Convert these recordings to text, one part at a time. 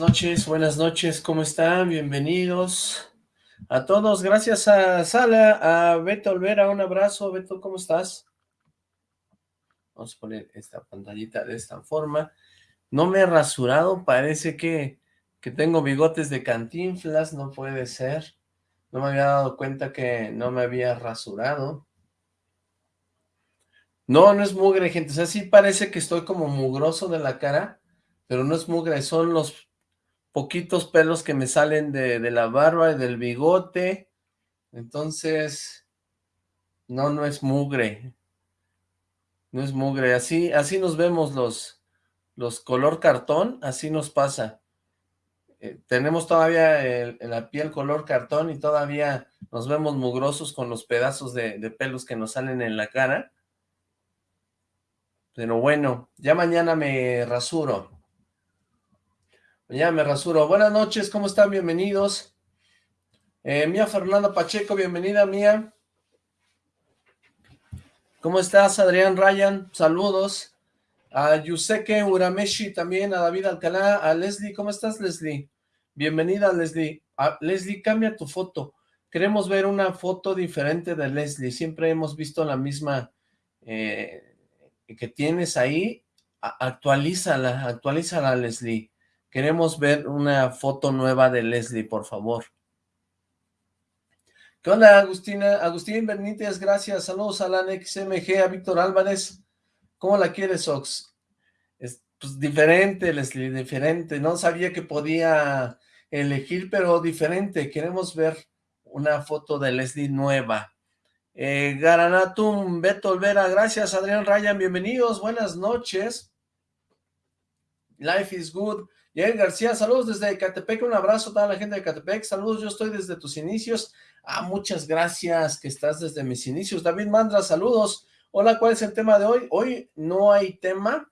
noches, buenas noches, ¿cómo están? Bienvenidos a todos, gracias a Sala, a Beto Olvera, un abrazo, Beto, ¿cómo estás? Vamos a poner esta pantallita de esta forma. No me he rasurado, parece que, que tengo bigotes de cantinflas, no puede ser. No me había dado cuenta que no me había rasurado. No, no es mugre, gente, o sea, sí parece que estoy como mugroso de la cara, pero no es mugre, son los poquitos pelos que me salen de, la barba y del bigote, entonces, no, no es mugre, no es mugre, así, así nos vemos los, los color cartón, así nos pasa, eh, tenemos todavía la piel color cartón y todavía nos vemos mugrosos con los pedazos de, de pelos que nos salen en la cara, pero bueno, ya mañana me rasuro, ya me rasuro. Buenas noches, ¿cómo están? Bienvenidos. Eh, Mía Fernanda Pacheco, bienvenida Mía. ¿Cómo estás, Adrián Ryan? Saludos. A Yuseke Urameshi también, a David Alcalá, a Leslie. ¿Cómo estás, Leslie? Bienvenida, Leslie. Leslie, cambia tu foto. Queremos ver una foto diferente de Leslie. Siempre hemos visto la misma eh, que tienes ahí. Actualízala, actualízala, Leslie. Queremos ver una foto nueva de Leslie, por favor. ¿Qué onda, Agustina? Agustín Benítez, gracias. Saludos a la XMG, a Víctor Álvarez. ¿Cómo la quieres, Ox? Es pues, diferente, Leslie, diferente. No sabía que podía elegir, pero diferente. Queremos ver una foto de Leslie nueva. Eh, Garanatum, Beto Olvera, gracias. Adrián Ryan, bienvenidos. Buenas noches. Life is good. Yael García, saludos desde Catepec, un abrazo a toda la gente de Catepec, saludos, yo estoy desde tus inicios, ah, muchas gracias que estás desde mis inicios, David Mandra, saludos, hola, ¿cuál es el tema de hoy? Hoy no hay tema,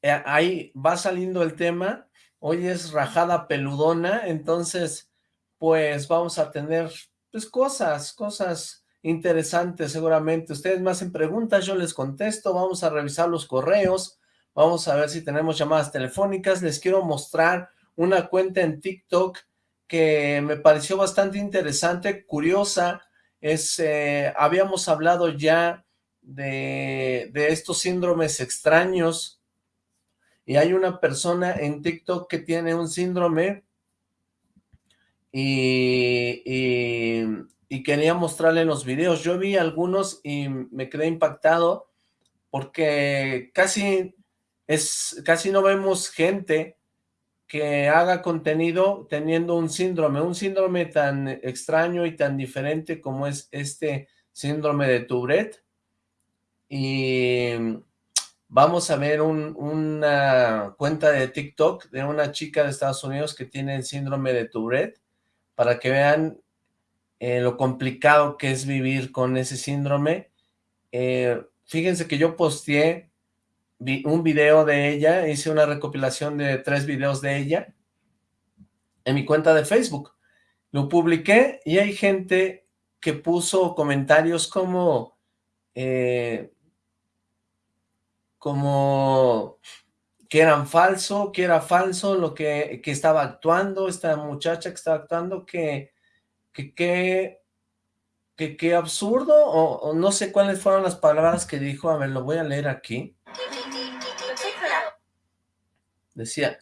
eh, ahí va saliendo el tema, hoy es rajada peludona, entonces, pues vamos a tener, pues cosas, cosas interesantes seguramente, ustedes me hacen preguntas, yo les contesto, vamos a revisar los correos, Vamos a ver si tenemos llamadas telefónicas. Les quiero mostrar una cuenta en TikTok que me pareció bastante interesante, curiosa. Es, eh, habíamos hablado ya de, de estos síndromes extraños y hay una persona en TikTok que tiene un síndrome y, y, y, quería mostrarle los videos. Yo vi algunos y me quedé impactado porque casi es casi no vemos gente que haga contenido teniendo un síndrome, un síndrome tan extraño y tan diferente como es este síndrome de Tourette. Y vamos a ver una cuenta de TikTok de una chica de Estados Unidos que tiene el síndrome de Tourette, para que vean eh, lo complicado que es vivir con ese síndrome. Eh, fíjense que yo posteé un video de ella, hice una recopilación de tres videos de ella en mi cuenta de Facebook. Lo publiqué y hay gente que puso comentarios como, eh, como que eran falso, que era falso lo que, que estaba actuando, esta muchacha que estaba actuando, que, que, que, que, absurdo, o no sé cuáles fueron las palabras que dijo, a ver, lo voy a leer aquí. Decía,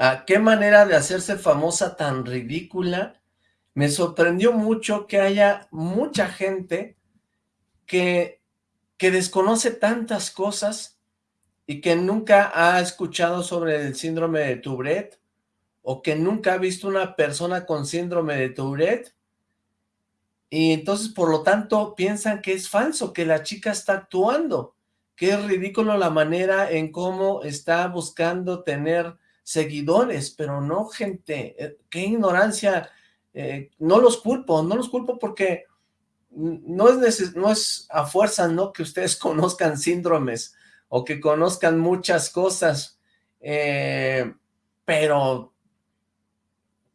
¿a qué manera de hacerse famosa tan ridícula? Me sorprendió mucho que haya mucha gente que, que desconoce tantas cosas y que nunca ha escuchado sobre el síndrome de Tourette o que nunca ha visto una persona con síndrome de Tourette. Y entonces por lo tanto piensan que es falso, que la chica está actuando es ridículo la manera en cómo está buscando tener seguidores, pero no gente, eh, qué ignorancia, eh, no los culpo, no los culpo porque no es, no es a fuerza, ¿no? Que ustedes conozcan síndromes o que conozcan muchas cosas, eh, pero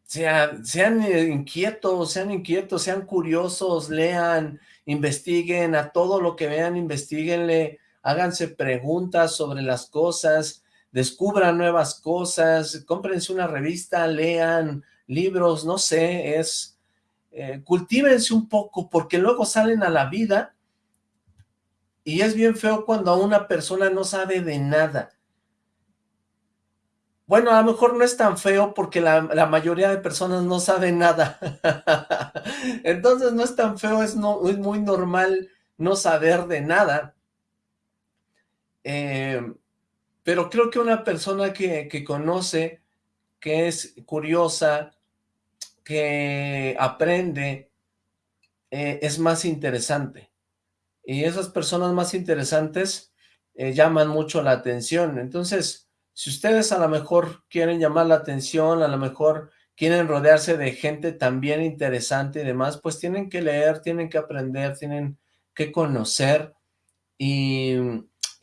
sean, sean inquietos, sean inquietos, sean curiosos, lean, investiguen, a todo lo que vean, investiguenle, háganse preguntas sobre las cosas, descubran nuevas cosas, cómprense una revista, lean libros, no sé, es... Eh, cultívense un poco, porque luego salen a la vida y es bien feo cuando una persona no sabe de nada. Bueno, a lo mejor no es tan feo porque la, mayoría de personas no saben nada. Entonces no es tan feo, es muy normal no saber de nada. Eh, pero creo que una persona que, que conoce, que es curiosa, que aprende, eh, es más interesante. Y esas personas más interesantes eh, llaman mucho la atención. Entonces, si ustedes a lo mejor quieren llamar la atención, a lo mejor quieren rodearse de gente también interesante y demás, pues tienen que leer, tienen que aprender, tienen que conocer y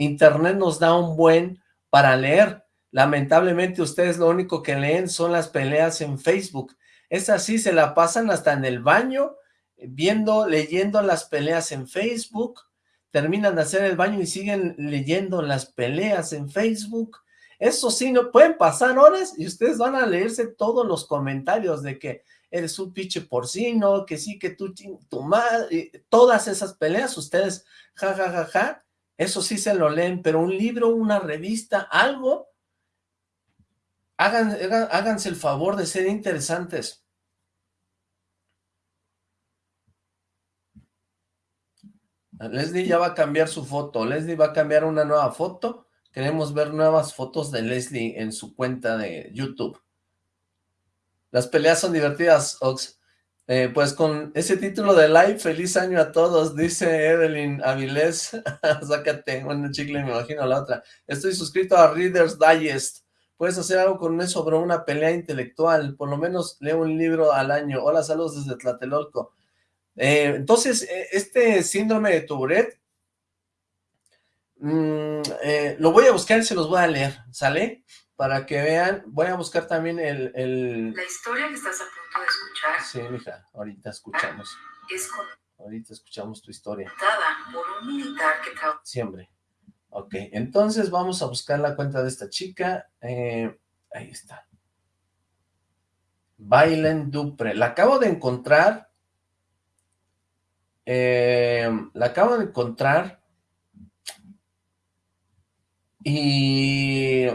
internet nos da un buen para leer. Lamentablemente ustedes lo único que leen son las peleas en Facebook. Es así, se la pasan hasta en el baño, viendo, leyendo las peleas en Facebook, terminan de hacer el baño y siguen leyendo las peleas en Facebook, eso sí, no pueden pasar horas y ustedes van a leerse todos los comentarios de que eres un pinche porcino, que sí, que tú, tu madre, todas esas peleas, ustedes, ja, ja, ja, ja, eso sí se lo leen, pero un libro, una revista, algo, hagan, háganse el favor de ser interesantes. Leslie ya va a cambiar su foto, Leslie va a cambiar una nueva foto, Queremos ver nuevas fotos de Leslie en su cuenta de YouTube. Las peleas son divertidas, Ox. Eh, pues con ese título de live, feliz año a todos, dice Evelyn Avilés. Sácate, una chicle, me imagino la otra. Estoy suscrito a Reader's Digest. Puedes hacer algo con eso, bro, una pelea intelectual. Por lo menos leo un libro al año. Hola, saludos desde Tlatelolco. Eh, entonces, eh, este síndrome de Tourette Mm, eh, lo voy a buscar y se los voy a leer, ¿sale? Para que vean, voy a buscar también el, La historia que estás a punto de escuchar. Sí, mija, ahorita escuchamos. Es Ahorita escuchamos tu historia. por un militar que Siempre. Ok, entonces vamos a buscar la cuenta de esta chica. Eh, ahí está. Bailen Dupre. La acabo de encontrar. Eh, la acabo de encontrar y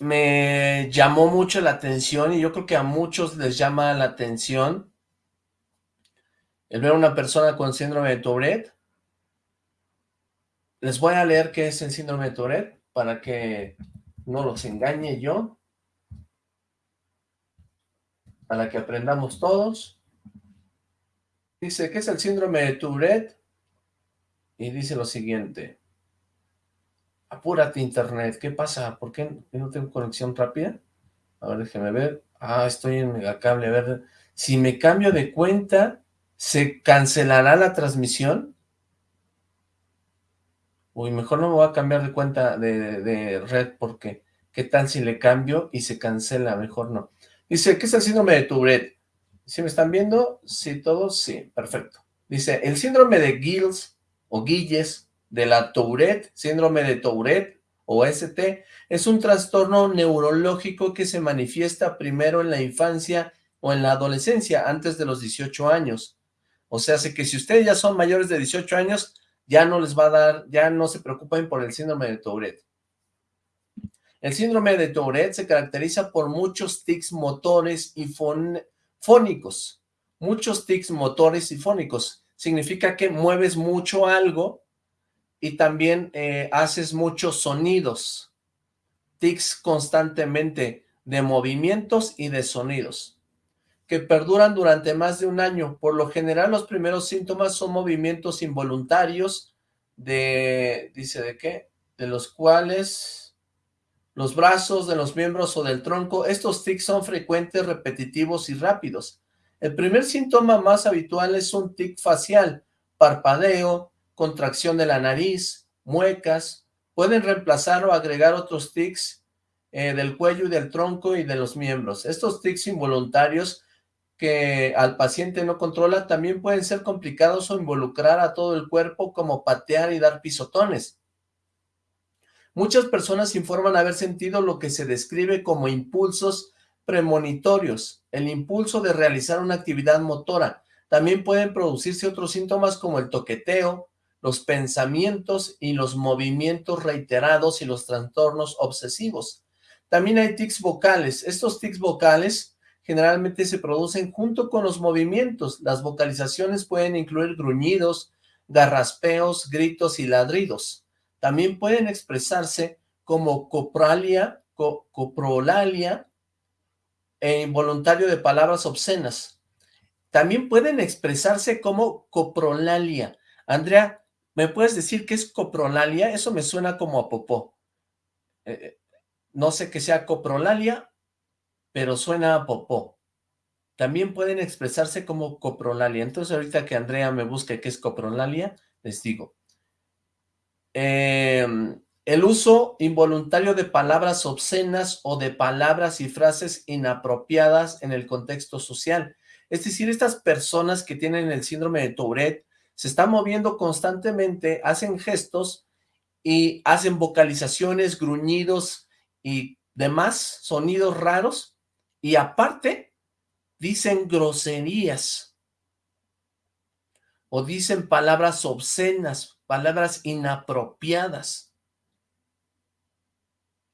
me llamó mucho la atención y yo creo que a muchos les llama la atención el ver a una persona con síndrome de Tourette. Les voy a leer qué es el síndrome de Tourette para que no los engañe yo. Para que aprendamos todos. Dice, ¿qué es el síndrome de Tourette? Y dice lo siguiente. Apúrate internet, ¿qué pasa? ¿Por qué no tengo conexión rápida? A ver, déjeme ver. Ah, estoy en megacable, a ver. Si me cambio de cuenta, ¿se cancelará la transmisión? Uy, mejor no me voy a cambiar de cuenta de, red porque ¿qué tal si le cambio y se cancela? Mejor no. Dice, ¿qué es el síndrome de Tourette? ¿Sí me están viendo? Sí, todos, sí, perfecto. Dice, el síndrome de Gilles o Guilles de la Tourette, síndrome de Tourette o ST, es un trastorno neurológico que se manifiesta primero en la infancia o en la adolescencia, antes de los 18 años. O sea, sé que si ustedes ya son mayores de 18 años, ya no les va a dar, ya no se preocupen por el síndrome de Tourette. El síndrome de Tourette se caracteriza por muchos tics motores y fónicos. Muchos tics motores y fónicos. Significa que mueves mucho algo y también eh, haces muchos sonidos, tics constantemente de movimientos y de sonidos, que perduran durante más de un año. Por lo general los primeros síntomas son movimientos involuntarios de, dice de qué, de los cuales los brazos, de los miembros o del tronco, estos tics son frecuentes, repetitivos y rápidos. El primer síntoma más habitual es un tic facial, parpadeo, contracción de la nariz, muecas, pueden reemplazar o agregar otros tics eh, del cuello y del tronco y de los miembros. Estos tics involuntarios que al paciente no controla también pueden ser complicados o involucrar a todo el cuerpo como patear y dar pisotones. Muchas personas informan haber sentido lo que se describe como impulsos premonitorios, el impulso de realizar una actividad motora. También pueden producirse otros síntomas como el toqueteo, los pensamientos y los movimientos reiterados y los trastornos obsesivos. También hay tics vocales. Estos tics vocales generalmente se producen junto con los movimientos. Las vocalizaciones pueden incluir gruñidos, garraspeos, gritos y ladridos. También pueden expresarse como copralia, coprolalia e involuntario de palabras obscenas. También pueden expresarse como coprolalia. Andrea, ¿me puedes decir qué es coprolalia? Eso me suena como a popó. Eh, eh, no sé qué sea coprolalia, pero suena a popó. También pueden expresarse como coprolalia. Entonces ahorita que Andrea me busque qué es coprolalia, les digo. Em, el uso involuntario de palabras obscenas o de palabras y frases inapropiadas en el contexto social. Es decir, estas personas que tienen el síndrome de Tourette se están moviendo constantemente, hacen gestos y hacen vocalizaciones, gruñidos y demás sonidos raros. Y aparte dicen groserías. O dicen palabras obscenas, palabras inapropiadas.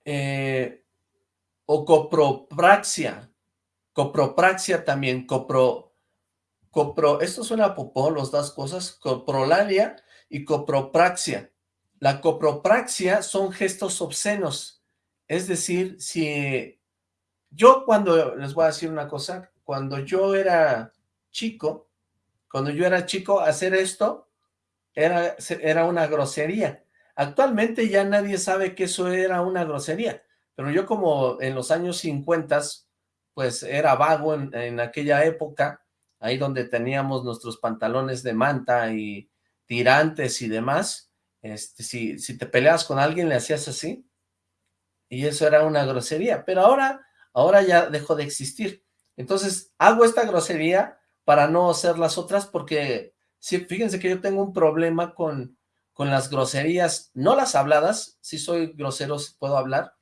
Eh, o copropraxia, copropraxia también, copro, copro, esto suena a popó, las dos cosas, coprolalia y copropraxia. La copropraxia son gestos obscenos, es decir, si yo cuando, les voy a decir una cosa, cuando yo era chico, cuando yo era chico, hacer esto era, era una grosería. Actualmente ya nadie sabe que eso era una grosería, pero yo como en los años 50, pues era vago en, aquella época, ahí donde teníamos nuestros pantalones de manta y tirantes y demás, este, si, si te peleas con alguien le hacías así, y eso era una grosería, pero ahora, ahora ya dejó de existir. Entonces, hago esta grosería para no hacer las otras porque, sí, fíjense que yo tengo un problema con, con las groserías, no las habladas, si soy grosero, puedo hablar.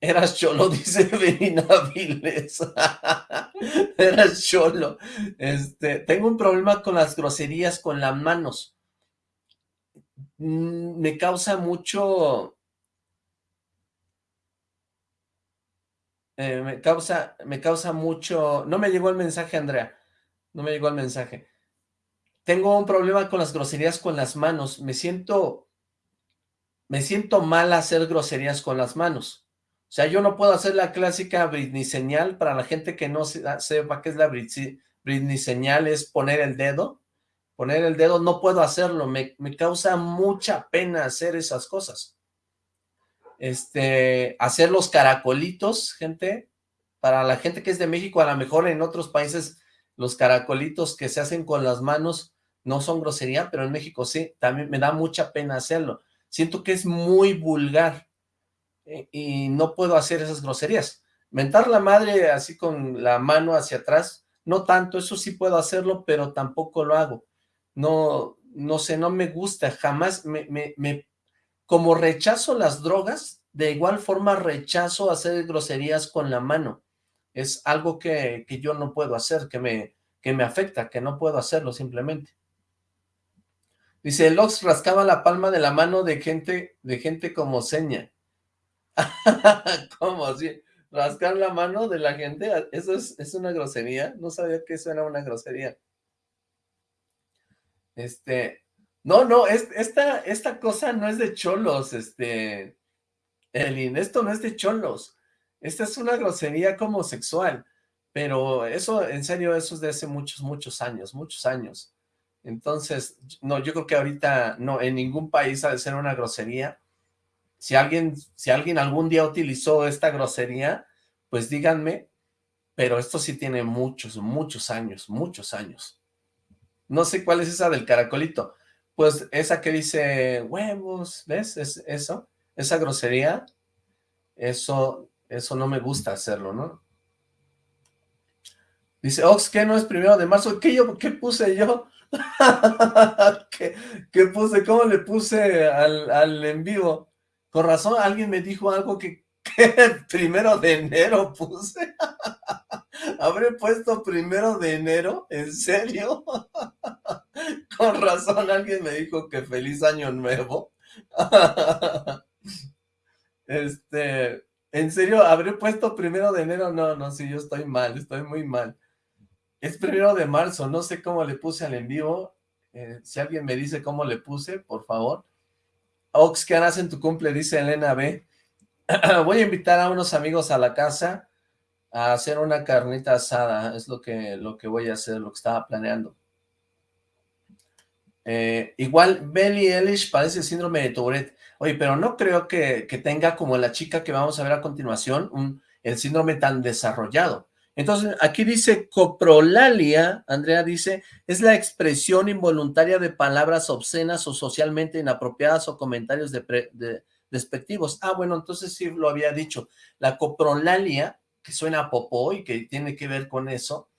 Eras cholo, dice Benina Viles. Eras cholo. Este, tengo un problema con las groserías con las manos. Mm, me causa mucho... Eh, me causa, me causa mucho... No me llegó el mensaje, Andrea. No me llegó el mensaje tengo un problema con las groserías con las manos. Me siento, me siento mal hacer groserías con las manos. O sea, yo no puedo hacer la clásica Britney señal. Para la gente que no sepa qué es la Britney señal, es poner el dedo. Poner el dedo, no puedo hacerlo. Me, me causa mucha pena hacer esas cosas. Este, hacer los caracolitos, gente. Para la gente que es de México, a lo mejor en otros países, los caracolitos que se hacen con las manos no son grosería, pero en México sí, también me da mucha pena hacerlo. Siento que es muy vulgar y no puedo hacer esas groserías. Mentar la madre así con la mano hacia atrás, no tanto, eso sí puedo hacerlo, pero tampoco lo hago. No, no sé, no me gusta, jamás me, me, me como rechazo las drogas, de igual forma rechazo hacer groserías con la mano. Es algo que, que yo no puedo hacer, que me, que me afecta, que no puedo hacerlo simplemente. Dice, Lox rascaba la palma de la mano de gente, de gente como seña. ¿Cómo así? ¿Rascar la mano de la gente? ¿Eso es, una grosería? No sabía que eso era una grosería. Este, no, no, esta, esta cosa no es de cholos, este, Elin, esto no es de cholos. Esta es una grosería como sexual, pero eso, en serio, eso es de hace muchos, muchos años, muchos años. Entonces, no, yo creo que ahorita no, en ningún país ha de ser una grosería. Si alguien, si alguien algún día utilizó esta grosería, pues díganme, pero esto sí tiene muchos, muchos años, muchos años. No sé cuál es esa del caracolito. Pues esa que dice huevos, ¿ves? Es eso, esa grosería, eso, eso no me gusta hacerlo, ¿no? Dice, Ox, ¿qué no es primero de marzo? ¿Qué, yo, qué puse yo? ¿Qué, puse? ¿Cómo le puse al, en vivo? Con razón, alguien me dijo algo que, primero de enero puse. ¿Habré puesto primero de enero? ¿En serio? Con razón, alguien me dijo que feliz año nuevo. Este, ¿en serio? ¿Habré puesto primero de enero? No, no, sí, yo estoy mal, estoy muy mal. Es primero de marzo, no sé cómo le puse al en vivo. Eh, si alguien me dice cómo le puse, por favor. Ox, ¿qué harás en tu cumple? Dice Elena B. Voy a invitar a unos amigos a la casa a hacer una carnita asada. Es lo que, lo que voy a hacer, lo que estaba planeando. Eh, igual, Belly Elish padece síndrome de Tourette. Oye, pero no creo que, tenga como la chica que vamos a ver a continuación, un, el síndrome tan desarrollado. Entonces, aquí dice coprolalia, Andrea dice, es la expresión involuntaria de palabras obscenas o socialmente inapropiadas o comentarios despectivos. Ah, bueno, entonces sí lo había dicho. La coprolalia, que suena a popó y que tiene que ver con eso,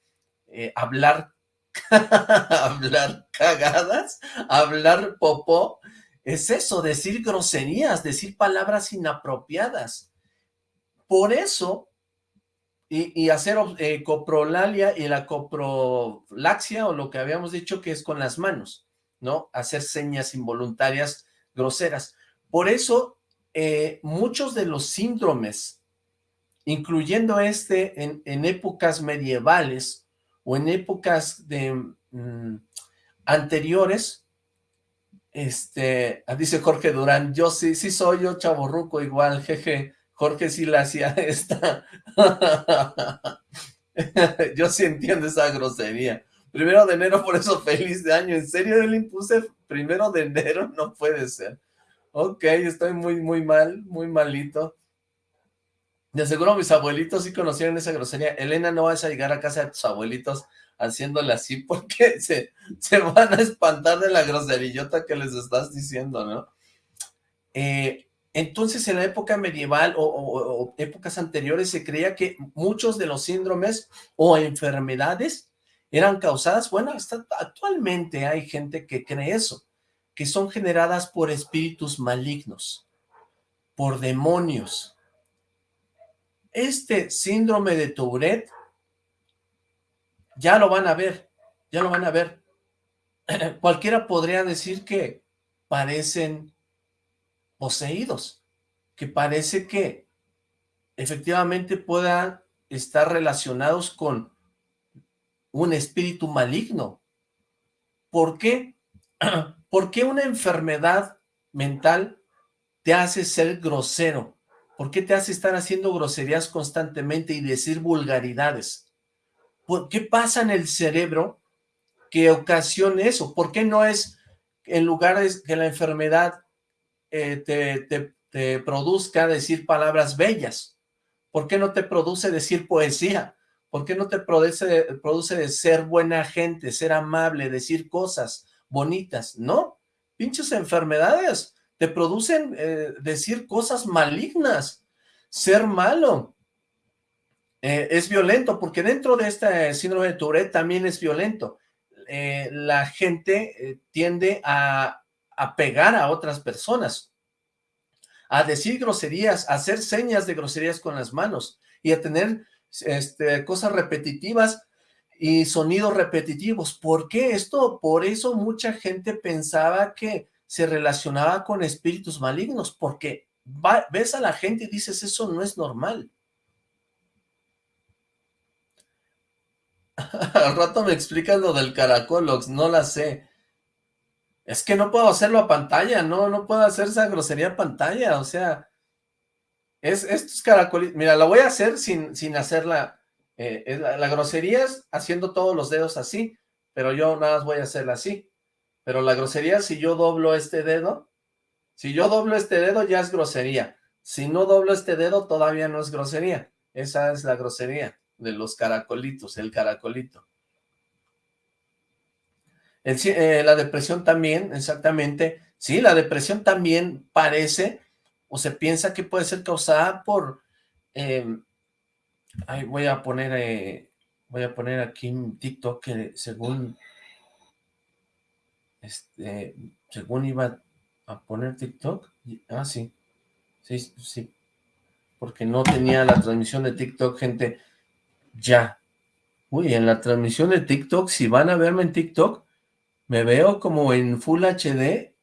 eh, hablar, hablar cagadas, hablar popó, es eso, decir groserías, decir palabras inapropiadas. Por eso y, hacer eh, coprolalia y la coprolaxia, o lo que habíamos dicho que es con las manos, ¿no? Hacer señas involuntarias groseras. Por eso, eh, muchos de los síndromes, incluyendo este en, épocas medievales o en épocas de mm, anteriores, este, dice Jorge Durán, yo sí, sí soy yo chaborruco igual, jeje, Jorge sí la hacía esta. Yo sí entiendo esa grosería. Primero de enero, por eso feliz de año. ¿En serio le impuse primero de enero? No puede ser. Ok, estoy muy, muy mal, muy malito. De seguro mis abuelitos sí conocieron esa grosería. Elena, no vas a llegar a casa de tus abuelitos haciéndole así porque se, se van a espantar de la groserillota que les estás diciendo, ¿no? Eh, entonces, en la época medieval o, épocas anteriores se creía que muchos de los síndromes o enfermedades eran causadas, bueno, hasta actualmente hay gente que cree eso, que son generadas por espíritus malignos, por demonios. Este síndrome de Tourette, ya lo van a ver, ya lo van a ver. Cualquiera podría decir que parecen poseídos, que parece que efectivamente puedan estar relacionados con un espíritu maligno. ¿Por qué? ¿Por qué una enfermedad mental te hace ser grosero? ¿Por qué te hace estar haciendo groserías constantemente y decir vulgaridades? ¿Por qué pasa en el cerebro que ocasiona eso? ¿Por qué no es en lugar de que la enfermedad eh, te, produzca decir palabras bellas? ¿Por qué no te produce decir poesía? ¿Por qué no te produce, produce ser buena gente, ser amable, decir cosas bonitas? No, pinches enfermedades te producen eh, decir cosas malignas, ser malo. Eh, es violento, porque dentro de este síndrome de Tourette también es violento. la gente tiende a a pegar a otras personas, a decir groserías, a hacer señas de groserías con las manos y a tener este, cosas repetitivas y sonidos repetitivos. ¿Por qué esto? Por eso mucha gente pensaba que se relacionaba con espíritus malignos, porque ves a la gente y dices, eso no es normal. Al rato me explicas lo del caracolox, no la sé. Es que no puedo hacerlo a pantalla, no, no puedo hacer esa grosería a pantalla, o sea, es estos caracolitos, mira, lo voy a hacer sin, sin hacerla, eh, la, grosería es haciendo todos los dedos así, pero yo nada más voy a hacerla así, pero la grosería, si yo doblo este dedo, si yo doblo este dedo ya es grosería, si no doblo este dedo todavía no es grosería, esa es la grosería de los caracolitos, el caracolito. Eh, la depresión también, exactamente, sí, la depresión también parece o se piensa que puede ser causada por, eh, voy a poner, eh, voy a poner aquí en TikTok que según, este, según iba a poner TikTok, ah, sí, Sí, sí. Porque no tenía la transmisión de TikTok, gente. Ya. Uy, en la transmisión de TikTok, si van a verme en TikTok, me veo como en Full HD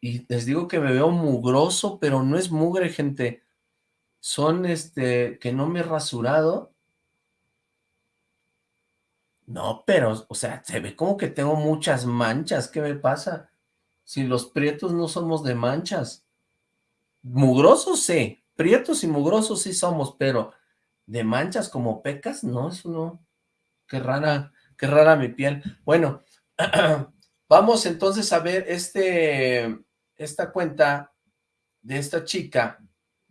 y les digo que me veo mugroso, pero no es mugre, gente. Son, este, que no me he rasurado. No, pero, o sea, se ve como que tengo muchas manchas. ¿Qué me pasa? Si los prietos no somos de manchas. Mugrosos sí, prietos y mugrosos sí somos, pero de manchas como pecas, no, eso no. Qué rara, qué rara mi piel. Bueno, vamos entonces a ver este, esta cuenta de esta chica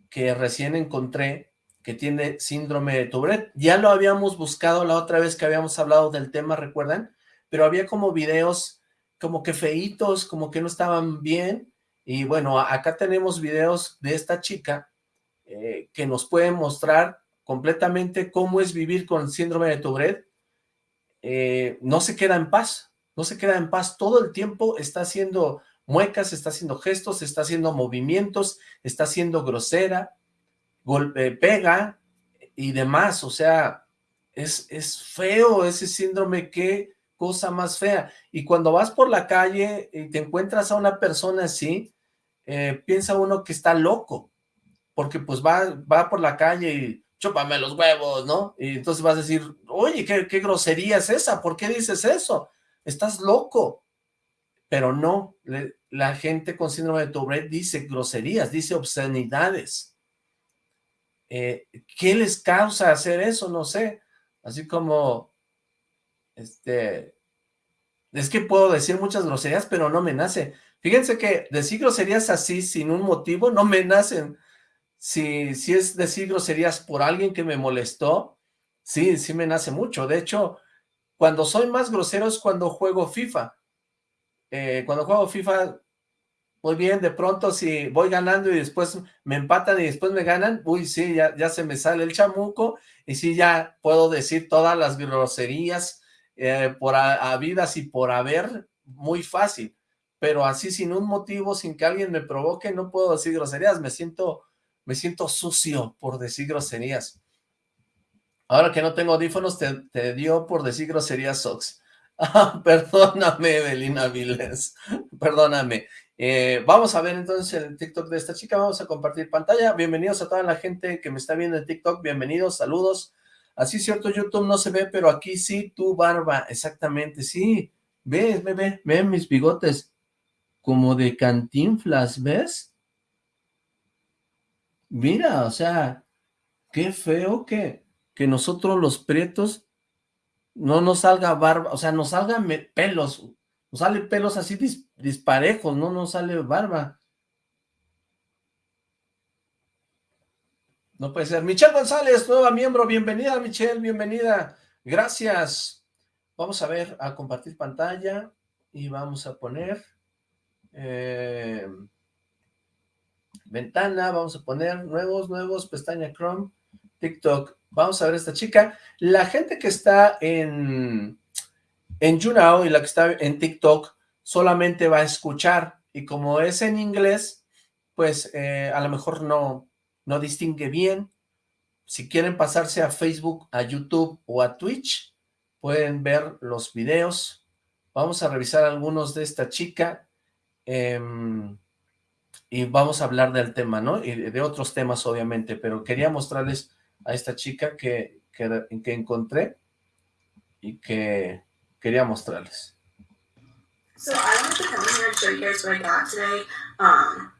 que recién encontré que tiene síndrome de Tourette. Ya lo habíamos buscado la otra vez que habíamos hablado del tema, ¿recuerdan? Pero había como videos como que feitos, como que no estaban bien. Y bueno, acá tenemos videos de esta chica eh, que nos puede mostrar completamente cómo es vivir con síndrome de Tourette. Eh, no se queda en paz, no se queda en paz. Todo el tiempo está haciendo muecas, está haciendo gestos, está haciendo movimientos, está haciendo grosera, golpe, pega y demás. O sea, es, es feo ese síndrome, qué cosa más fea. Y cuando vas por la calle y te encuentras a una persona así, eh, piensa uno que está loco, porque pues va, va por la calle y chúpame los huevos, ¿no? Y entonces vas a decir, oye, ¿qué, qué grosería es esa? ¿Por qué dices eso? Estás loco. Pero no, la gente con síndrome de Tourette dice groserías, dice obscenidades. Eh, ¿Qué les causa hacer eso? No sé. Así como, este, es que puedo decir muchas groserías, pero no me nace. Fíjense que decir groserías así, sin un motivo, no me nacen si, si es decir groserías por alguien que me molestó, sí, sí me nace mucho. De hecho, cuando soy más grosero es cuando juego FIFA. Eh, cuando juego FIFA, muy bien, de pronto si voy ganando y después me empatan y después me ganan, uy, sí, ya, se me sale el chamuco y sí, ya puedo decir todas las groserías eh, por habidas y por haber, muy fácil. Pero así sin un motivo, sin que alguien me provoque, no puedo decir groserías, me siento me siento sucio por decir groserías. Ahora que no tengo audífonos, te, dio por decir groserías, Sox. Ah, perdóname, Belina Viles, perdóname. Eh, vamos a ver entonces el TikTok de esta chica, vamos a compartir pantalla. Bienvenidos a toda la gente que me está viendo en TikTok, bienvenidos, saludos. Así cierto, YouTube no se ve, pero aquí sí, tu barba, exactamente, sí. Ves, ve, ve, ve mis bigotes como de cantinflas, ¿ves? Mira, o sea, qué feo que, que nosotros los prietos no nos salga barba, o sea, nos salgan pelos, nos salen pelos así disparejos, no nos sale barba. No puede ser. Michelle González, nueva miembro, bienvenida Michelle, bienvenida. Gracias. Vamos a ver, a compartir pantalla y vamos a poner... Eh, ventana, vamos a poner nuevos, nuevos, pestaña Chrome, TikTok. Vamos a ver esta chica. La gente que está en, en YouNow y la que está en TikTok solamente va a escuchar y como es en inglés, pues eh, a lo mejor no, no distingue bien. Si quieren pasarse a Facebook, a YouTube o a Twitch, pueden ver los videos. Vamos a revisar algunos de esta chica. Eh, y vamos a hablar del tema, ¿no? Y de otros temas, obviamente, pero quería mostrarles a esta chica que, que, que encontré y que quería mostrarles. So I wanted to come here and show you guys what I got today. Um,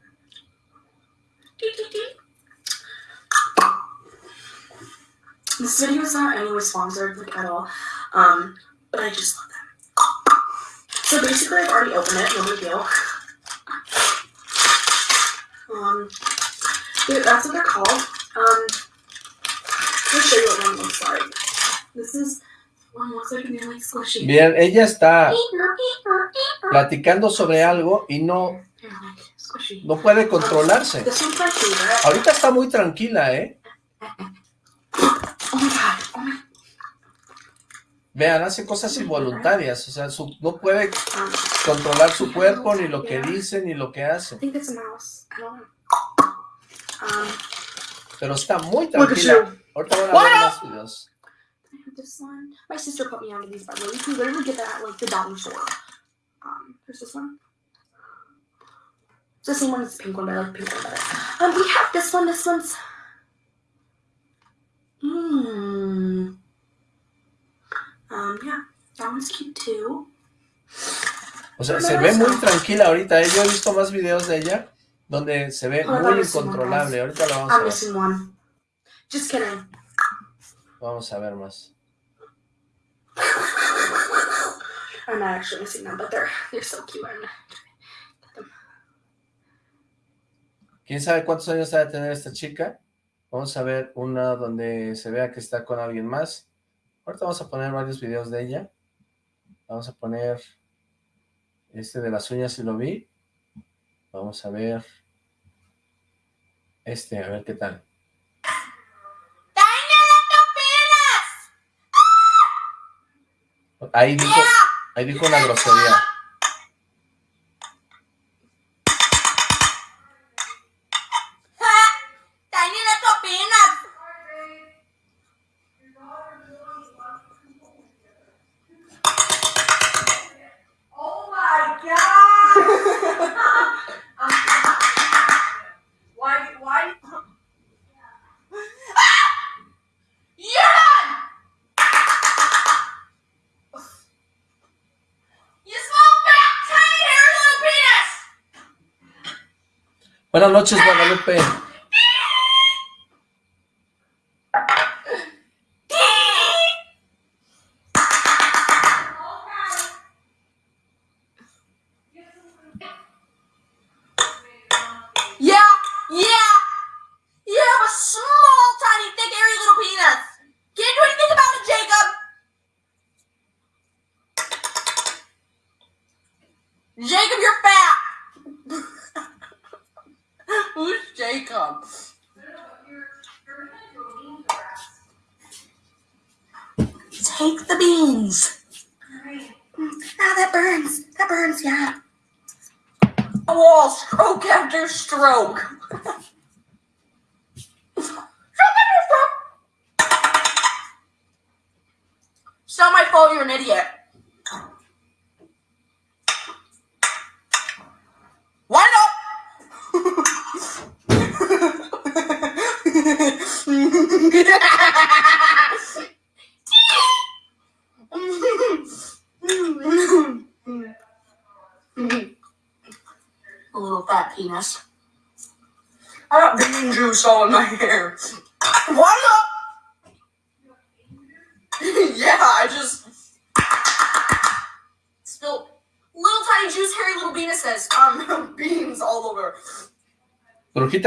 this video is not anyway sponsored like, at all, um, but I just love them. So basically, I've already opened it, no big deal. Um, that's what they're called. Um, Bien, ella está platicando sobre algo y no no puede controlarse. Ahorita está muy tranquila, ¿eh? Oh. Oh Vean, hace cosas involuntarias, o sea, su, no puede controlar su cuerpo, ni lo que dice, ni lo que hace. pero está muy tranquila. Ahorita van a What ver más videos. I have this one. My sister put me onto these, by the way. You can literally get that at like the dollar store. Um, there's this one. It's the same one as the pink one, but I like the pink one better. Um, we have this one. This one's. Mmm. Um, yeah, that one's cute too. O sea, se ve muy tranquila ahorita. ¿eh? Yo he visto más videos de ella donde se ve Oh, muy incontrolable. Ahorita lo vamos a I'm ver. Just kidding. Vamos a ver más. I'm not actually missing them, but they're they're so cute. I'm not get them. ¿Quién sabe cuántos años ha de tener esta chica? Vamos a ver una donde se vea que está con alguien más. Ahorita vamos a poner varios videos de ella. Vamos a poner este de las uñas si lo vi. Vamos a ver este, a ver qué tal. Ahí dijo, ahí dijo una grosería. Buenas noches, Guadalupe.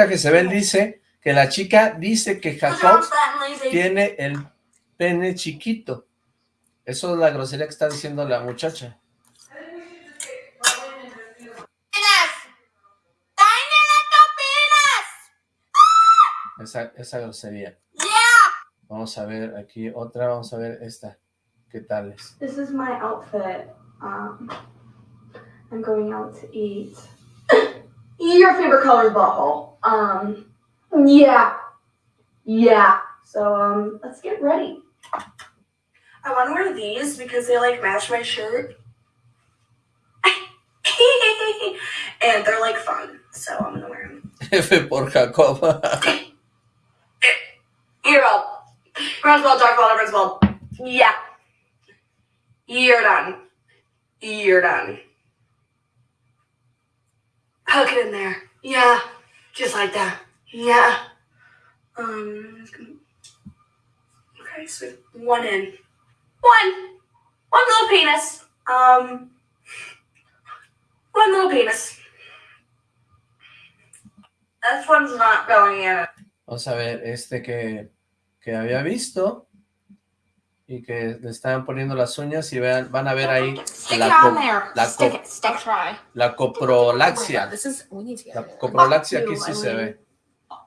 Brujita Jezebel dice que la chica dice que Jacob tiene el pene chiquito. Eso es la grosería que está diciendo la muchacha. Penis. Esa, esa grosería. Yeah. Vamos a ver aquí otra, vamos a ver esta. ¿Qué tal es? This is my outfit. Um, I'm going out to eat. Your favorite color is butthole. Um, yeah, yeah. So um, let's get ready. I want to wear these because they like match my shirt. and they're like fun, so I'm gonna wear them. F por Jacob. You're up. Griswold, Dark Vault, Griswold. Yeah. You're done. You're done. Hook it in there. Yeah. Just like that. Yeah. Um. Okay, so one in. One. One little penis. Um. One little penis. This one's not going in. Vamos a ver este que, que había visto y que le estaban poniendo las uñas y vean, van a ver ahí Stick la, it on co- there. la Stick co- it. Stick. Try. la coprolaxia. This is. We need to get. La coprolaxia aquí sí se ve. Oh.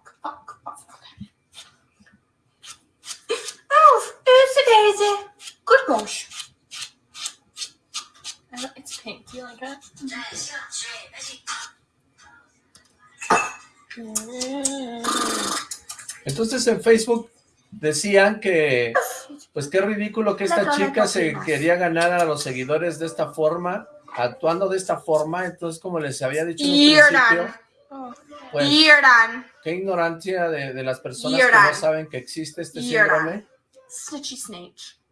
Entonces en Facebook decían que, pues qué ridículo que esta chica se quería ganar a los seguidores de esta forma, actuando de esta forma, entonces como les había dicho en un principio, pues qué ignorancia de, de las personas que no saben que existe este síndrome. Snitchy snake.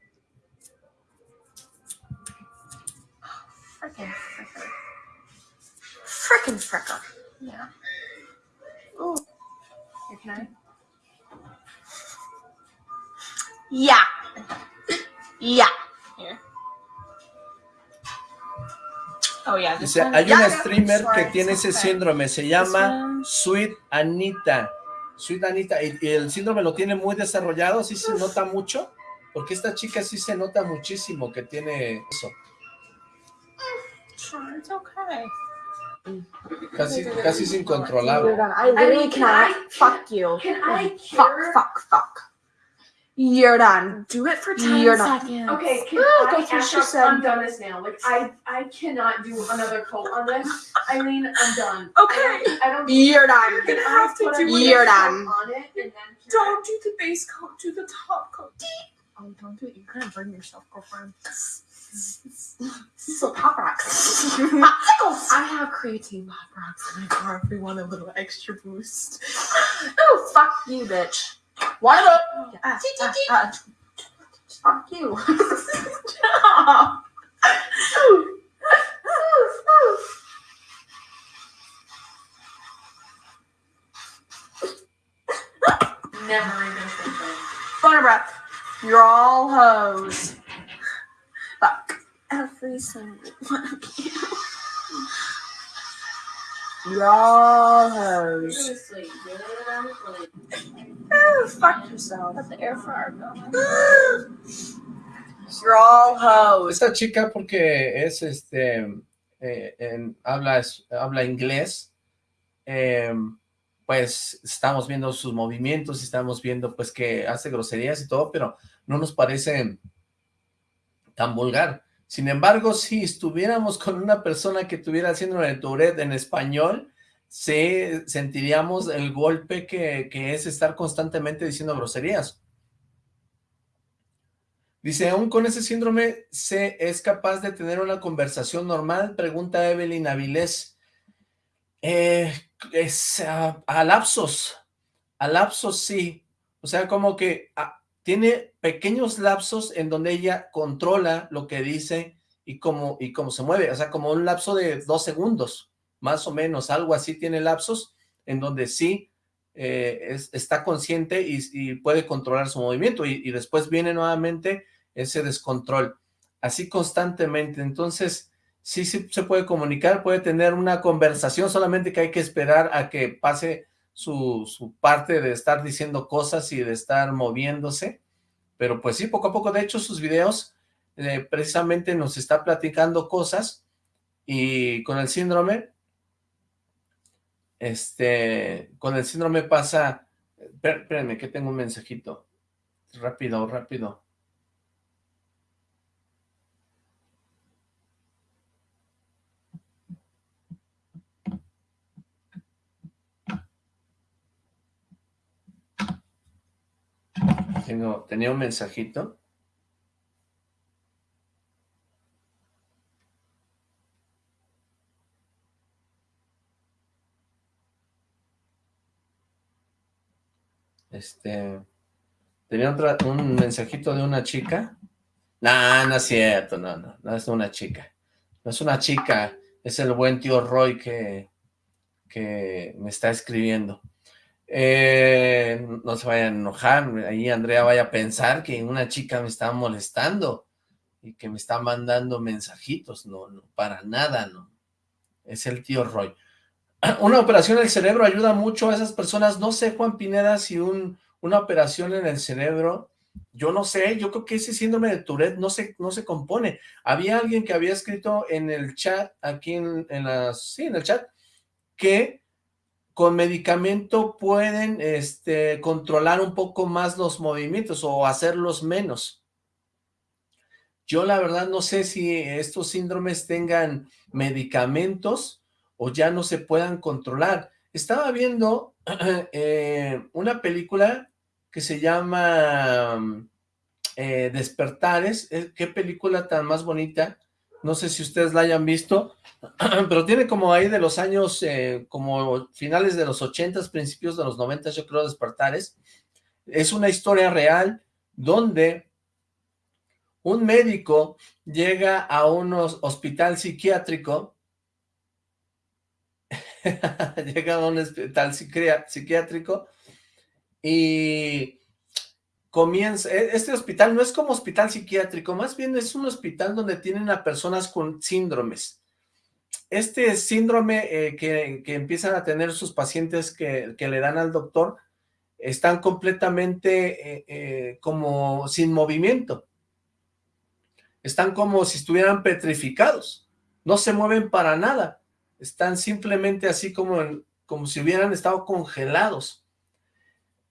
Frickin' fricker. Frickin' fricker. Yeah. Ooh. Yeah. Yeah. Here. Oh yeah. Dice, one. hay yeah, una streamer que tiene ese okay. síndrome, se llama. Sweet Anita. Sweet Anita, y, y el síndrome lo tiene muy desarrollado, sí se nota mucho, porque esta chica sí se nota muchísimo que tiene eso, Sure, it's okay. casi, casi es incontrolable. I literally mean, can cannot. I- fuck you. Can I Fuck, fuck, fuck. You're done. Do it for 10 You're not- seconds. Okay, can Oh, I that's what she after said. I'm done this now. Like I I cannot do another coat on this. Eileen, I'm done. Okay. I don't, I don't You're done. Can You're I have to put do another You're done. on it and then cure Don't do the base coat. Do the top coat. Oh, don't do it. You're gonna burn yourself, girlfriend. So pop rocks. I have creatine pop rocks in my car if we want a little extra boost. Oh, fuck you, bitch. Of them. Ah, ah, ah. Fuck you. Stop. Never even thinking. Phone breath. You're all hoes. Fuck. Every single one of you. Oh, fuck yourself. Let the air fryer go. You're all hoes. Esta chica porque es este, eh, en- habla, es- habla inglés, eh, pues estamos viendo sus movimientos, estamos viendo pues que hace groserías y todo, pero no nos parece tan vulgar. Sin embargo, si estuviéramos con una persona que tuviera síndrome de Tourette en español, sí sentiríamos el golpe que, es estar constantemente diciendo groserías. Dice, aún con ese síndrome, ¿se es capaz de tener una conversación normal? Pregunta Evelyn Avilés. Eh, es ah, a lapsos, a lapsos sí. O sea, como que ah, tiene pequeños lapsos en donde ella controla lo que dice y cómo, y cómo se mueve. O sea, como un lapso de dos segundos, más o menos, algo así tiene lapsos en donde sí eh, es- está consciente y, y puede controlar su movimiento y, y después viene nuevamente ese descontrol, así constantemente. Entonces, sí, sí se puede comunicar, puede tener una conversación, solamente que hay que esperar a que pase su, parte de estar diciendo cosas y de estar moviéndose, pero pues sí, poco a poco, de hecho, sus videos eh, precisamente nos está platicando cosas y con el síndrome, este, con el síndrome pasa, espé- espérenme que tengo un mensajito, rápido, rápido. Tengo, tenía un mensajito. Este, tenía otra, un mensajito de una chica. No, no es cierto, no, no, no es una chica. No es una chica, es el buen tío Roy que, que me está escribiendo. Eh, no se vayan a enojar, ahí Andrea vaya a pensar que una chica me está molestando y que me está mandando mensajitos, no, no, para nada, no. Es el tío Roy. Una operación en el cerebro ayuda mucho a esas personas, no sé, Juan Pineda, si un, una operación en el cerebro, yo no sé, yo creo que ese síndrome de Tourette no se, no se compone. Había alguien que había escrito en el chat, aquí en, en las, sí, en el chat, que con medicamento pueden este, controlar un poco más los movimientos o hacerlos menos. Yo la verdad no sé si estos síndromes tengan medicamentos o ya no se puedan controlar. Estaba viendo eh, una película que se llama eh, Despertares. Eh, qué película tan más bonita. No sé si ustedes la hayan visto, pero tiene como ahí de los años, eh, como finales de los ochentas, principios de los noventas, yo creo, Despertares. Es una historia real donde un médico llega a un hospital psiquiátrico, llega a un hospital psiquiátrico y comienza, e, este hospital no es como hospital psiquiátrico, más bien es un hospital donde tienen a personas con síndromes. Este síndrome eh, que, empiezan a tener sus pacientes que, le dan al doctor, están completamente eh, eh, como sin movimiento. Están como si estuvieran petrificados. No se mueven para nada. Están simplemente así como, como si hubieran estado congelados.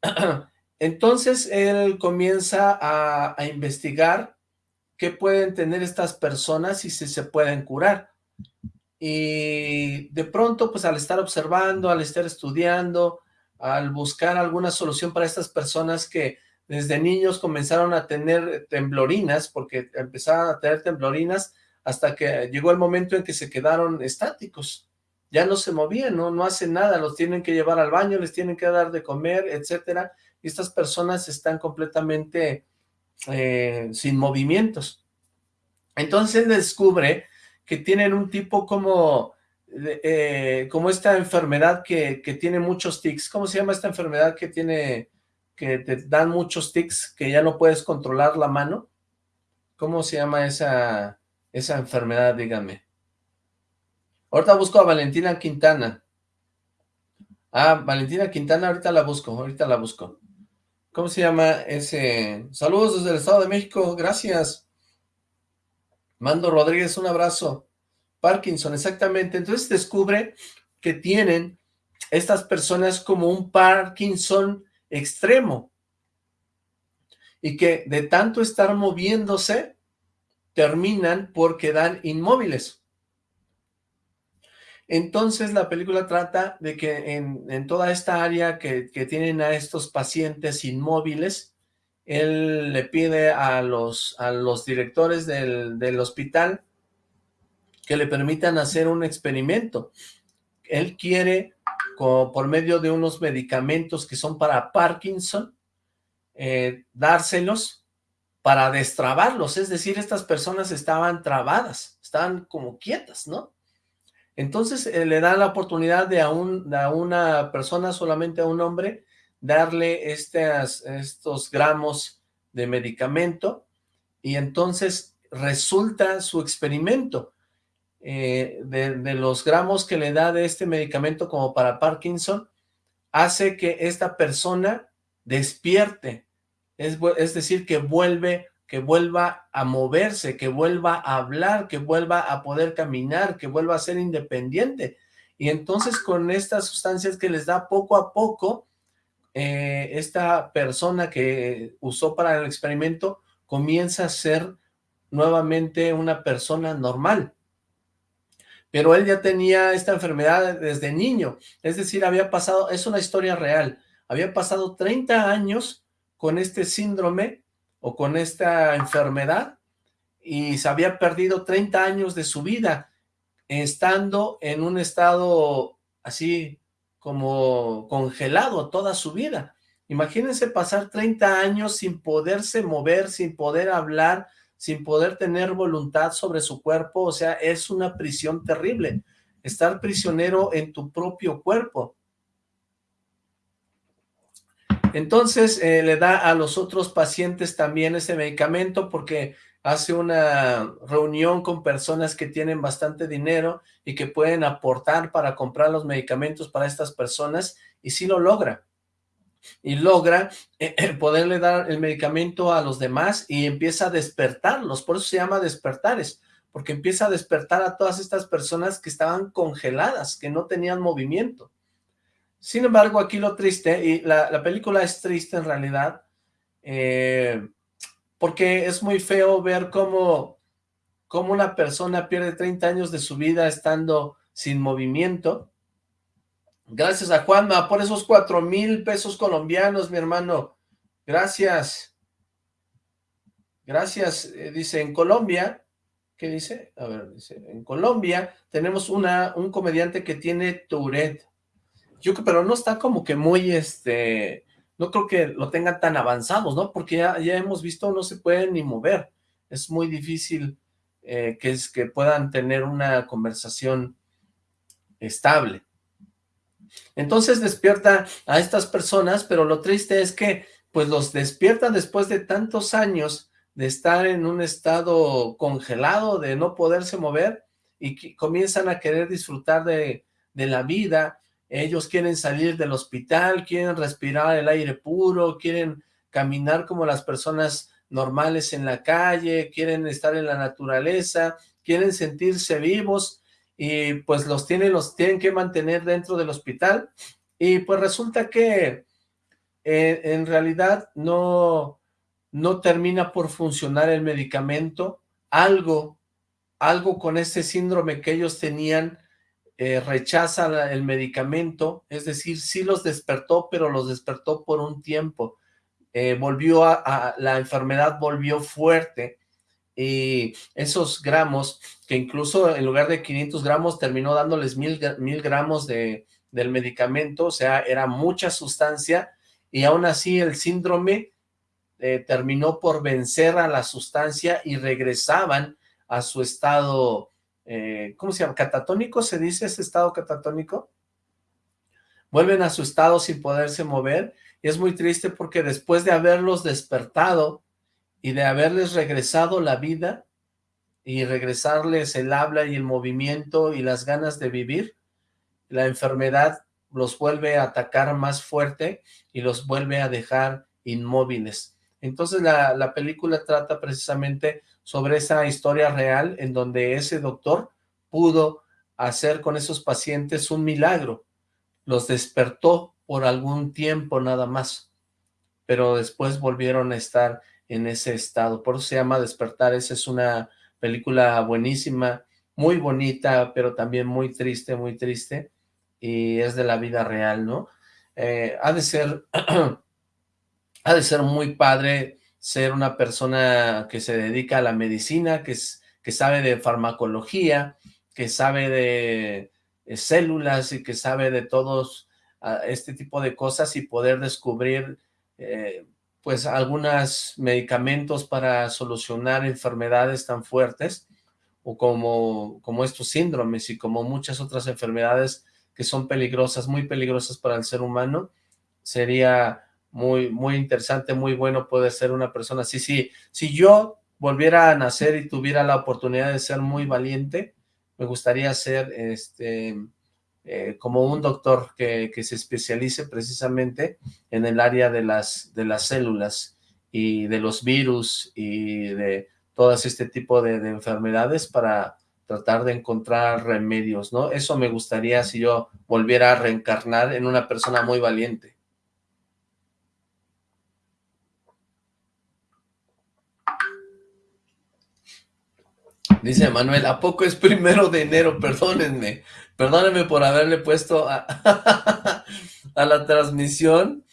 Entonces él comienza a, investigar qué pueden tener estas personas y si se pueden curar. Y de pronto, pues al estar observando, al estar estudiando, al buscar alguna solución para estas personas que desde niños comenzaron a tener temblorinas, porque empezaron a tener temblorinas hasta que llegó el momento en que se quedaron estáticos. Ya no se movían, no, no hacen nada, los tienen que llevar al baño, les tienen que dar de comer, etcétera estas personas están completamente eh, sin movimientos. Entonces descubre que tienen un tipo como, eh, como esta enfermedad que, tiene muchos tics. ¿Cómo se llama esta enfermedad que tiene, que te dan muchos tics, que ya no puedes controlar la mano? ¿Cómo se llama esa, esa enfermedad, dígame? Ahorita busco a Valentina Quintana. Ah, Valentina Quintana, ahorita la busco, ahorita la busco. ¿Cómo se llama ese? Saludos desde el Estado de México, gracias. Mando Rodríguez, un abrazo. Parkinson, exactamente. Entonces descubre que tienen estas personas como un Parkinson extremo y que de tanto estar moviéndose terminan por quedar inmóviles. Entonces la película trata de que en, toda esta área que, tienen a estos pacientes inmóviles, él le pide a los, a los directores del, hospital que le permitan hacer un experimento. Él quiere, por medio de unos medicamentos que son para Parkinson, eh, dárselos para destrabarlos, es decir, estas personas estaban trabadas, estaban como quietas, ¿no? Entonces eh, le da la oportunidad de a, una persona, solamente a un hombre, darle estos gramos de medicamento y entonces resulta su experimento eh, de, los gramos que le da de este medicamento como para Parkinson, hace que esta persona despierte, es, es decir, que vuelve que vuelva a moverse, que vuelva a hablar, que vuelva a poder caminar, que vuelva a ser independiente. Y entonces con estas sustancias que les da poco a poco, eh, esta persona que usó para el experimento comienza a ser nuevamente una persona normal. Pero él ya tenía esta enfermedad desde niño, es decir, había pasado, es una historia real, había pasado 30 años con este síndrome o con esta enfermedad y se había perdido 30 años de su vida estando en un estado así como congelado toda su vida. Imagínense pasar 30 años sin poderse mover, sin poder hablar, sin poder tener voluntad sobre su cuerpo, o sea, es una prisión terrible, estar prisionero en tu propio cuerpo. Entonces eh, le da a los otros pacientes también ese medicamento porque hace una reunión con personas que tienen bastante dinero y que pueden aportar para comprar los medicamentos para estas personas y sí lo logra. Y logra eh, poderle dar el medicamento a los demás y empieza a despertarlos, por eso se llama despertares, porque empieza a despertar a todas estas personas que estaban congeladas, que no tenían movimiento. Sin embargo, aquí lo triste, y la, película es triste en realidad, eh, porque es muy feo ver cómo, cómo una persona pierde 30 años de su vida estando sin movimiento. Gracias a Juanma por esos cuatro mil pesos colombianos, mi hermano. Gracias. Gracias. Eh, dice, en Colombia, ¿qué dice? A ver, dice, en Colombia tenemos una, un comediante que tiene Tourette. Yo pero no está como que muy, este, no creo que lo tengan tan avanzados, ¿no? Porque ya, ya hemos visto, no se pueden ni mover. Es muy difícil eh, que, es, que puedan tener una conversación estable. Entonces despierta a estas personas, pero lo triste es que pues los despierta después de tantos años de estar en un estado congelado, de no poderse mover, y comienzan a querer disfrutar de, de la vida, ellos quieren salir del hospital, quieren respirar el aire puro, quieren caminar como las personas normales en la calle, quieren estar en la naturaleza, quieren sentirse vivos, y pues los tienen, los tienen que mantener dentro del hospital, y pues resulta que eh, en realidad no, no termina por funcionar el medicamento, algo, algo con este síndrome que ellos tenían, eh, rechaza el medicamento, es decir, sí los despertó, pero los despertó por un tiempo, eh, volvió a, la enfermedad volvió fuerte, y esos gramos, que incluso en lugar de 500 gramos terminó dándoles mil, mil gramos de, del medicamento, o sea, era mucha sustancia, y aún así el síndrome eh, terminó por vencer a la sustancia y regresaban a su estado, eh, ¿cómo se llama? ¿Catatónico se dice ese estado catatónico? Vuelven a su estado sin poderse mover, y es muy triste porque después de haberlos despertado, y de haberles regresado la vida y regresarles el habla y el movimiento y las ganas de vivir, la enfermedad los vuelve a atacar más fuerte y los vuelve a dejar inmóviles. Entonces la, la película trata precisamente sobre esa historia real en donde ese doctor pudo hacer con esos pacientes un milagro. Los despertó por algún tiempo nada más, pero después volvieron a estar en ese estado. Por eso se llama Despertar. Esa es una película buenísima, muy bonita, pero también muy triste, muy triste. Y es de la vida real, ¿no? Eh, ha de ser, ha de ser muy padre ser una persona que se dedica a la medicina, que, es, que sabe de farmacología, que sabe de, células y que sabe de todos ah, este tipo de cosas y poder descubrir eh, pues algunos medicamentos para solucionar enfermedades tan fuertes o como, como estos síndromes y como muchas otras enfermedades que son peligrosas, muy peligrosas para el ser humano, sería muy, muy interesante, muy bueno poder ser una persona. Si, si yo volviera a nacer y tuviera la oportunidad de ser muy valiente, me gustaría ser este eh, como un doctor que, se especialice precisamente en el área de las, de las células y de los virus y de todas este tipo de, enfermedades para tratar de encontrar remedios, ¿no? Eso me gustaría si yo volviera a reencarnar en una persona muy valiente. Dice Manuel, ¿a poco es primero de enero? Perdónenme. Perdónenme por haberle puesto a, la transmisión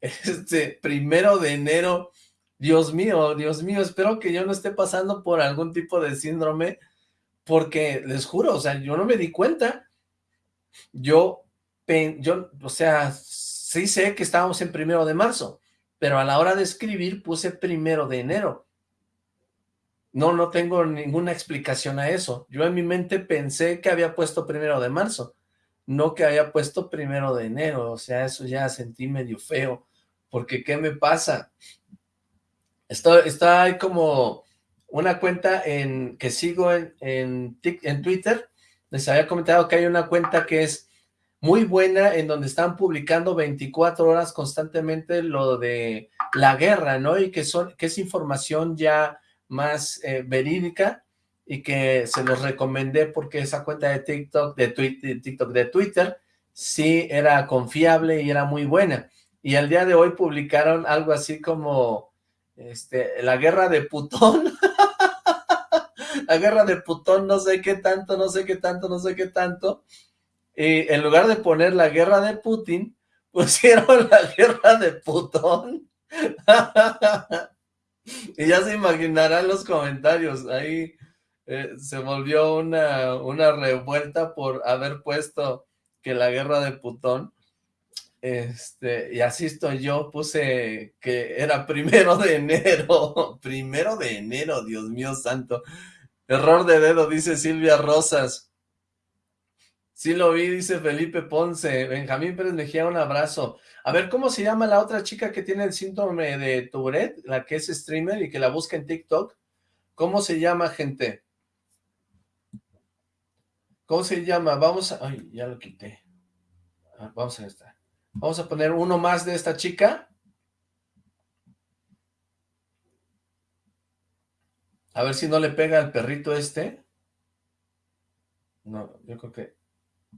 este primero de enero. Dios mío, Dios mío, espero que yo no esté pasando por algún tipo de síndrome, porque les juro, o sea, yo no me di cuenta. Yo, yo, o sea, sí sé que estábamos en primero de marzo, pero a la hora de escribir puse primero de enero. No, no tengo ninguna explicación a eso. Yo en mi mente pensé que había puesto primero de marzo, no que había puesto primero de enero. O sea, eso ya sentí medio feo, porque ¿qué me pasa? Está, ahí como una cuenta en que sigo en, en, en Twitter. Les había comentado que hay una cuenta que es muy buena en donde están publicando 24 horas constantemente lo de la guerra, ¿no? Y que, son, que es información ya más eh, verídica y que se los recomendé porque esa cuenta de TikTok, de, Twitter, TikTok, de Twitter, sí era confiable y era muy buena. Y al día de hoy publicaron algo así como este, la guerra de Putón. la guerra de Putón, no sé qué tanto, no sé qué tanto, no sé qué tanto. Y en lugar de poner la guerra de Putin, pusieron la guerra de Putón. y ya se imaginarán los comentarios, ahí eh, se volvió una, una revuelta por haber puesto que la guerra de Putón, este, y así estoy yo, puse que era primero de enero, primero de enero, Dios mío santo, error de dedo, dice Silvia Rosas, Sí lo vi, dice Felipe Ponce. Benjamín Pérez Mejía, un abrazo. A ver, ¿cómo se llama la otra chica que tiene el síndrome de Tourette? La que es streamer y que la busca en TikTok. ¿Cómo se llama, gente? ¿Cómo se llama? Vamos a... Ay, ya lo quité. Ah, vamos a esta. Vamos a poner uno más de esta chica. A ver si no le pega al perrito este. No, yo creo que...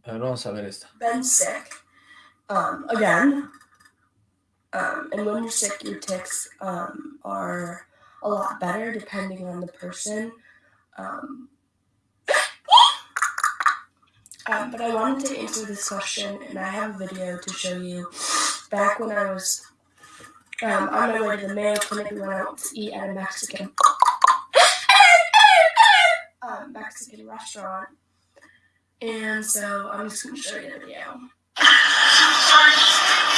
A ver, vamos a ver esto. Been sick. Um, again. Um, and when you're sick, your ticks um, are a lot better depending on the person. Um, um, but I wanted to answer this question, and I have a video to show you. Back when I was um, on my way to the Mayo Clinic, we went out to eat at a Mexican um, Mexican restaurant, and so I'm just going to show you the video. So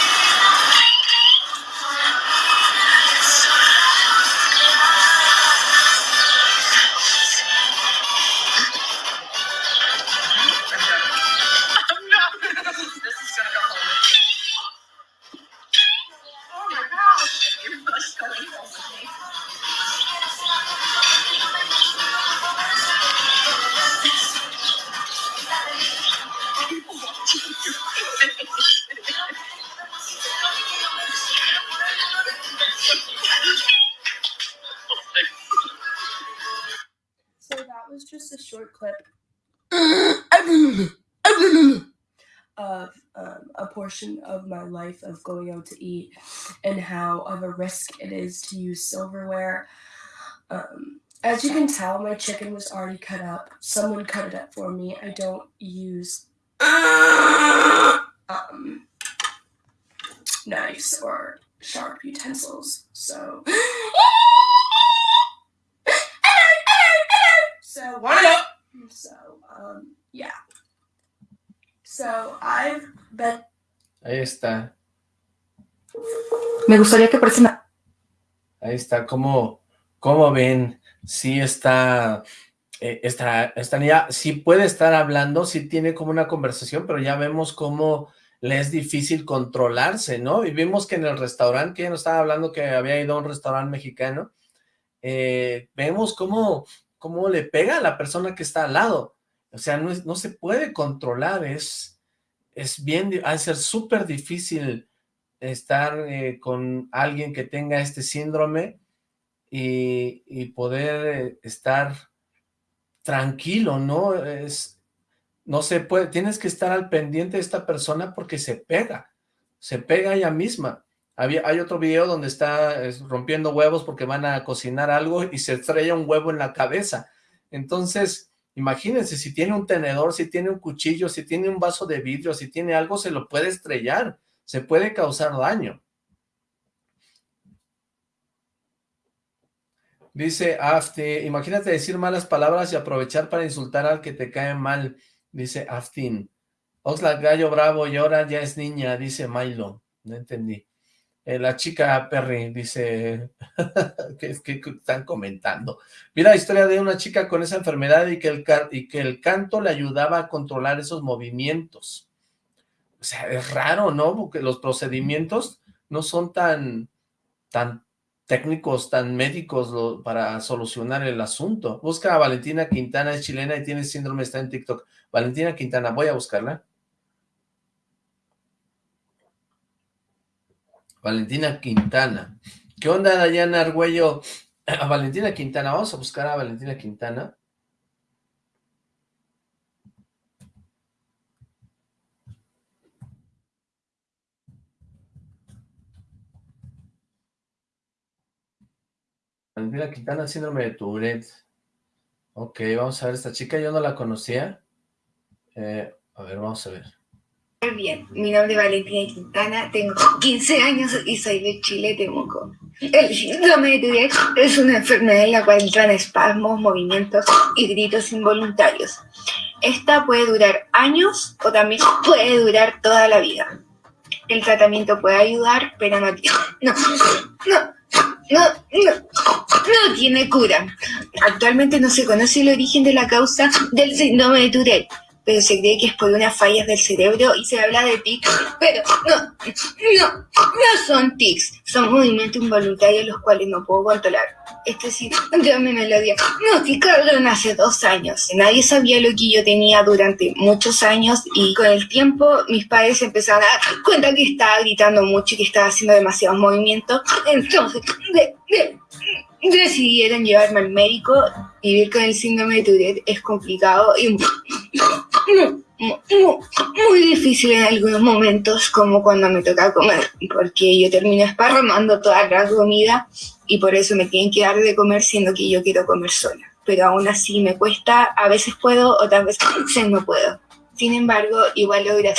to eat and how of a risk it is to use silverware. Um, as you can tell, my chicken was already cut up. Someone cut it up for me. I don't use um, knives or sharp utensils. So. So. So um yeah. So I've been. Ahí está. Me gustaría que persona. Ahí está, ¿cómo, cómo ven? Sí está, eh, esta niña, sí puede estar hablando, sí tiene como una conversación, pero ya vemos cómo le es difícil controlarse, ¿no? Y vimos que en el restaurante, que ella nos estaba hablando que había ido a un restaurante mexicano, eh, vemos cómo, cómo le pega a la persona que está al lado. O sea, no, no se puede controlar, es, es bien, ha de ser súper difícil estar eh, con alguien que tenga este síndrome y, poder eh, estar tranquilo, ¿no? Es, no se puede, tienes que estar al pendiente de esta persona porque se pega, se pega ella misma. Había, hay otro video donde está es, rompiendo huevos porque van a cocinar algo y se estrella un huevo en la cabeza. Entonces, imagínense, si tiene un tenedor, si tiene un cuchillo, si tiene un vaso de vidrio, si tiene algo, se lo puede estrellar, se puede causar daño. Dice Afti, imagínate decir malas palabras y aprovechar para insultar al que te cae mal, dice Aftin. Oxlack Gallo Bravo y ahora ya es niña, dice Milo. No entendí. Eh, la chica Perry dice, que están comentando. Mira la historia de una chica con esa enfermedad y que el canto le ayudaba a controlar esos movimientos. Sea, es raro, ¿no? Porque los procedimientos no son tan, tan técnicos, tan médicos para solucionar el asunto. Busca a Valentina Quintana, es chilena y tiene síndrome, está en TikTok. Valentina Quintana, voy a buscarla. Valentina Quintana. ¿Qué onda, Dayana Argüello? A Valentina Quintana, vamos a buscar a Valentina Quintana. Valentina Quintana, síndrome de Tourette. Ok, vamos a ver esta chica, yo no la conocía. Eh, a ver, vamos a ver. bien. Mi nombre es Valentina Quintana, tengo 15 años y soy de Chile, Temuco. El síndrome de Tourette es una enfermedad en la cual entran espasmos, movimientos y gritos involuntarios. Esta puede durar años o también puede durar toda la vida. El tratamiento puede ayudar, pero no, no, no, no, no, no tiene cura. Actualmente no se conoce el origen de la causa del síndrome de Tourette, pero se cree que es por unas fallas del cerebro y se habla de tics, pero no, no, no son tics, son movimientos involuntarios los cuales no puedo controlar. Este síndrome me lo diagnosticaron hace dos años. Nadie sabía lo que yo tenía durante muchos años y con el tiempo mis padres empezaron a dar cuenta que estaba gritando mucho y que estaba haciendo demasiados movimientos. Entonces, de, de, decidieron llevarme al médico. Vivir con el síndrome de Tourette es complicado y muy difícil en algunos momentos, como cuando me toca comer, porque yo termino esparramando toda la comida y por eso me tienen que dar de comer siendo que yo quiero comer sola. Pero aún así me cuesta, a veces puedo, otras veces no puedo. Sin embargo, igual logras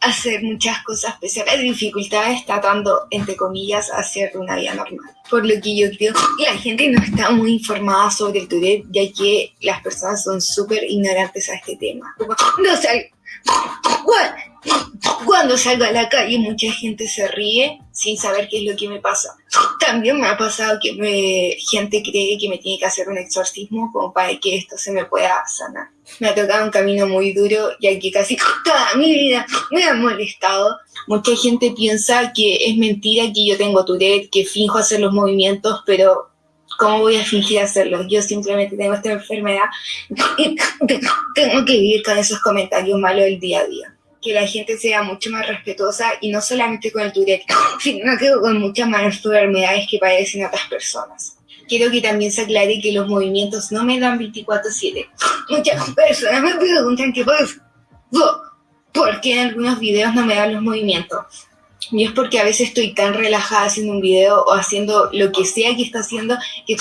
hacer muchas cosas pese a dificultades, tratando, entre comillas, hacer una vida normal. Por lo que yo creo que la gente no está muy informada sobre el Tourette, ya que las personas son súper ignorantes a este tema. No sé, cuando salgo a la calle mucha gente se ríe sin saber qué es lo que me pasa. También me ha pasado que me, gente cree que me tiene que hacer un exorcismo como para que esto se me pueda sanar. Me ha tocado un camino muy duro ya que casi toda mi vida me ha molestado. Mucha gente piensa que es mentira que yo tengo Tourette, que finjo hacer los movimientos, pero ¿Cómo voy a fingir hacerlo? Yo simplemente tengo esta enfermedad y tengo que vivir con esos comentarios malos el día a día. Que la gente sea mucho más respetuosa y no solamente con el Tourette, sino que con muchas más enfermedades que padecen otras personas. Quiero que también se aclare que los movimientos no me dan 24-7. Muchas personas me preguntan qué pasa. ¿Por qué en algunos videos no me dan los movimientos? Y es porque a veces estoy tan relajada haciendo un video o haciendo lo que sea que está haciendo que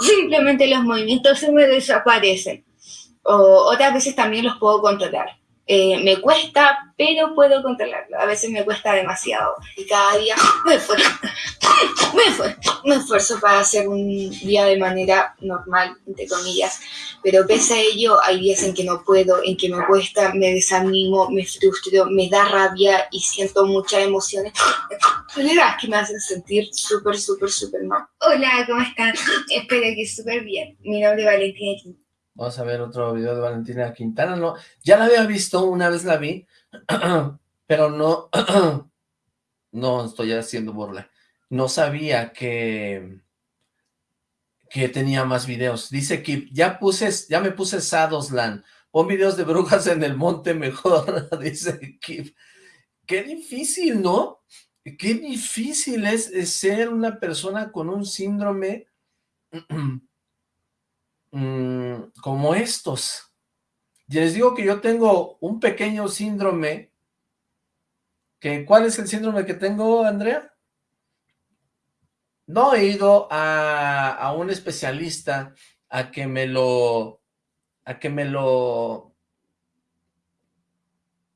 simplemente los movimientos se me desaparecen. O otras veces también los puedo controlar. Eh, me cuesta, pero puedo controlarlo. A veces me cuesta demasiado. Y cada día me me, esfuerzo, para hacer un día de manera normal, entre comillas. Pero pese a ello, hay días en que no puedo, en que me cuesta, me desanimo, me frustro, me da rabia y siento muchas emociones. verdad que me hacen sentir súper, súper, súper mal. Hola, ¿cómo están? Espero que súper bien. Mi nombre es Valentina Vamos a ver otro video de Valentina Quintana. No, ya la había visto, una vez la vi, pero no, no estoy haciendo burla. No sabía que, que tenía más videos. Dice que ya puse, ya me puse Sadoslan. Pon videos de brujas en el monte mejor, dice Kip. Qué difícil, ¿no? Qué difícil es ser una persona con un síndrome Mm, como estos. Y les digo que yo tengo un pequeño síndrome. Que, ¿Cuál es el síndrome que tengo, Andrea? No he ido a, a un especialista a que me lo... a que me lo...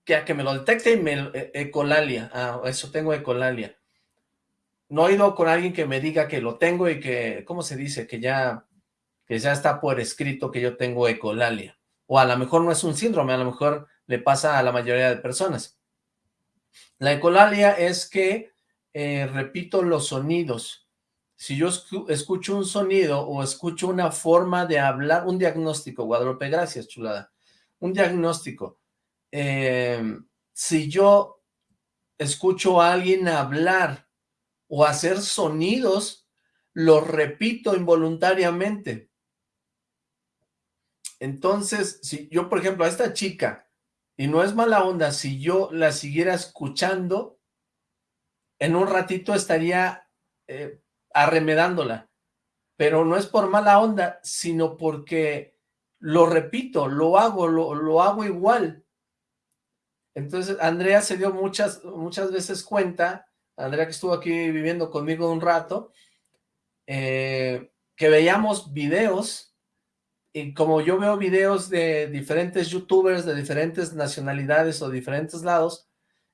que a que me lo detecte y me... E, ecolalia, ah, eso tengo ecolalia. No he ido con alguien que me diga que lo tengo y que, ¿cómo se dice? Que ya que ya está por escrito que yo tengo ecolalia. O a lo mejor no es un síndrome, a lo mejor le pasa a la mayoría de personas. La ecolalia es que eh, repito los sonidos. Si yo escucho un sonido o escucho una forma de hablar, un diagnóstico, Guadalupe, gracias, chulada, un diagnóstico. Em, si yo escucho a alguien hablar o hacer sonidos, los repito involuntariamente. Entonces, si yo, por ejemplo, a esta chica, y no es mala onda, si yo la siguiera escuchando, en un ratito estaría eh, arremedándola. Pero no es por mala onda, sino porque lo repito, lo hago, lo, lo hago igual. Entonces, Andrea se dio muchas, muchas veces cuenta, Andrea que estuvo aquí viviendo conmigo un rato, eh, que veíamos videos y como yo veo videos de diferentes youtubers de diferentes nacionalidades o diferentes lados,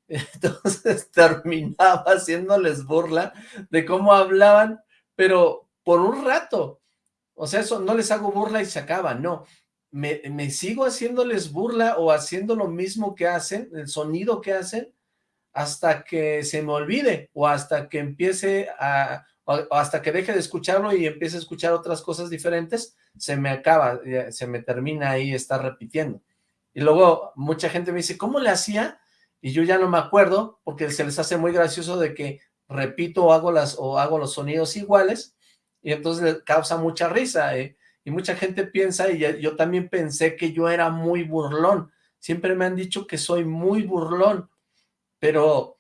entonces terminaba haciéndoles burla de cómo hablaban, pero por un rato, o sea, eso no les hago burla y se acaba, no, me, me sigo haciéndoles burla o haciendo lo mismo que hacen, el sonido que hacen, hasta que se me olvide o hasta que empiece a, o hasta que deje de escucharlo y empiece a escuchar otras cosas diferentes, se me acaba, se me termina ahí estar repitiendo. Y luego mucha gente me dice, ¿cómo le hacía? Y yo ya no me acuerdo, porque se les hace muy gracioso de que repito o hago, las, o hago los sonidos iguales, y entonces causa mucha risa, ¿eh? y mucha gente piensa, y yo también pensé que yo era muy burlón, siempre me han dicho que soy muy burlón, pero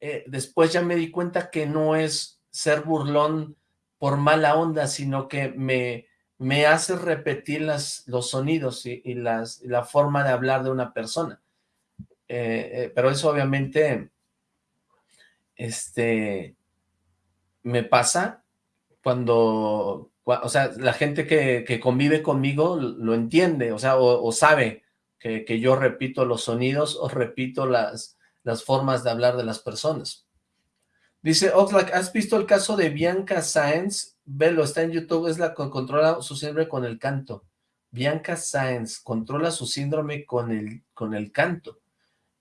eh, después ya me di cuenta que no es ser burlón por mala onda, sino que me, me hace repetir las, los sonidos y, las, la forma de hablar de una persona. Eh, eh, pero eso obviamente este, me pasa cuando, o sea, la gente que, convive conmigo lo entiende, o sea, o, sabe que, que, yo repito los sonidos o repito las, las formas de hablar de las personas. Dice Oxlack, ¿has visto el caso de Bianca Sáenz? Velo, está en YouTube, es la que controla su síndrome con el canto. Bianca Sáenz controla su síndrome con el, con el canto.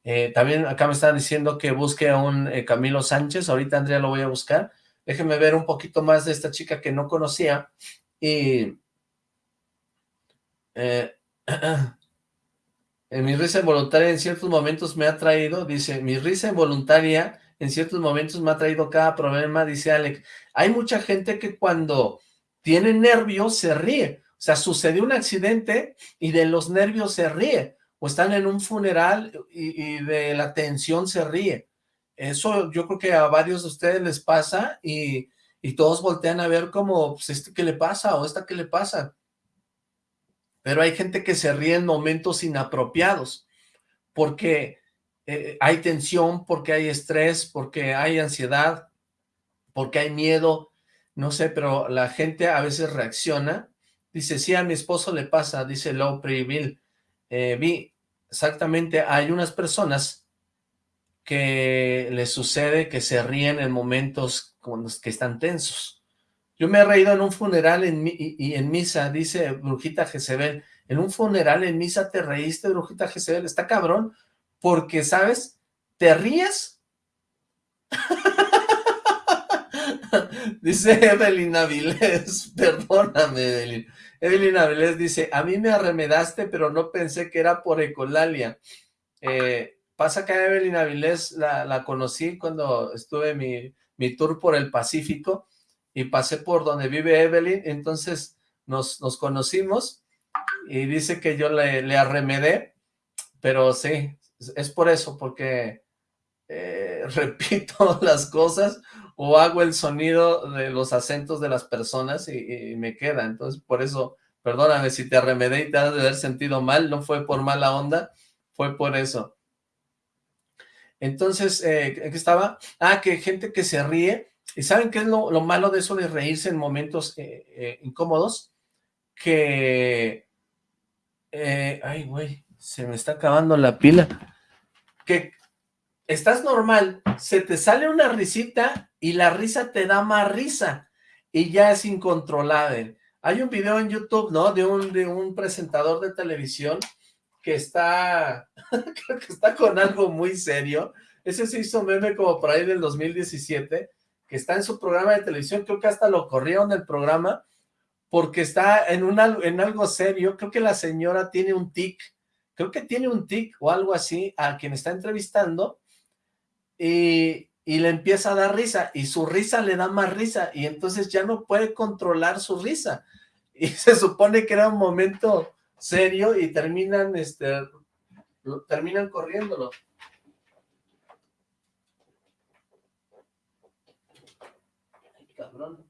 Eh, también acá me están diciendo que busque a un eh, Camilo Sánchez, ahorita Andrea lo voy a buscar. Déjenme ver un poquito más de esta chica que no conocía. Y... Eh, mi risa involuntaria en ciertos momentos me ha traído, dice, mi risa involuntaria en ciertos momentos me ha traído cada problema, dice Alex. Hay mucha gente que cuando tiene nervios se ríe. O sea, sucedió un accidente y de los nervios se ríe. O están en un funeral y, de la tensión se ríe. Eso yo creo que a varios de ustedes les pasa y, y todos voltean a ver como, pues, ¿este qué le pasa? o ¿esta qué le pasa? pero hay gente que se ríe en momentos inapropiados, porque eh, hay tensión, porque hay estrés, porque hay ansiedad, porque hay miedo, no sé, pero la gente a veces reacciona, dice, sí, a mi esposo le pasa, dice Low Bill, eh, vi, exactamente, hay unas personas que les sucede que se ríen en momentos que están tensos, yo me he reído en un funeral en, y, en misa, dice Brujita Jezebel. En un funeral en misa te reíste, Brujita Jezebel. Está cabrón, porque, ¿sabes? Te ríes. dice Evelyn Avilés, perdóname, Evelyn. Evelyn Avilés dice, a mí me arremedaste, pero no pensé que era por ecolalia. Eh, pasa que a Evelyn Avilés la, conocí cuando estuve mi, mi tour por el Pacífico, y pasé por donde vive Evelyn, entonces nos, nos conocimos y dice que yo le, le, arremedé, pero sí, es por eso, porque eh, repito las cosas o hago el sonido de los acentos de las personas y, me queda, entonces por eso, perdóname si te arremedé y te has de haber sentido mal, no fue por mala onda, fue por eso. Entonces, eh, ¿qué estaba? Ah, que gente que se ríe, ¿Y saben qué es lo, malo de eso de reírse en momentos eh, eh, incómodos? Que... Eh, ay, güey, se me está acabando la pila. Que estás normal, se te sale una risita y la risa te da más risa y ya es incontrolable. Hay un video en YouTube, ¿no? De un, de un presentador de televisión que está, creo que está con algo muy serio. Ese se hizo meme como por ahí del 2017 que está en su programa de televisión, creo que hasta lo corrieron del programa, porque está en, una, en algo serio, creo que la señora tiene un tic, creo que tiene un tic o algo así a quien está entrevistando, y, y le empieza a dar risa, y su risa le da más risa, y entonces ya no puede controlar su risa, y se supone que era un momento serio, y terminan, este, terminan corriéndolo. cabrón.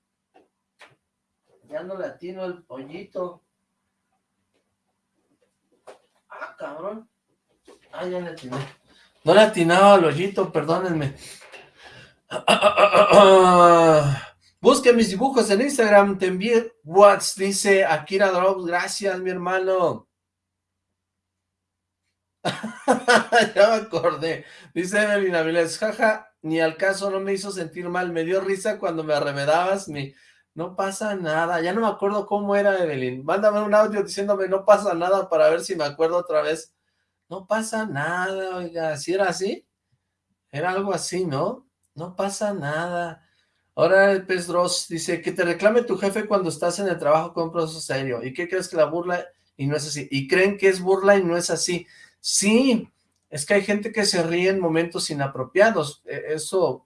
Ya no le atino el pollito. Ah, cabrón. Ah, ya le atiné. No le atinaba al hoyito, perdónenme. Busquen mis dibujos en Instagram, te envié whats, dice Akira Drops, gracias mi hermano. ya me acordé, dice Evelyn Avilés, jaja, ni al caso no me hizo sentir mal, me dio risa cuando me arremedabas. No pasa nada, ya no me acuerdo cómo era Evelyn, mándame un audio diciéndome no pasa nada para ver si me acuerdo otra vez. No pasa nada, oiga, si era así, era algo así, ¿no? No pasa nada. Ahora el pez Dross dice que te reclame tu jefe cuando estás en el trabajo con un proceso serio. ¿Y qué crees que la burla y no es así? Y creen que es burla y no es así. Sí, es que hay gente que se ríe en momentos inapropiados. E, eso,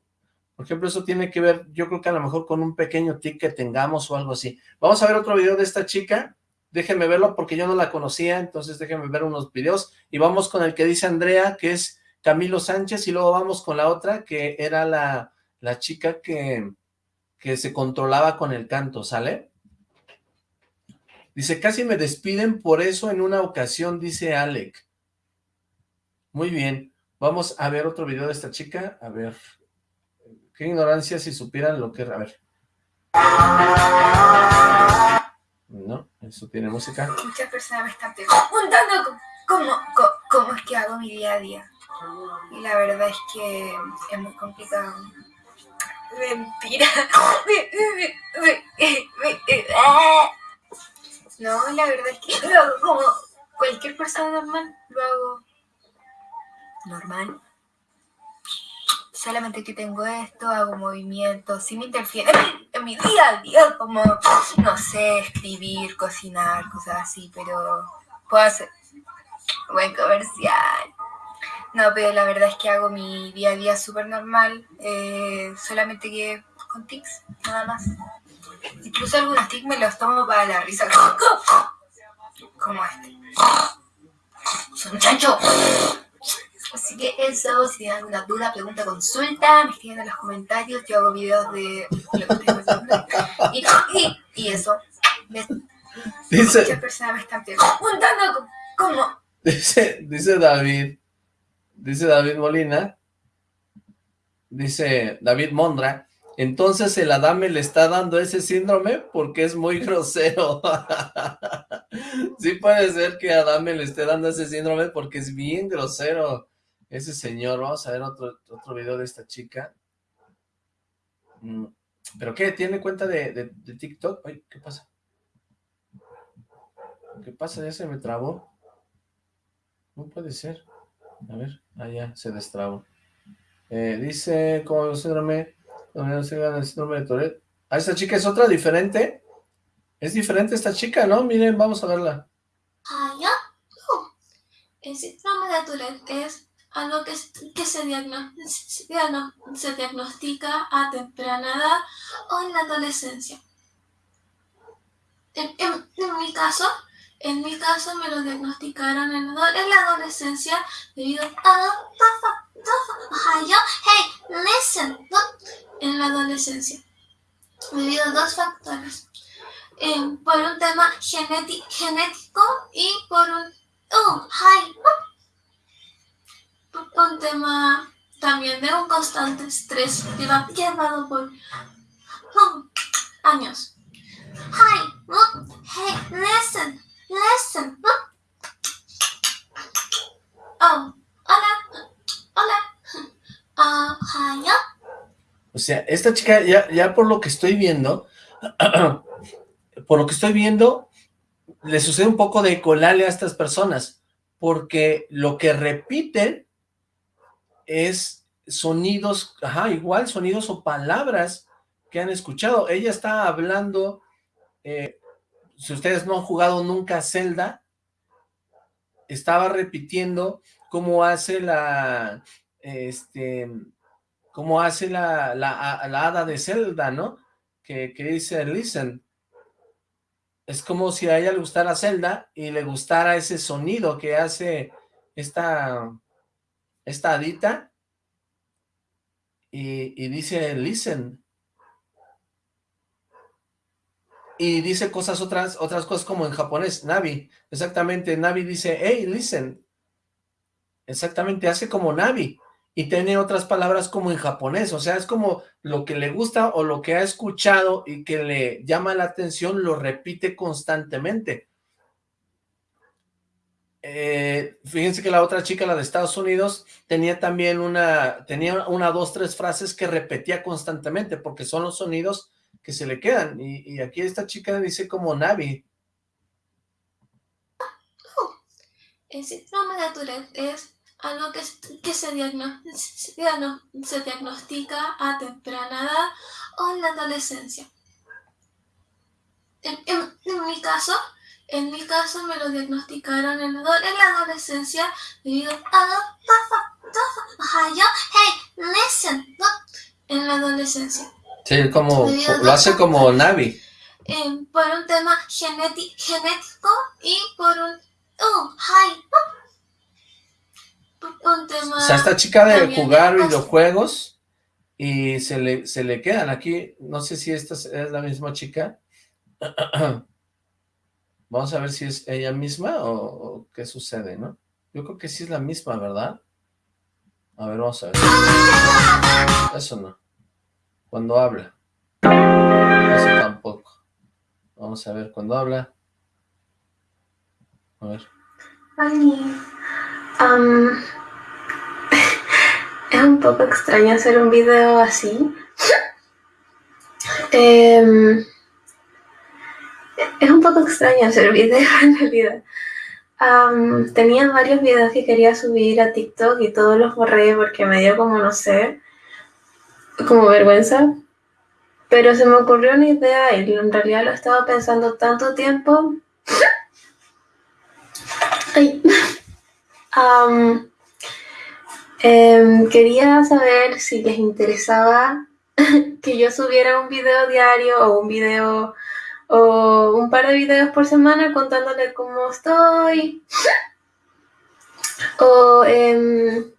por ejemplo, eso tiene que ver, yo creo que a lo mejor con un pequeño tic que tengamos o algo así. Vamos a ver otro video de esta chica. Déjenme verlo porque yo no la conocía, entonces déjenme ver unos videos. Y vamos con el que dice Andrea, que es Camilo Sánchez, y luego vamos con la otra, que era la, la chica que que se controlaba con el canto, ¿sale? Dice, casi me despiden por eso en una ocasión, dice Alec. Muy bien, vamos a ver otro video de esta chica, a ver, qué ignorancia si supieran lo que... A ver. No, eso tiene música. Muchas personas me están preguntando cómo, es que hago mi día a día. Y la verdad es que es muy complicado. Mentira. No, la verdad es que lo hago como cualquier persona normal. Lo hago normal. Solamente que tengo esto, hago movimientos, sin interfiere en mi día a día, como, no sé, escribir, cocinar, cosas así, pero puedo hacer buen comercial. No, pero la verdad es que hago mi día a día súper normal, eh, solamente que con tics, nada más. Incluso algunos tics me los tomo para la risa, como este. Soy un chancho. Así que eso, si tienen alguna duda, pregunta, consulta, me escriben en los comentarios, yo hago videos de y, y, y eso. Dice, Muchas personas me están preguntando cómo. Dice, dice David, dice David Molina, dice David Mondra, entonces el Adame le está dando ese síndrome porque es muy grosero. sí puede ser que Adame le esté dando ese síndrome porque es bien grosero ese señor. Vamos a ver otro, otro video de esta chica. Mm, ¿Pero qué? ¿Tiene cuenta de, de TikTok? Ay, ¿qué pasa? ¿Qué pasa? ¿Ya se me trabó? No puede ser. A ver, allá ah, se destrabó. Eh, dice, el síndrome, el síndrome de Tourette. Ah, esta chica es otra diferente. Es diferente esta chica, ¿no? Miren, vamos a verla. Ah, ya. El síndrome de Tourette es algo que, se, diagnostica a temprana edad o en la adolescencia. En, en mi caso, en mi caso me lo diagnosticaron en, la adolescencia debido a hey, listen, en la adolescencia debido a dos factores. Eh, por un tema genético y por un oh, hi, un tema también de un constante estrés llevado por oh, años. Hi, hey, listen, Listen. Oh, hola. Hola. Uh, O sea, esta chica, ya, ya por lo que estoy viendo, por lo que estoy viendo, le sucede un poco de colarle a estas personas, porque lo que repiten es sonidos, ajá, igual sonidos o palabras que han escuchado. Ella está hablando eh, si ustedes no han jugado nunca Zelda, estaba repitiendo cómo hace la, este, cómo hace la, la, la hada de Zelda, ¿no? Que, que, dice, listen. Es como si a ella le gustara Zelda y le gustara ese sonido que hace esta, esta hadita y, y dice, listen. Y dice cosas otras, otras cosas como en japonés, Navi, exactamente, Navi dice, hey, listen, exactamente, hace como Navi, y tiene otras palabras como en japonés, o sea, es como lo que le gusta o lo que ha escuchado y que le llama la atención, lo repite constantemente. Eh, fíjense que la otra chica, la de Estados Unidos, tenía también una, tenía una, dos, tres frases que repetía constantemente, porque son los sonidos que se le quedan, y, aquí esta chica dice como Navi. El síndrome de Tourette es algo que, se, diagno- se diagno- se diagnostica a temprana edad o en la adolescencia. En, mi caso, en mi caso me lo diagnosticaron en en la adolescencia debido a... Hey, listen, en la adolescencia. Sí, como, lo hace como Navi. eh, por un tema genético y por un... Oh, hi. Un tema... O sea, esta chica de jugar de- videojuegos y se le, se le quedan aquí, no sé si esta es, es la misma chica. Vamos a ver si es ella misma o, o qué sucede, ¿no? Yo creo que sí es la misma, ¿verdad? A ver, vamos a ver. Eso no. Cuando habla. Eso tampoco. Vamos a ver, cuando habla. A ver. Am, es un poco extraño hacer un video así. Em, es un poco extraño hacer video en realidad. Tenía varios videos que quería subir a TikTok y todos los borré porque me dio como, no sé, como vergüenza. Pero se me ocurrió una idea y en realidad lo estaba pensando tanto tiempo. Ay. Em, quería saber si les interesaba que yo subiera un video diario o un video o un par de videos por semana contándoles cómo estoy o em,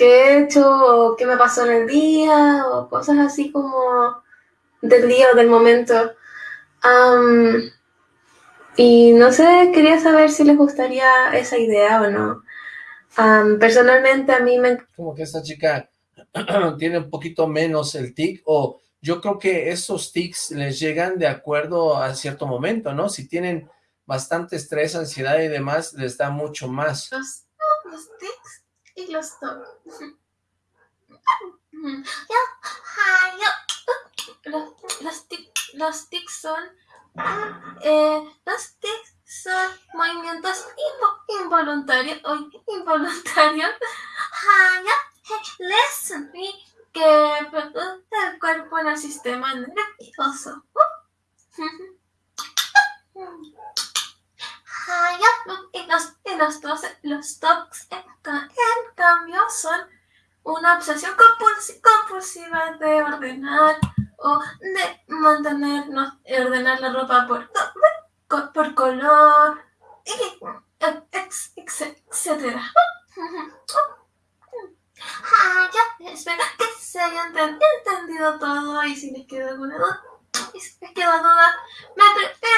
qué he hecho o qué me pasó en el día o cosas así como del día o del momento. Y no sé, quería saber si les gustaría esa idea o no. Personalmente a mí me como que esta chica tiene un poquito menos el tic, o yo creo que esos tics les llegan de acuerdo a cierto momento, ¿no? Si tienen bastante estrés, ansiedad y demás, les da mucho más. los, los tics y los tocs. Los, los, tic- los tics son eh, los tics son movimientos invo- involuntarios o involuntarios listen, que produce el cuerpo en el sistema nervioso. Y los, y los, dos, los tocs, en, ca- en cambio, son una obsesión compulsi- compulsiva de ordenar o de mantenernos, ordenar la ropa por, por color, etcétera. Ah, ya, espero que se haya enten- entendido todo y si les queda alguna duda, les queda duda, me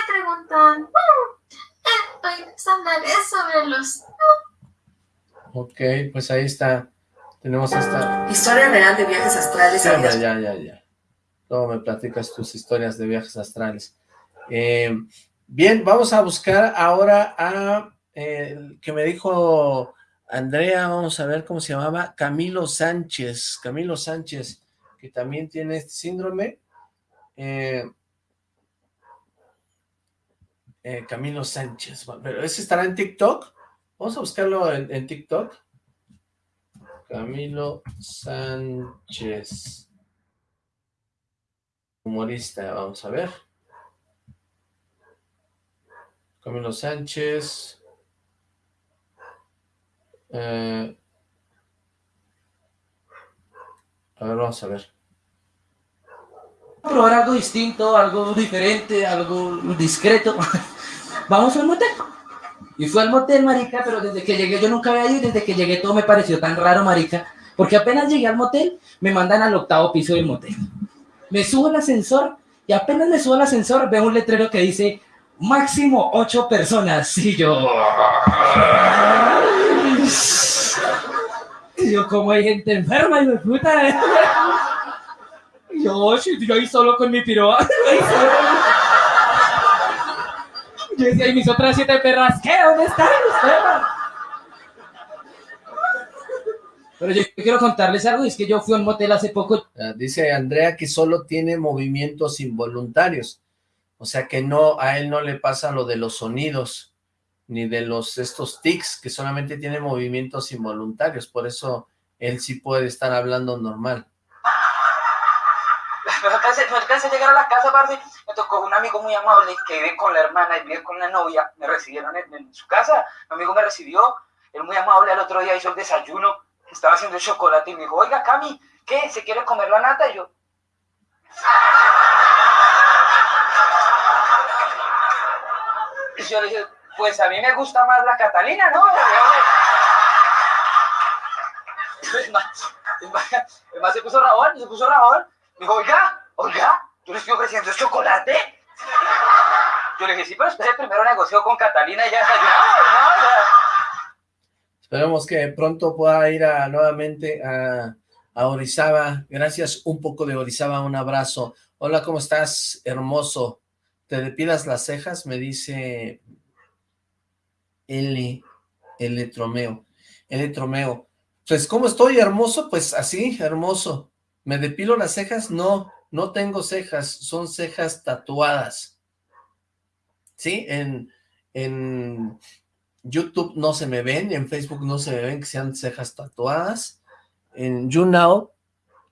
preguntan. Hoy les hablaré sobre los Ok, pues ahí está. Tenemos esta... Historia real de viajes astrales Sí, ya, ya, ya. Luego me platicas tus historias de viajes astrales. Eh, bien, vamos a buscar ahora a... eh, el que me dijo Andrea, vamos a ver cómo se llamaba, Camilo Sánchez. Camilo Sánchez, que también tiene este síndrome. Eh, eh, Camilo Sánchez. Pero ese estará en TikTok. Vamos a buscarlo en, TikTok. Camilo Sánchez. Humorista, vamos a ver. Camilo Sánchez. Eh, a ver, vamos a ver. probar algo distinto, algo diferente, algo discreto. Vamos al motel. Y fui al motel, marica, pero desde que llegué yo nunca había ido y desde que llegué todo me pareció tan raro, marica. Porque apenas llegué al motel, me mandan al octavo piso del motel. Me subo al ascensor y apenas me subo al ascensor veo un letrero que dice máximo ocho personas. Y yo... yo, como hay gente enferma, y me puta. Y yo, oye, yo ahí solo con mi piroa. Yo decía, y mis otras siete perras, ¿qué? ¿Dónde están? Pero yo quiero contarles algo, es que yo fui a un motel hace poco, Ah, Dice Andrea que solo tiene movimientos involuntarios. O sea que no, a él no le pasa lo de los sonidos, ni de los estos tics, que solamente tiene movimientos involuntarios. Por eso él sí puede estar hablando normal. No alcancé, no a llegar a la casa, parce. Me tocó un amigo muy amable que vive con la hermana y vive con la novia. Me recibieron en, su casa. Mi amigo me recibió. Él muy amable. Al otro día hizo el desayuno. Estaba haciendo el chocolate y me dijo, oiga, Cami, ¿qué? ¿Se quiere comer la nata? Y yo... Y yo le dije, pues a mí me gusta más la Catalina, ¿no? El man, el man se puso rabón, se puso rabón. Dijo, oiga, oiga, yo le estoy ofreciendo ¿es chocolate. Yo le dije, sí, pero espere, primero negoció con Catalina y ya desayunamos, ¿no? O sea, Esperemos que pronto pueda ir nuevamente a, a Orizaba. Gracias, un poco de Orizaba, un abrazo. Hola, ¿cómo estás? Hermoso. ¿Te depilas las cejas? Me dice L, L Tromeo. L Tromeo. Pues, ¿cómo estoy, hermoso? Pues así, hermoso. ¿Me depilo las cejas? No, no tengo cejas, son cejas tatuadas. ¿Sí? En, en YouTube no se me ven, en Facebook no se me ven que sean cejas tatuadas, en YouNow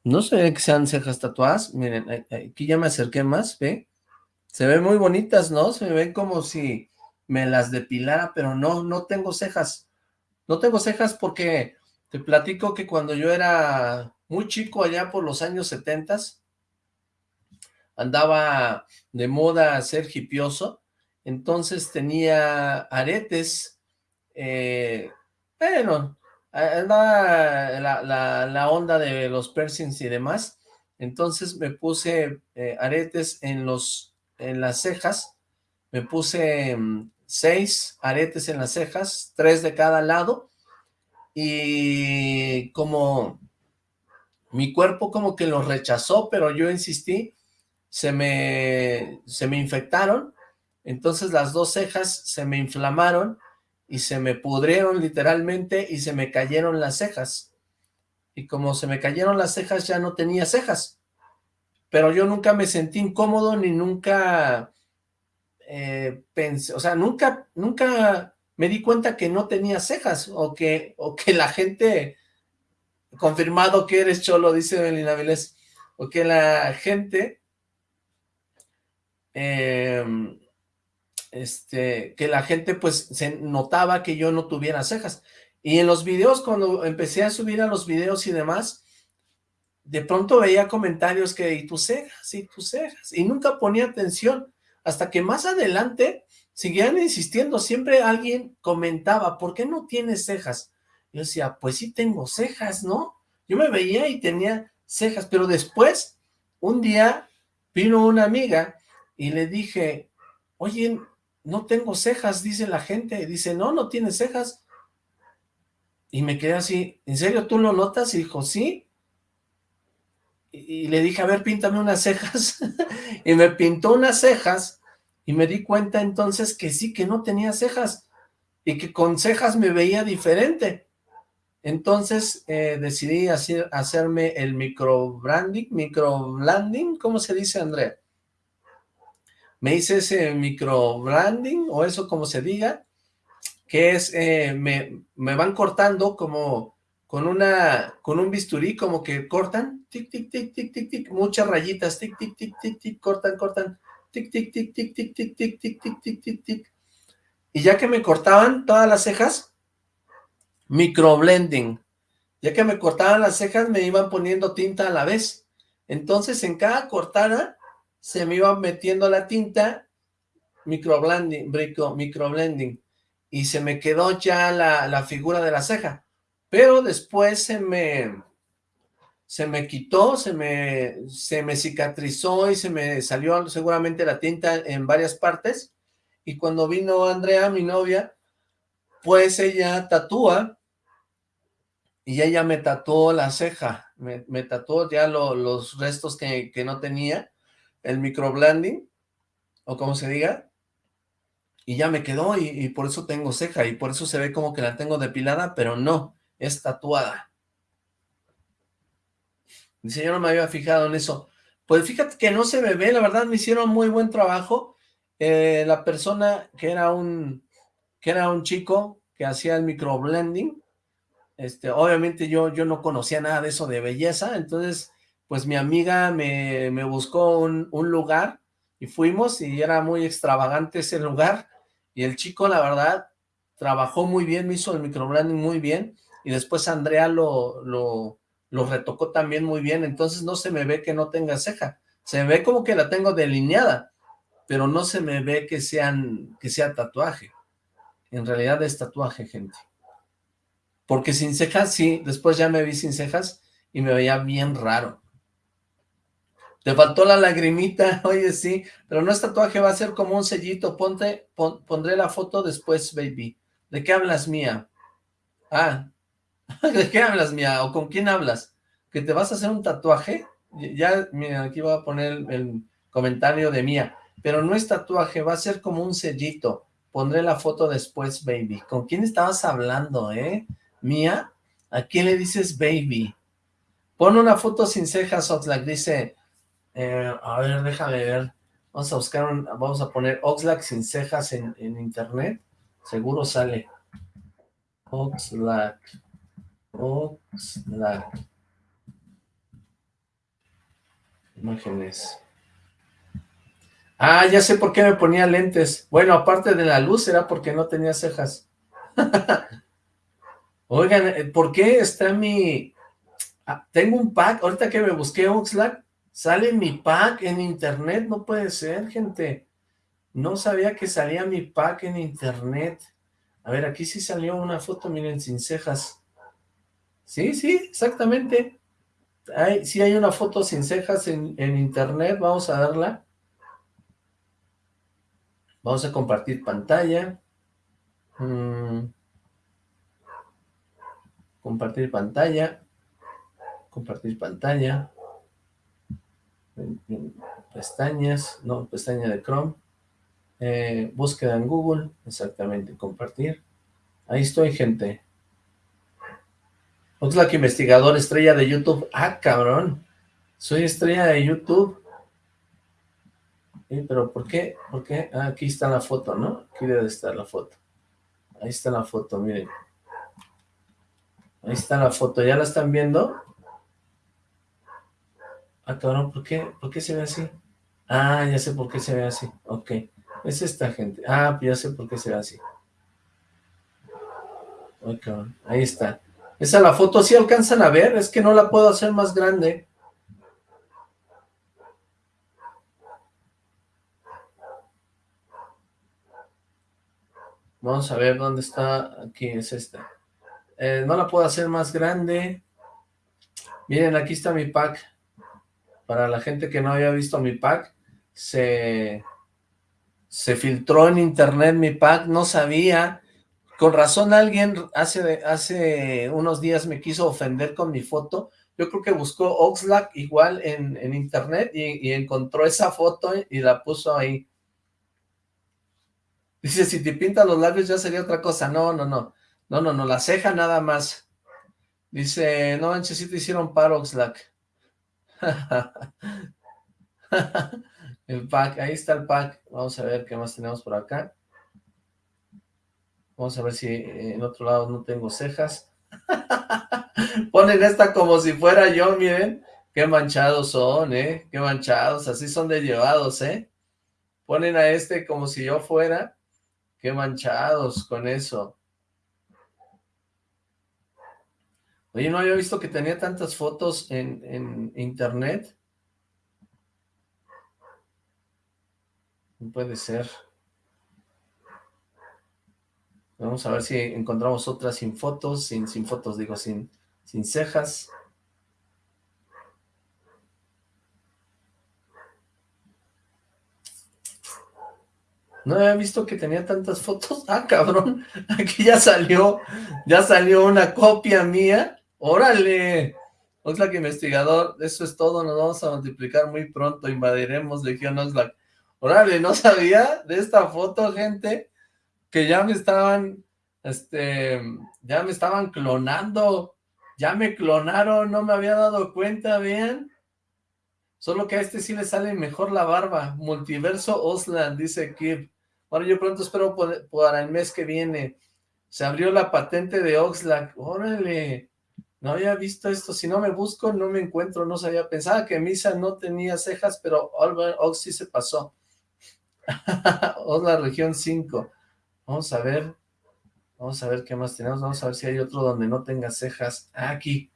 no se ven que sean cejas tatuadas, miren, aquí ya me acerqué más, ¿ve? Se ven muy bonitas, ¿no? Se me ven como si me las depilara, pero no, no tengo cejas, no tengo cejas porque te platico que cuando yo era muy chico allá por los años setentas, andaba de moda ser hipioso, entonces tenía aretes, eh, bueno, andaba la onda de los piercings y demás, entonces me puse eh, aretes en los, en las cejas, me puse mm, seis aretes en las cejas, tres de cada lado, y como mi cuerpo como que los rechazó, pero yo insistí, se me, se me infectaron, entonces las dos cejas se me inflamaron y se me pudrieron literalmente y se me cayeron las cejas. Y como se me cayeron las cejas ya no tenía cejas. Pero yo nunca me sentí incómodo ni nunca eh, pensé, o sea, nunca, nunca me di cuenta que no tenía cejas o que, o que la gente, confirmado que eres cholo, dice Melina Vilés, o la gente eh, este, que la gente pues se notaba que yo no tuviera cejas. Y en los videos, cuando empecé a subir a los videos y demás, de pronto veía comentarios que, y tus cejas, y tus cejas, y nunca ponía atención, hasta que más adelante seguían insistiendo, siempre alguien comentaba, ¿por qué no tienes cejas? Yo decía, pues sí tengo cejas, ¿no? Yo me veía y tenía cejas, pero después, un día, vino una amiga y le dije, oye, no tengo cejas, dice la gente, dice, no, no tienes cejas, y me quedé así, ¿en serio tú lo notas? Y dijo, sí, y, y le dije, a ver, píntame unas cejas, y me pintó unas cejas, y me di cuenta entonces que sí, que no tenía cejas, y que con cejas me veía diferente, entonces eh, decidí hacer, hacerme el microbranding, microblending, ¿cómo se dice, Andrea? Me hice ese microbranding, o eso como se diga, que es, eh, me, me van cortando como con una, con un bisturí, como que cortan, tic, tic, tic, tic, tic, tic, muchas rayitas, tic, tic, tic, tic, tic, cortan, cortan, tic, tic, tic, tic, tic, tic, tic, tic, tic, tic, tic, tic, y ya que me cortaban todas las cejas, microblending, ya que me cortaban las cejas, me iban poniendo tinta a la vez, entonces en cada cortada, se me iba metiendo la tinta, microblending, micro, microblending, y se me quedó ya la, la figura de la ceja, pero después se me, se me quitó, se me, se me cicatrizó y se me salió seguramente la tinta en varias partes, y cuando vino Andrea, mi novia, pues ella tatúa, y ella me tatuó la ceja, me, me tatuó ya lo- los restos que, que no tenía, el microblending, o como se diga, y ya me quedó y, y por eso tengo ceja y por eso se ve como que la tengo depilada, pero no, es tatuada. Dice, yo no me había fijado en eso. Pues fíjate que no se ve, la verdad me hicieron muy buen trabajo. Eh, la persona que era un que era un chico que hacía el microblending, este, obviamente yo, yo no conocía nada de eso de belleza, entonces pues mi amiga me, me buscó un, un lugar y fuimos y era muy extravagante ese lugar y el chico la verdad trabajó muy bien, me hizo el microblending muy bien y después Andrea lo, lo, lo retocó también muy bien, entonces no se me ve que no tenga ceja, se me ve como que la tengo delineada, pero no se me ve que sean que sea tatuaje. En realidad es tatuaje, gente. Porque sin cejas, sí, después ya me vi sin cejas y me veía bien raro. Te faltó la lagrimita, oye, sí, pero no es tatuaje, va a ser como un sellito, ponte, pon- pondré la foto después, baby. ¿De qué hablas, mía? Ah, ¿de qué hablas, mía? ¿O con quién hablas? ¿Que te vas a hacer un tatuaje? Ya, mira, aquí voy a poner el, el comentario de mía, pero no es tatuaje, va a ser como un sellito. Pondré la foto después, baby. ¿Con quién estabas hablando, eh? ¿Mía? ¿A quién le dices baby? Pon una foto sin cejas, Oxlack, dice... eh, a ver, déjame ver. Vamos a buscar. Vamos a poner Oxlack sin cejas en, en internet. Seguro sale. Oxlack. Oxlack. Imágenes. Ah, ya sé por qué me ponía lentes. Bueno, aparte de la luz, era porque no tenía cejas. Oigan, eh, ¿por qué está mi... Ah, tengo un pack, ahorita que me busqué Oxlack, sale mi pack en internet, no puede ser, gente. No sabía que salía mi pack en internet. A ver, aquí sí salió una foto, miren, sin cejas. Sí, sí, exactamente. Hay, sí hay una foto sin cejas en, en internet, vamos a darla. Vamos a compartir pantalla. Mm. Compartir pantalla. Compartir pantalla. Pestañas, no, pestaña de Chrome. Eh, búsqueda en Google, exactamente, compartir. Ahí estoy, gente. Oxlack investigador, estrella de YouTube. Ah, cabrón. Soy estrella de YouTube. Eh, pero ¿por qué? ¿Por qué? Ah, aquí está la foto, ¿no? Aquí debe estar la foto. Ahí está la foto, miren. Ahí está la foto, ¿ya la están viendo? Ah, cabrón, ¿por qué? ¿Por qué se ve así? Ah, ya sé por qué se ve así. Ok. Es esta gente. Ah, ya sé por qué se ve así. Ay, cabrón. Ahí está. Esa la foto, ¿sí alcanzan a ver? Es que no la puedo hacer más grande. Vamos a ver dónde está. Aquí es esta. Eh, no la puedo hacer más grande. Miren, aquí está mi pack. Para la gente que no había visto mi pack, se, se filtró en internet mi pack, no sabía. Con razón alguien hace, hace unos días me quiso ofender con mi foto. Yo creo que buscó Oxlack igual en, en internet y, y encontró esa foto y la puso ahí. Dice, si te pintas los labios ya sería otra cosa. No, no, no. No, no, no, la ceja nada más. Dice, no manches, si te hicieron paro, Oxlack. el pack, ahí está el pack. Vamos a ver qué más tenemos por acá. Vamos a ver si en otro lado no tengo cejas. Ponen esta como si fuera yo, miren. Qué manchados son, ¿eh? Qué manchados, así son de llevados, ¿eh? Ponen a este como si yo fuera. Qué manchados con eso. Oye, no había visto que tenía tantas fotos en, en internet. No puede ser. Vamos a ver si encontramos otras sin fotos, sin, sin fotos, digo, sin, sin cejas. No había visto que tenía tantas fotos. Ah, cabrón. Aquí ya salió, ya salió una copia mía. ¡Órale! Oxlack investigador, eso es todo, nos vamos a multiplicar muy pronto, invadiremos Legión Oxlack. Órale, no sabía de esta foto, gente, que ya me estaban, este, ya me estaban clonando, ya me clonaron, no me había dado cuenta, ¿bien? Solo que a este sí le sale mejor la barba. Multiverso Osland, dice Kip. Bueno, yo pronto espero para el mes que viene. Se abrió la patente de Oxlack. Órale. No había visto esto. Si no me busco, no me encuentro. No sabía. Pensaba que Misa no tenía cejas, pero Ox sí se pasó. Oxlack, región 5. Vamos a ver. Vamos a ver qué más tenemos. Vamos a ver si hay otro donde no tenga cejas. Ah, aquí.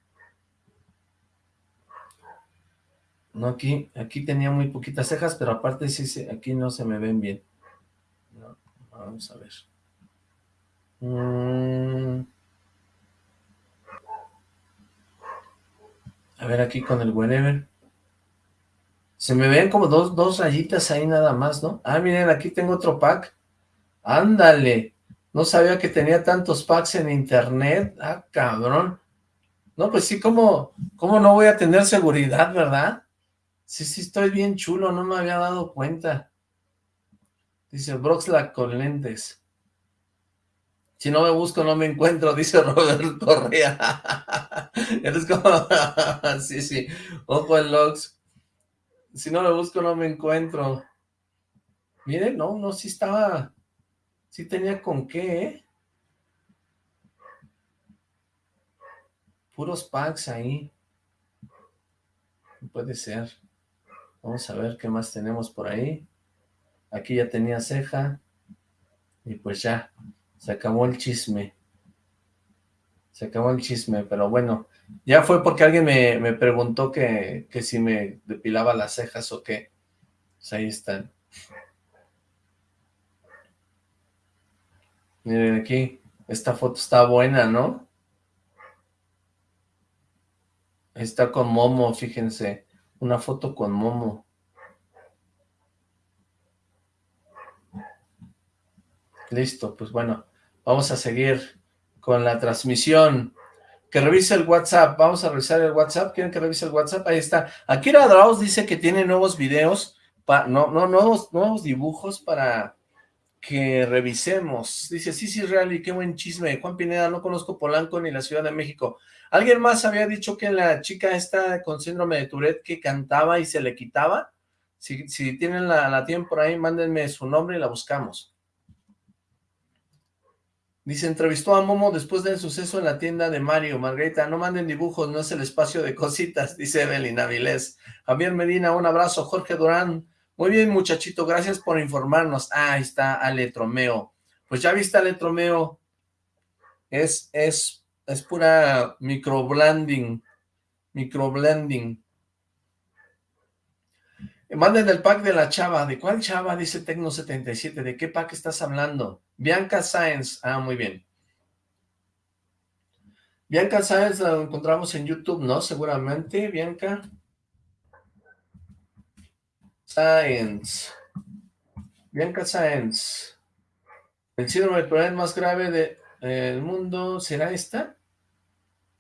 No, aquí, aquí tenía muy poquitas cejas, pero aparte sí, aquí no se me ven bien. vamos a ver. Mm. A ver aquí con el whenever. Se me ven como dos, dos rayitas ahí nada más, ¿no? Ah, miren, aquí tengo otro pack. Ándale. No sabía que tenía tantos packs en internet. Ah, cabrón. No, pues sí, ¿cómo, cómo no voy a tener seguridad, verdad? Sí, sí, estoy bien chulo, no me había dado cuenta. Dice Broxlack con lentes. Si no me busco, no me encuentro, dice Robert Correa. Eres como... sí, sí, ojo el logs. Si no me busco, no me encuentro. Miren, no, no, sí estaba... Sí tenía con qué, ¿eh? Puros packs ahí. Puede ser. Vamos a ver qué más tenemos por ahí. Aquí ya tenía ceja. Y pues ya, se acabó el chisme. Se acabó el chisme, pero bueno, ya fue porque alguien me, preguntó que, que, si me depilaba las cejas o qué. Pues ahí están. Miren aquí, esta foto está buena, ¿no? Está con Momo, fíjense una foto con Momo. Listo, pues bueno, vamos a seguir con la transmisión. Que revise el WhatsApp, vamos a revisar el WhatsApp, ¿quieren que revise el WhatsApp? Ahí está. Akira Draus dice que tiene nuevos videos, no, no, nuevos, nuevos dibujos para que revisemos. Dice, sí, sí, real qué buen chisme. Juan Pineda, no conozco Polanco ni la Ciudad de México. ¿Alguien más había dicho que la chica esta con síndrome de Tourette que cantaba y se le quitaba? Si, tienen la, la tienen por ahí, mándenme su nombre y la buscamos. Dice, entrevistó a Momo después del suceso en la tienda de Mario. Margarita, no manden dibujos, no es el espacio de cositas, dice Evelyn Avilés. Javier Medina, un abrazo. Jorge Durán, muy bien muchachito, gracias por informarnos. Ah, ahí está Ale Tromeo. Pues ya viste Ale Tromeo, es, es es pura microblending, microblending. Manden el pack de la chava. ¿De cuál chava? Dice Tecno77. ¿De qué pack estás hablando? Bianca Science. Ah, muy bien. Bianca Science la encontramos en YouTube, ¿no? Seguramente, Bianca. Science. Bianca Science. El síndrome de problema más grave de el mundo, ¿será esta?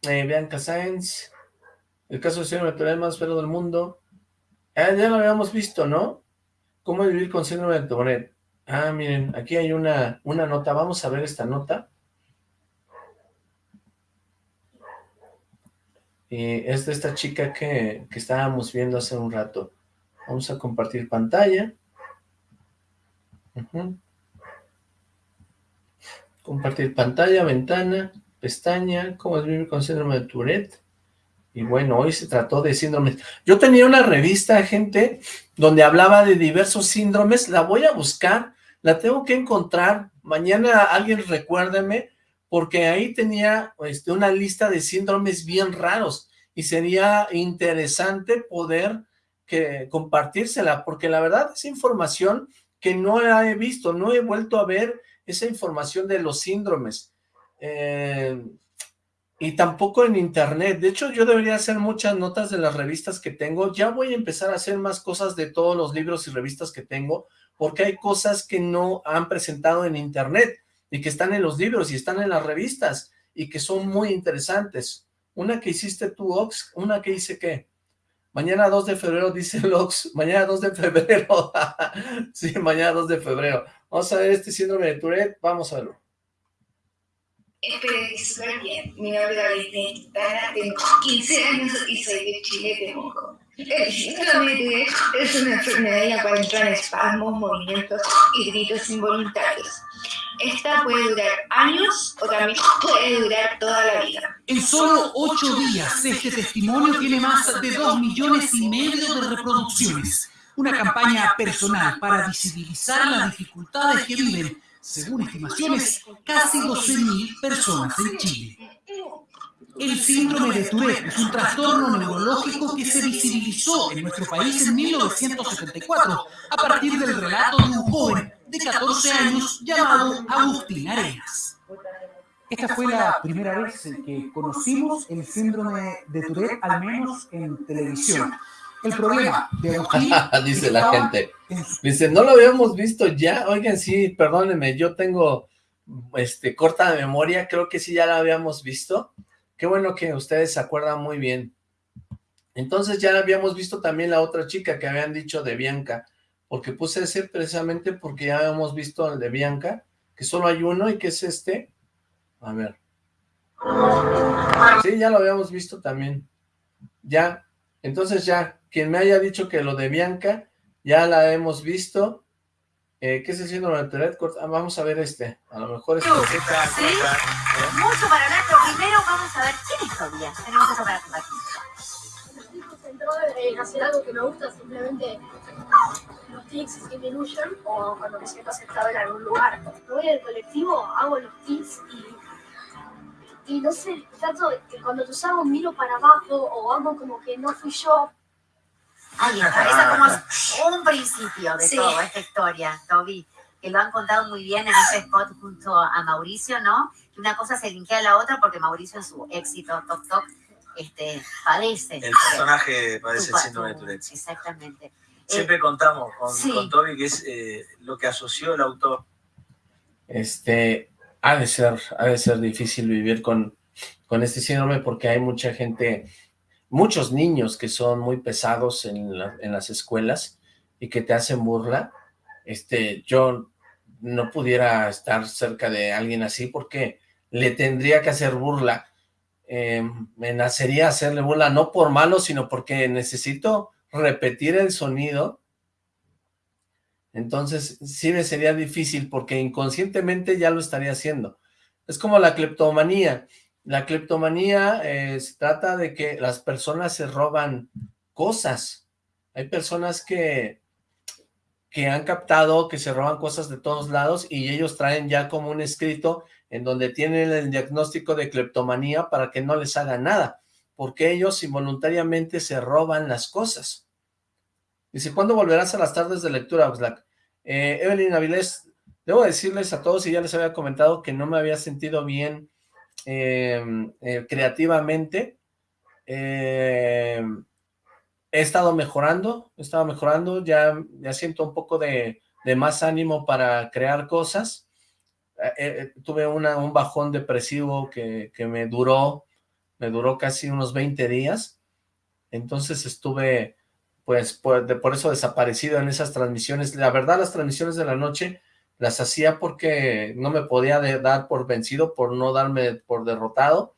Eh, Bianca Sáenz, el caso de síndrome de más feo del mundo. Ah, ya lo habíamos visto, ¿no? ¿Cómo vivir con síndrome de Tourette? Ah, miren, aquí hay una, una nota, vamos a ver esta nota. Y es de esta chica que, que estábamos viendo hace un rato. Vamos a compartir pantalla. Compartir pantalla, ventana, pestaña, cómo es vivir con síndrome de Tourette. Y bueno, hoy se trató de síndromes. Yo tenía una revista, gente, donde hablaba de diversos síndromes. La voy a buscar, la tengo que encontrar. Mañana alguien recuérdeme, porque ahí tenía este, una lista de síndromes bien raros. Y sería interesante poder que, compartírsela, porque la verdad es información que no he visto, no he vuelto a ver esa información de los síndromes. Eh, y tampoco en internet. De hecho, yo debería hacer muchas notas de las revistas que tengo. Ya voy a empezar a hacer más cosas de todos los libros y revistas que tengo, porque hay cosas que no han presentado en internet y que están en los libros y están en las revistas y que son muy interesantes. Una que hiciste tú, Ox, una que hice qué. Mañana 2 de febrero, dice el Ox. Mañana 2 de febrero. sí, mañana 2 de febrero. Vamos a ver este síndrome de Tourette. Vamos a verlo. Espero que súper bien. Mi nombre es Ventana, tengo 15 años y soy de Chile, Temuco. El síndrome de es una enfermedad en la cual entran espasmos, movimientos y gritos involuntarios. Esta puede durar años o también puede durar toda la vida. En solo ocho días, este testimonio tiene más de dos millones y medio de reproducciones. Una campaña personal para visibilizar las dificultades que viven, según estimaciones, casi 12.000 personas en Chile. El síndrome de Tourette es un trastorno neurológico que se visibilizó en nuestro país en 1974 a partir del relato de un joven de 14 años llamado Agustín Arenas. Esta fue la primera vez en que conocimos el síndrome de Tourette, al menos en televisión. El problema de. Dice la gente. Dice, no lo habíamos visto ya. Oigan, sí, perdónenme, yo tengo este corta de memoria. Creo que sí ya la habíamos visto. Qué bueno que ustedes se acuerdan muy bien. Entonces ya habíamos visto también la otra chica que habían dicho de Bianca, porque puse ese precisamente porque ya habíamos visto el de Bianca, que solo hay uno y que es este. A ver. Sí, ya lo habíamos visto también. Ya, entonces ya, quien me haya dicho que lo de Bianca, ya la hemos visto. Eh, ¿Qué es el síndrome de Tourette? Ah, vamos a ver este. A lo mejor este. ¿Sí? Mucho para hablar, pero primero vamos a ver quién es Tobias. Tenemos eso para aquí. Estoy concentrado en hacer algo que me gusta, simplemente los tics Illusion o cuando me siento aceptado en algún lugar. Me voy al colectivo, hago los tics y, y no sé, trato de que cuando tus hago miro para abajo o hago como que no fui yo. Ahí está, esa es como un principio de Sí. toda esta historia, Toby, que lo han contado muy bien en ese spot junto a Mauricio, ¿no? Que una cosa se linkea a la otra porque Mauricio en su éxito Tok Tok este, padece. El personaje padece Tu- el síndrome de Tourette. Exactamente. Siempre Eh, contamos con, sí. con Toby que es eh, lo que asoció el autor. Este, ha de ser, ha de ser difícil vivir con, con este síndrome porque hay mucha gente, muchos niños que son muy pesados en, en las escuelas y que te hacen burla. Este, yo no pudiera estar cerca de alguien así porque le tendría que hacer burla. Eh, me nacería hacerle burla, no por malo, sino porque necesito repetir el sonido entonces, sí me sería difícil porque inconscientemente ya lo estaría haciendo. Es como la cleptomanía. La cleptomanía eh, se trata de que las personas se roban cosas. Hay personas que, que han captado que se roban cosas de todos lados y ellos traen ya como un escrito en donde tienen el diagnóstico de cleptomanía para que no les haga nada, porque ellos involuntariamente se roban las cosas. Dice, ¿cuándo volverás a las tardes de lectura, Oxlack? Eh, Evelyn Avilés, debo decirles a todos, y ya les había comentado, que no me había sentido bien eh, eh, creativamente. Eh, he estado mejorando, he estado mejorando, ya, ya siento un poco de, más ánimo para crear cosas. Eh, tuve un bajón depresivo que, que me duró, me duró casi unos 20 días. Entonces estuve pues por, de- por eso desaparecido en esas transmisiones. La verdad, las transmisiones de la noche las hacía porque no me podía dar por vencido, por no darme por derrotado.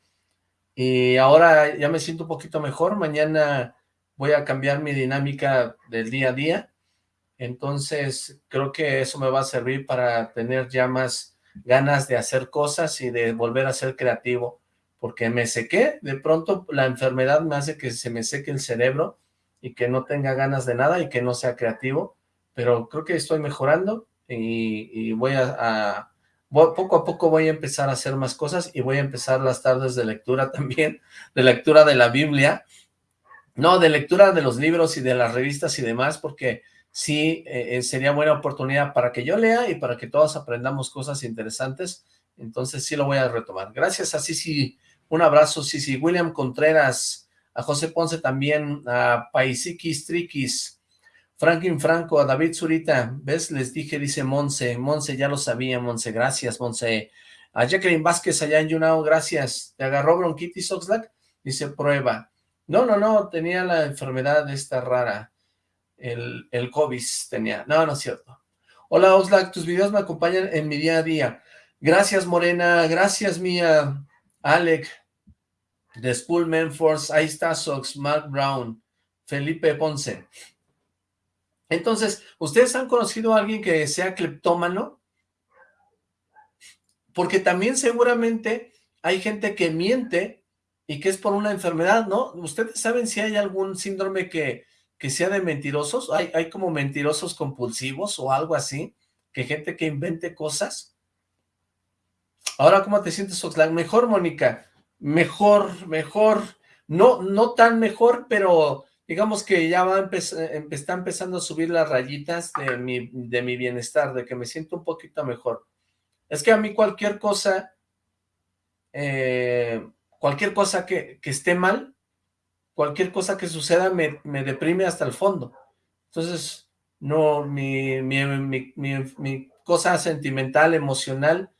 Y ahora ya me siento un poquito mejor. Mañana voy a cambiar mi dinámica del día a día. Entonces, creo que eso me va a servir para tener ya más ganas de hacer cosas y de volver a ser creativo. Porque me sequé, de pronto la enfermedad me hace que se me seque el cerebro y que no tenga ganas de nada y que no sea creativo, pero creo que estoy mejorando y, voy a, poco a poco voy a empezar a hacer más cosas y voy a empezar las tardes de lectura también, de lectura de la Biblia, no, de lectura de los libros y de las revistas y demás, porque sí eh, eh, sería buena oportunidad para que yo lea y para que todos aprendamos cosas interesantes, entonces sí lo voy a retomar. Gracias a Sisi, un abrazo Sisi, William Contreras, a José Ponce también, a Paisiquis Triquis, Franklin Franco, a David Zurita, ¿ves? Les dije, dice Monse, Monse, ya lo sabía, Monse, gracias, Monse. A Jacqueline Vázquez allá en Yunao, gracias. ¿Te agarró bronquitis, Oxlack? dice prueba. No, no, no, tenía la enfermedad esta rara, el, el COVID tenía. No, no es cierto. Hola Oxlack, tus videos me acompañan en mi día a día. Gracias Morena, gracias mía, Alec, de School Force, ahí está Sox, Mark Brown, Felipe Ponce. Entonces, ¿ustedes han conocido a alguien que sea cleptómano? Porque también seguramente hay gente que miente y que es por una enfermedad, ¿no? ¿Ustedes saben si hay algún síndrome que, que sea de mentirosos? ¿Hay, ¿Hay como mentirosos compulsivos o algo así? ¿Que gente que invente cosas? Ahora, ¿cómo te sientes, Oxlack? Mejor, Mónica. Mejor, mejor. No, no tan mejor, pero digamos que ya va está empezando a subir las rayitas de mi, de mi bienestar, de que me siento un poquito mejor. Es que a mí cualquier cosa, eh, cualquier cosa que, que, esté mal, cualquier cosa que suceda me, me, deprime hasta el fondo. Entonces, no, mi, mi, mi, mi cosa sentimental, emocional,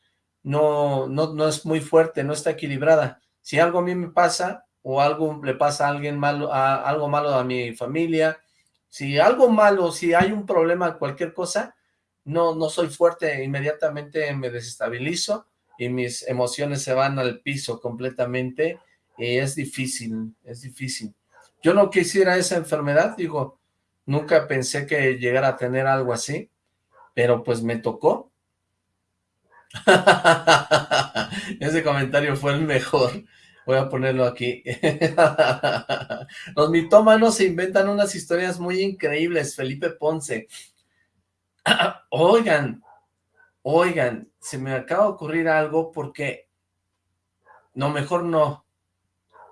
no, no, no es muy fuerte, no está equilibrada. Si algo a mí me pasa, o algo le pasa a alguien malo, a, algo malo a mi familia, si algo malo, si hay un problema, cualquier cosa, no, no soy fuerte, inmediatamente me desestabilizo y mis emociones se van al piso completamente y es difícil, es difícil. Yo no quisiera esa enfermedad, digo, nunca pensé que llegara a tener algo así, pero pues me tocó. Ese comentario fue el mejor. Voy a ponerlo aquí. Los mitómanos se inventan unas historias muy increíbles, Felipe Ponce. oigan, oigan, se me acaba de ocurrir algo porque... No, mejor no.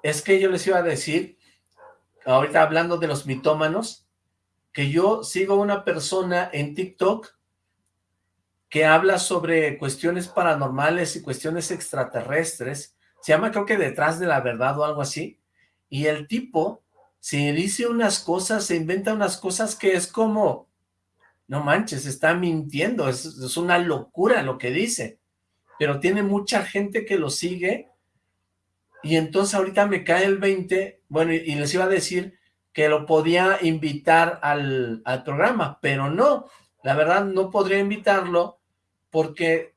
Es que yo les iba a decir, ahorita hablando de los mitómanos, que yo sigo una persona en TikTok que habla sobre cuestiones paranormales y cuestiones extraterrestres, se llama creo que Detrás de la Verdad o algo así, y el tipo se dice unas cosas, se inventa unas cosas que es como, no manches, está mintiendo, es, una locura lo que dice, pero tiene mucha gente que lo sigue, y entonces ahorita me cae el 20, bueno, y, les iba a decir que lo podía invitar al, al programa, pero no, la verdad no podría invitarlo porque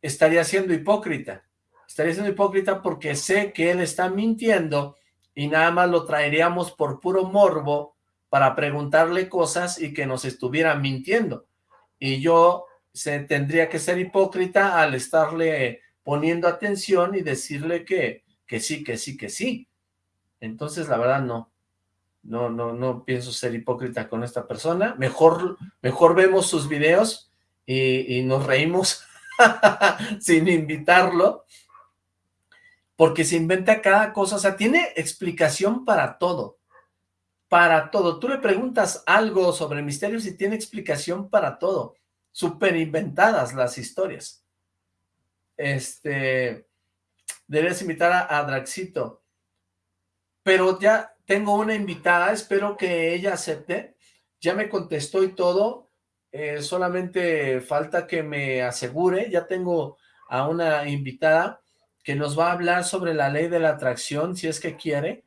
estaría siendo hipócrita estaría siendo hipócrita porque sé que él está mintiendo y nada más lo traeríamos por puro morbo para preguntarle cosas y que nos estuviera mintiendo. Y yo se, tendría que ser hipócrita al estarle poniendo atención y decirle que, que sí, que sí, que sí. Entonces, la verdad, no. No, no, no pienso ser hipócrita con esta persona. Mejor, mejor vemos sus videos y, y nos reímos sin invitarlo porque se inventa cada cosa, o sea, tiene explicación para todo, para todo. Tú le preguntas algo sobre misterios y tiene explicación para todo, súper inventadas las historias. Este, deberías invitar a, a Draxito, pero ya tengo una invitada, espero que ella acepte, ya me contestó y todo, eh, solamente falta que me asegure, ya tengo a una invitada, que nos va a hablar sobre la ley de la atracción, si es que quiere,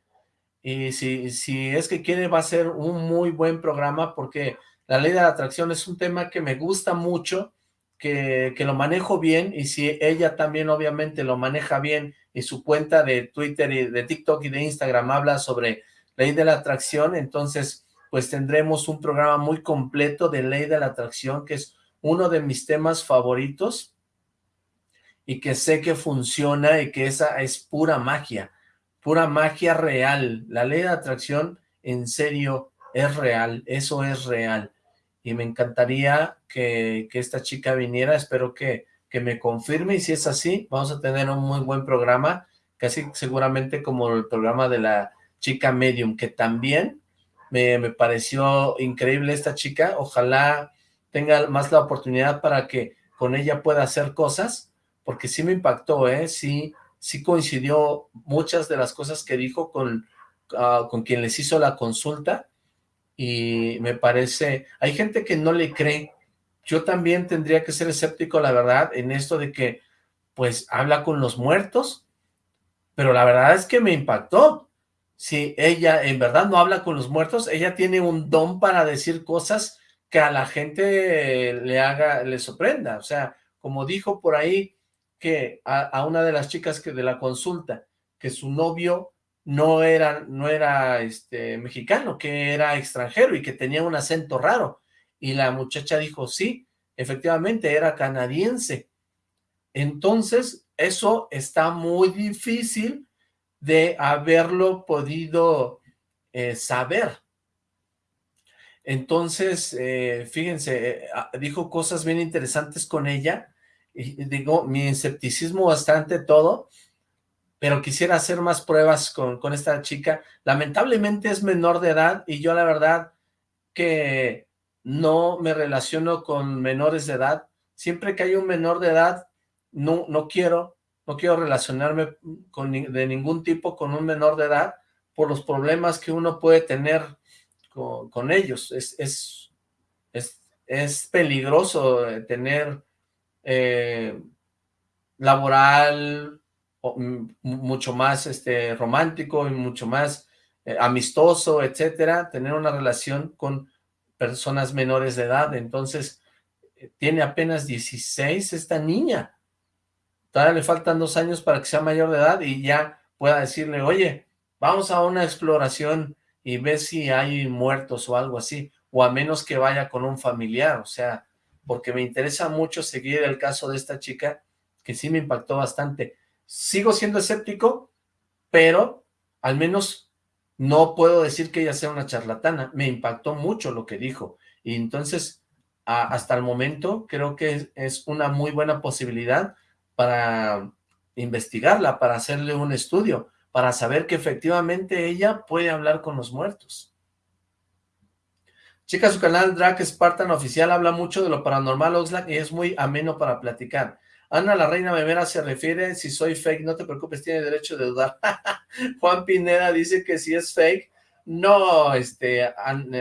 y si, si es que quiere va a ser un muy buen programa, porque la ley de la atracción es un tema que me gusta mucho, que, que lo manejo bien, y si ella también obviamente lo maneja bien, y su cuenta de Twitter y de TikTok y de Instagram habla sobre ley de la atracción, entonces pues tendremos un programa muy completo de ley de la atracción, que es uno de mis temas favoritos, y que sé que funciona y que esa es pura magia, pura magia real. La ley de atracción en serio es real, eso es real. Y me encantaría que, que esta chica viniera, espero que, que me confirme y si es así, vamos a tener un muy buen programa, casi seguramente como el programa de la chica medium, que también me, me pareció increíble esta chica, ojalá tenga más la oportunidad para que con ella pueda hacer cosas, porque sí me impactó, ¿eh? Sí, sí coincidió muchas de las cosas que dijo con, uh, con quien les hizo la consulta y me parece, hay gente que no le cree, yo también tendría que ser escéptico, la verdad, en esto de que, pues, habla con los muertos, pero la verdad es que me impactó. Si ella en verdad no habla con los muertos, ella tiene un don para decir cosas que a la gente le haga, le sorprenda. O sea, como dijo por ahí que a, una de las chicas que de la consulta, que su novio no era, no era este, mexicano, que era extranjero y que tenía un acento raro. Y la muchacha dijo, sí, efectivamente era canadiense. Entonces, eso está muy difícil de haberlo podido eh, saber. Entonces, eh, fíjense, eh, ah, dijo cosas bien interesantes con ella, digo, mi escepticismo bastante todo, pero quisiera hacer más pruebas con, con esta chica. Lamentablemente es menor de edad, y yo la verdad que no me relaciono con menores de edad. Siempre que hay un menor de edad, no, no quiero, no quiero relacionarme con, de ningún tipo con un menor de edad por los problemas que uno puede tener con, con ellos. Es, es, es, es, peligroso eh, tener eh, laboral, mucho más este, romántico y mucho más eh, amistoso, etcétera, tener una relación con personas menores de edad, entonces eh, tiene apenas 16 esta niña, todavía le faltan dos años para que sea mayor de edad y ya pueda decirle, oye, vamos a una exploración y ve si hay muertos o algo así, o a menos que vaya con un familiar, o sea, porque me interesa mucho seguir el caso de esta chica, que sí me impactó bastante. Sigo siendo escéptico, pero al menos no puedo decir que ella sea una charlatana. Me impactó mucho lo que dijo. Y entonces, hasta el momento, creo que es una muy buena posibilidad para investigarla, para hacerle un estudio, para saber que efectivamente ella puede hablar con los muertos. Chica, su canal Drag Spartan Oficial habla mucho de lo paranormal, Oxlack, y es muy ameno para platicar. Ana, la reina memera, se refiere, si soy fake, no te preocupes, tiene derecho de dudar. Juan Pineda dice que si es fake. No, este,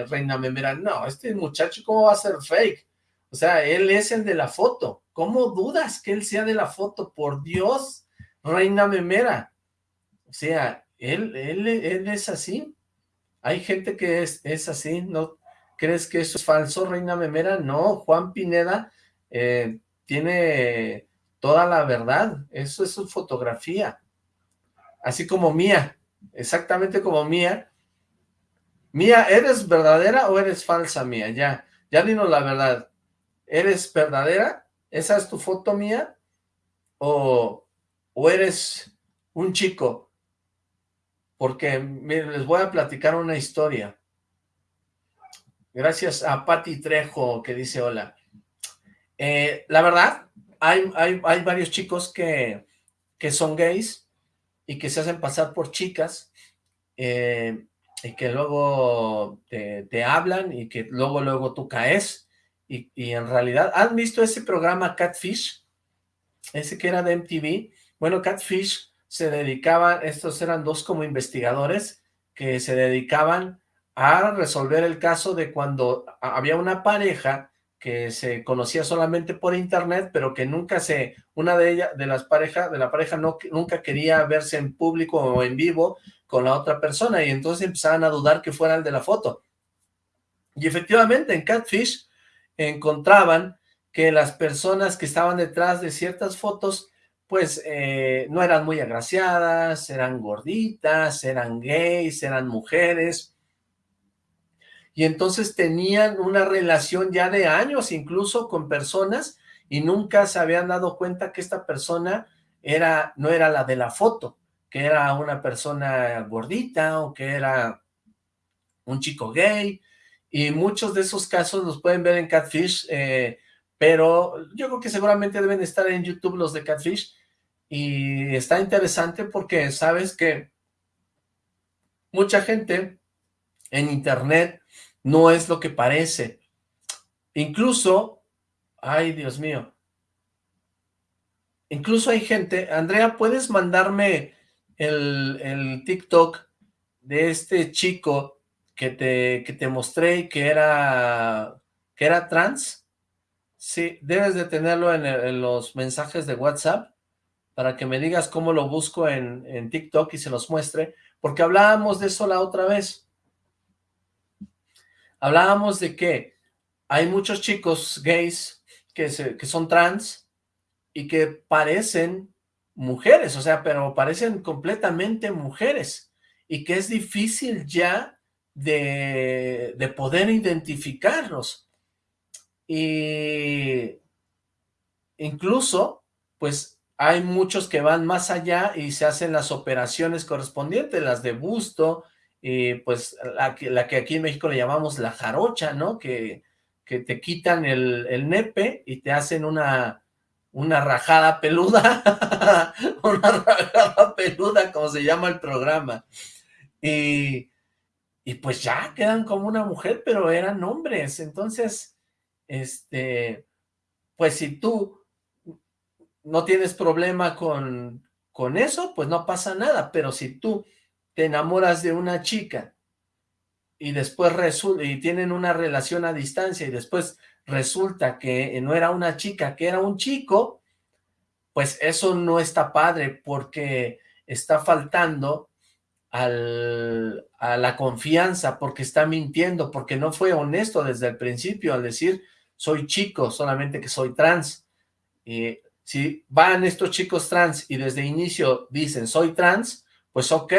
reina memera, no, este muchacho, ¿cómo va a ser fake? O sea, él es el de la foto. ¿Cómo dudas que él sea de la foto? Por Dios, reina memera. O sea, él, él, él es así. Hay gente que es, es así, ¿no? ¿Crees que eso es falso, reina memera? No, Juan Pineda eh, tiene toda la verdad, eso es su fotografía, así como Mía, exactamente como Mía. Mía, ¿eres verdadera o eres falsa, Mía? Ya, ya dinos la verdad, ¿eres verdadera? ¿Esa es tu foto, Mía? ¿O, o eres un chico? Porque, les voy a platicar una historia. Gracias a Patti Trejo, que dice hola. Eh, la verdad, hay, hay, varios chicos que, que son gays y que se hacen pasar por chicas eh, y que luego te, te, hablan y que luego luego tú caes y, y, en realidad, ¿han visto ese programa Catfish? Ese que era de MTV. Bueno, Catfish se dedicaban, estos eran dos como investigadores que se dedicaban a resolver el caso de cuando había una pareja que se conocía solamente por internet, pero que nunca se, una de ellas, de las parejas, de la pareja no, nunca quería verse en público o en vivo con la otra persona, y entonces empezaban a dudar que fuera el de la foto. Y efectivamente en Catfish encontraban que las personas que estaban detrás de ciertas fotos, pues eh, no eran muy agraciadas, eran gorditas, eran gays, eran mujeres, y entonces tenían una relación ya de años incluso con personas y nunca se habían dado cuenta que esta persona era no era la de la foto, que era una persona gordita o que era un chico gay, y muchos de esos casos los pueden ver en Catfish, eh, pero yo creo que seguramente deben estar en YouTube los de Catfish, y está interesante porque sabes que mucha gente en internet no es lo que parece. Incluso, ay Dios mío, incluso hay gente, Andrea, ¿puedes mandarme el, el TikTok de este chico que te, que te mostré que era, que era trans? Sí, debes de tenerlo en, en los mensajes de WhatsApp. para que me digas cómo lo busco en, en TikTok y se los muestre, porque hablábamos de eso la otra vez. Hablábamos de que hay muchos chicos gays que, se, que son trans y que parecen mujeres, o sea, pero parecen completamente mujeres y que es difícil ya de, de poder identificarlos. Y incluso, pues, hay muchos que van más allá y se hacen las operaciones correspondientes, las de busto, y pues la que, la que aquí en México le llamamos la jarocha, ¿no? Que, que te quitan el, el nepe y te hacen una, una rajada peluda, una rajada peluda, como se llama el programa. Y, y pues ya quedan como una mujer, pero eran hombres. Entonces, este, pues si tú no tienes problema con, con eso, pues no pasa nada, pero si tú te enamoras de una chica y después resulta, y tienen una relación a distancia y después resulta que no era una chica, que era un chico, pues eso no está padre porque está faltando al, a la confianza, porque está mintiendo, porque no fue honesto desde el principio al decir soy chico, solamente que soy trans. Y si van estos chicos trans y desde inicio dicen soy trans, pues ok,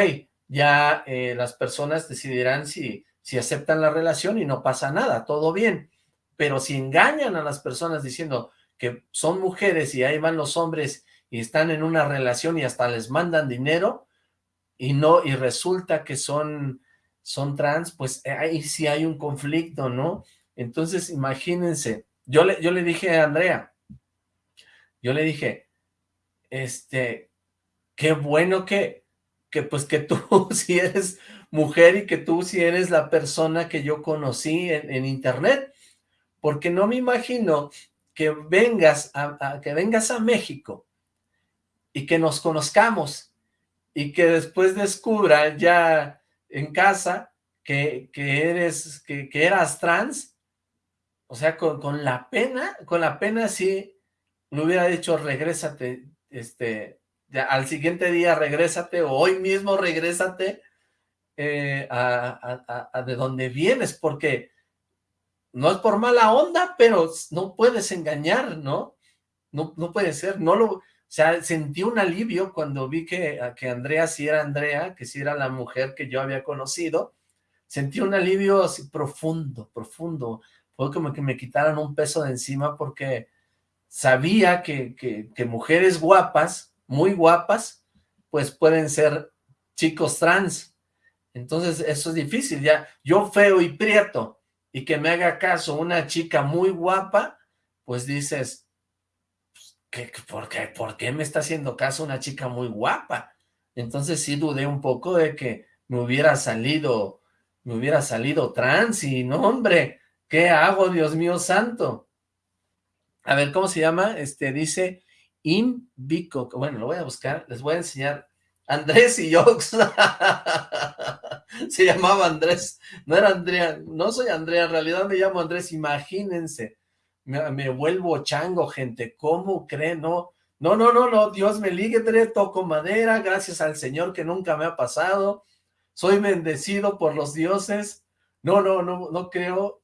ya eh, las personas decidirán si, si aceptan la relación y no pasa nada, todo bien. Pero si engañan a las personas diciendo que son mujeres y ahí van los hombres y están en una relación y hasta les mandan dinero y no, y resulta que son, son trans, pues ahí sí hay un conflicto, ¿no? Entonces, imagínense, yo le, yo le dije a Andrea, yo le dije, este, qué bueno que, que pues que tú si eres mujer y que tú si eres la persona que yo conocí en, internet, porque no me imagino que vengas a, que vengas a México y que nos conozcamos y que después descubra ya en casa que, que eres, que, que eras trans. O sea, con, con, la pena, con la pena sí me hubiera dicho, regrésate, este, al siguiente día regrésate, o hoy mismo regrésate eh, a, de donde vienes, porque no es por mala onda, pero no puedes engañar, ¿no? No, no puede ser, no lo, o sea, sentí un alivio cuando vi que, que Andrea sí era Andrea, que sí era la mujer que yo había conocido, sentí un alivio así profundo, profundo, fue como que me quitaran un peso de encima porque sabía que, que, mujeres guapas, muy guapas, pues pueden ser chicos trans. Entonces eso es difícil, ya yo feo y prieto, y que me haga caso una chica muy guapa, pues dices, pues, ¿qué, por, qué, ¿por qué me está haciendo caso una chica muy guapa? Entonces sí dudé un poco de que me hubiera salido, me hubiera salido trans, y no hombre, ¿Qué hago, Dios mío santo? A ver, ¿cómo se llama? Este, dice Invico. Bueno, lo voy a buscar, les voy a enseñar. Andrés y Yox. se llamaba Andrés. No era Andrea, no soy Andrea, en realidad me llamo Andrés, imagínense. Me, me vuelvo chango, gente. ¿Cómo creen? No, no, no, no, no. Dios me libre, toco madera, gracias al Señor que nunca me ha pasado. Soy bendecido por los dioses. No, no, no, no creo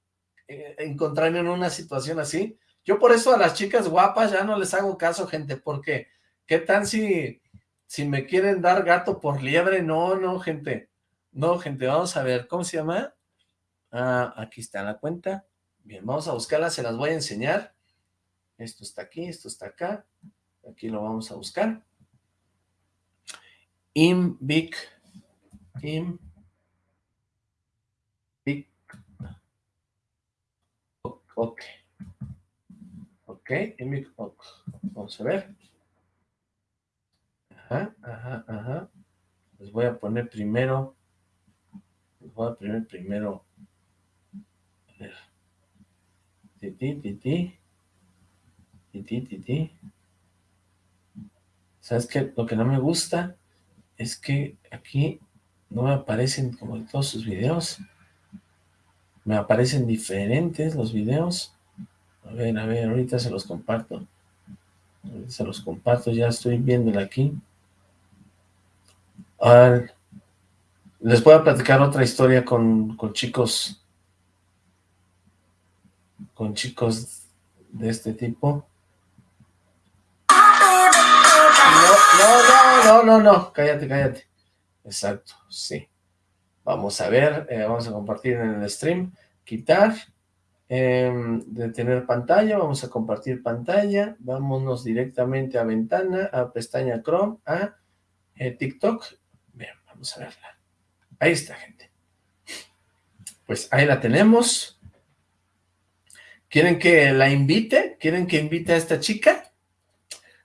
eh, encontrarme en una situación así. Yo por eso a las chicas guapas ya no les hago caso, gente, porque ¿qué tal si, si me quieren dar gato por liebre? No, no, gente. No, gente, vamos a ver, ¿cómo se llama? Ah, aquí está la cuenta. Bien, vamos a buscarla, se las voy a enseñar. Esto está aquí, esto está acá. Aquí lo vamos a buscar. Invic. Im, Ok. Ok, vamos a ver. Ajá, ajá, ajá. Les voy a poner primero. Les voy a poner primero. A ver. Titi, titi. Titi, titi. ¿Sabes qué? Lo que no me gusta es que aquí no me aparecen como en todos sus videos me aparecen diferentes los videos. A ver, a ver, ahorita se los comparto. Se los comparto, ya estoy viéndola aquí. Ah, les voy a platicar otra historia con, con chicos, con chicos de este tipo. No, no, no, no, no, cállate, cállate. Exacto, sí. Vamos a ver, eh, vamos a compartir en el stream, quitar, eh, detener pantalla, vamos a compartir pantalla, vámonos directamente a ventana, a pestaña Chrome, a eh, TikTok. Bien, vamos a verla. Ahí está, gente. Pues ahí la tenemos. ¿Quieren que la invite? ¿Quieren que invite a esta chica?